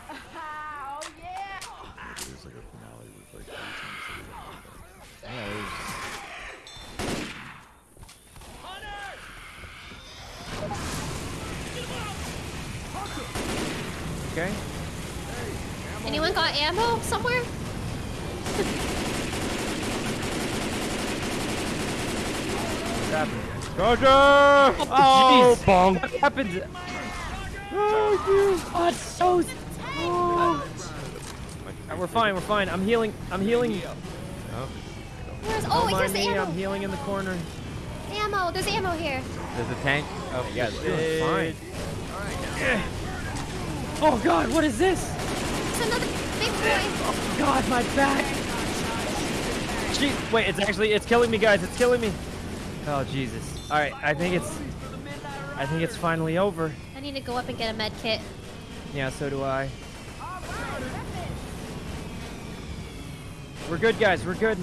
There's like a finale with like three times. Yeah, there's- Okay. Anyone got ammo somewhere? What's happening? Charger! Oh, jeez. bonk. What happened? Oh, it's so. Uh, we're fine. We're fine. I'm healing. I'm healing. Where's? Don't Oh, here's mind the me. ammo. I'm healing in the corner. Ammo. There's ammo here. There's a tank. Oh, Yeah, shit. we're doing fine. Oh God, what is this? It's another big boy. Oh God, my back. Gee, wait, it's actually it's killing me, guys. It's killing me. Oh Jesus. All right, I think it's I think it's finally over. I need to go up and get a med kit. Yeah, so do I. We're good, guys. We're good.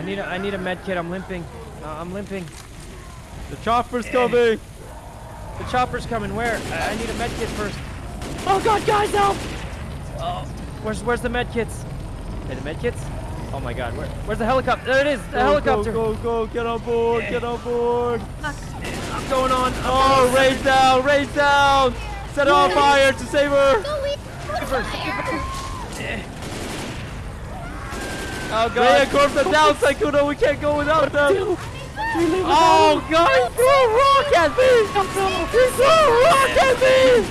I need a I need a med kit. I'm limping. Uh, I'm limping. The chopper's coming! The chopper's coming. Where? I, I need a med kit first. Oh God, guys, help! Oh, where's where's the med kits? Hey, the med kits? Oh my God, where, where's the helicopter? There it is. The Go, helicopter. Go, go, go, get on board, get on board! I'm going on. I'm Oh, race down, race down! Set her on fire to save her! Go leave. Fire. Oh Ray and Corpse are down, Sykkuno, we can't go without them! Oh God, he threw a rock at me! He threw a rock at me!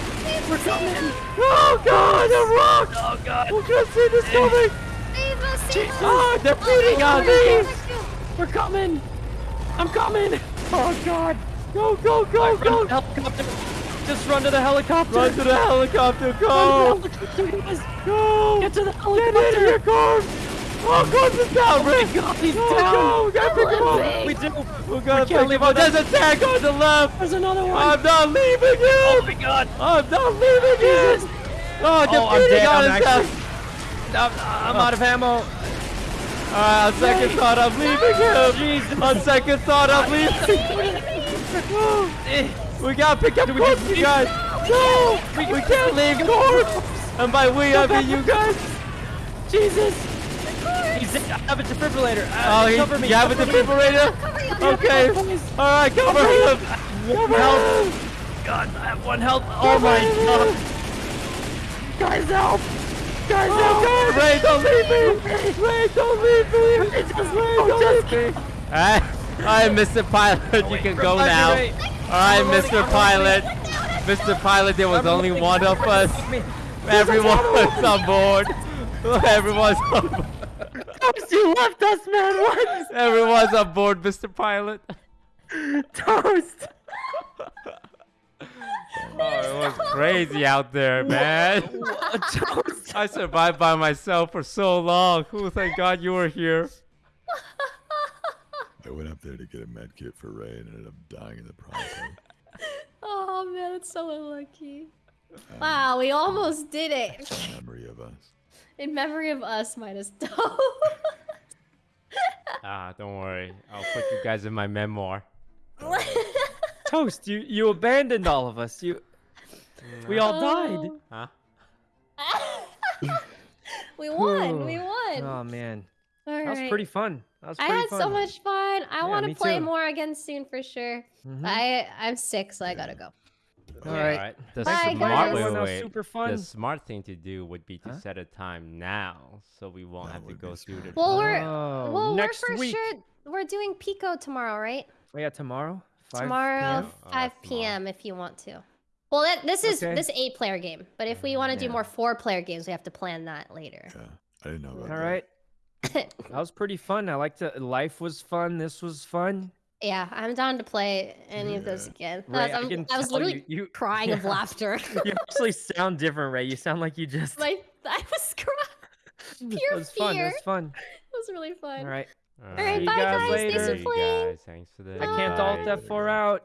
We're coming. Oh, God, a rock! Oh God. We couldn't see this coming! Save us. Save us. Oh, they're beating on me! We're coming. I'm coming. Oh God. Go, go, go, go! helicopter. Just run to the helicopter. Run to the helicopter, Run go! to the helicopter, guys. Go! Get to the Get helicopter. in here, Corpse! Oh, Corpse is down, Rick! God, he's down. go, we gotta pick him up! We do. We gotta can't pick leave him up! There's a tank on the left! There's another one. I'm not leaving you! oh my God. I'm not leaving you! Oh, they're Oh, I'm dead. on I'm his actually. I'm, I'm out of ammo. Alright, on second thought, I'm leaving him! Ah. Jesus. On second thought, I'm leaving! [LAUGHS] We gotta pick up Corpse, you guys! No! We, we can't leave Corpse! And by we, I mean you guys! Jesus. He's dead. I have a defibrillator. Uh, Oh, he, cover me. you have a defibrillator? Okay. Alright, cover him! Cover him! god, I have one health. Oh my god. Guys, help! Guys, help! Oh, Ray, don't leave me! Ray, don't leave me! Ray, don't leave me! Alright, alright, Mr. Pilot, you can go now. Alright, Mr. Pilot. Mr. Pilot, there was I'm only one of us. Save me. [LAUGHS] Everyone's on board. Everyone's on board. Toast, you left us, man. What? Everyone's on board, Mr. Pilot. Toast. [LAUGHS] Oh, it was crazy out there, man. Toast. I survived by myself for so long. Oh, thank God you were here. I went up there to get a med kit for Ray and ended up dying in the process. Oh man, it's so unlucky. Um, wow, we almost did it. Memory of us. In memory of us minus [LAUGHS] Toast. Ah, don't worry. I'll put you guys in my memoir. [LAUGHS] Toast, you you abandoned all of us. You. We all died. Huh? [LAUGHS] we won. We won. Oh man, All that was pretty fun. That was I had fun. so much fun. I Yeah, want to play too. more again soon for sure. Mhm. I I'm sick, so I gotta go. All right. Alright. The Bye, smart guys. wait, Everyone, that was wait, super The smart thing to do would be to Huh? set a time now, so we won't That have to go through the. Well, we're Oh, well, next we're for week. sure we're doing Pico tomorrow, right? Oh yeah, tomorrow. 5 tomorrow, p.m.? Oh, 5 p.m. if you want to. Well, that, this is Okay. this eight player game, but if we want to do more four player games, we have to plan that later. Yeah, I didn't know about All that. right. [LAUGHS] That was pretty fun. I liked it. Life was fun. This was fun. Yeah, I'm down to play any of those again. Ray, I, I was- can I was literally you- you- [LAUGHS] crying of laughter. [LAUGHS] You actually sound different, Ray. You sound like you just. [LAUGHS] My I was crying. Pure it pure was fun. It was fun. It was really fun. All right. All right, See you bye guys guys. Thanks later. for playing. guys. Thanks for the. I can't alt invite. F4 out.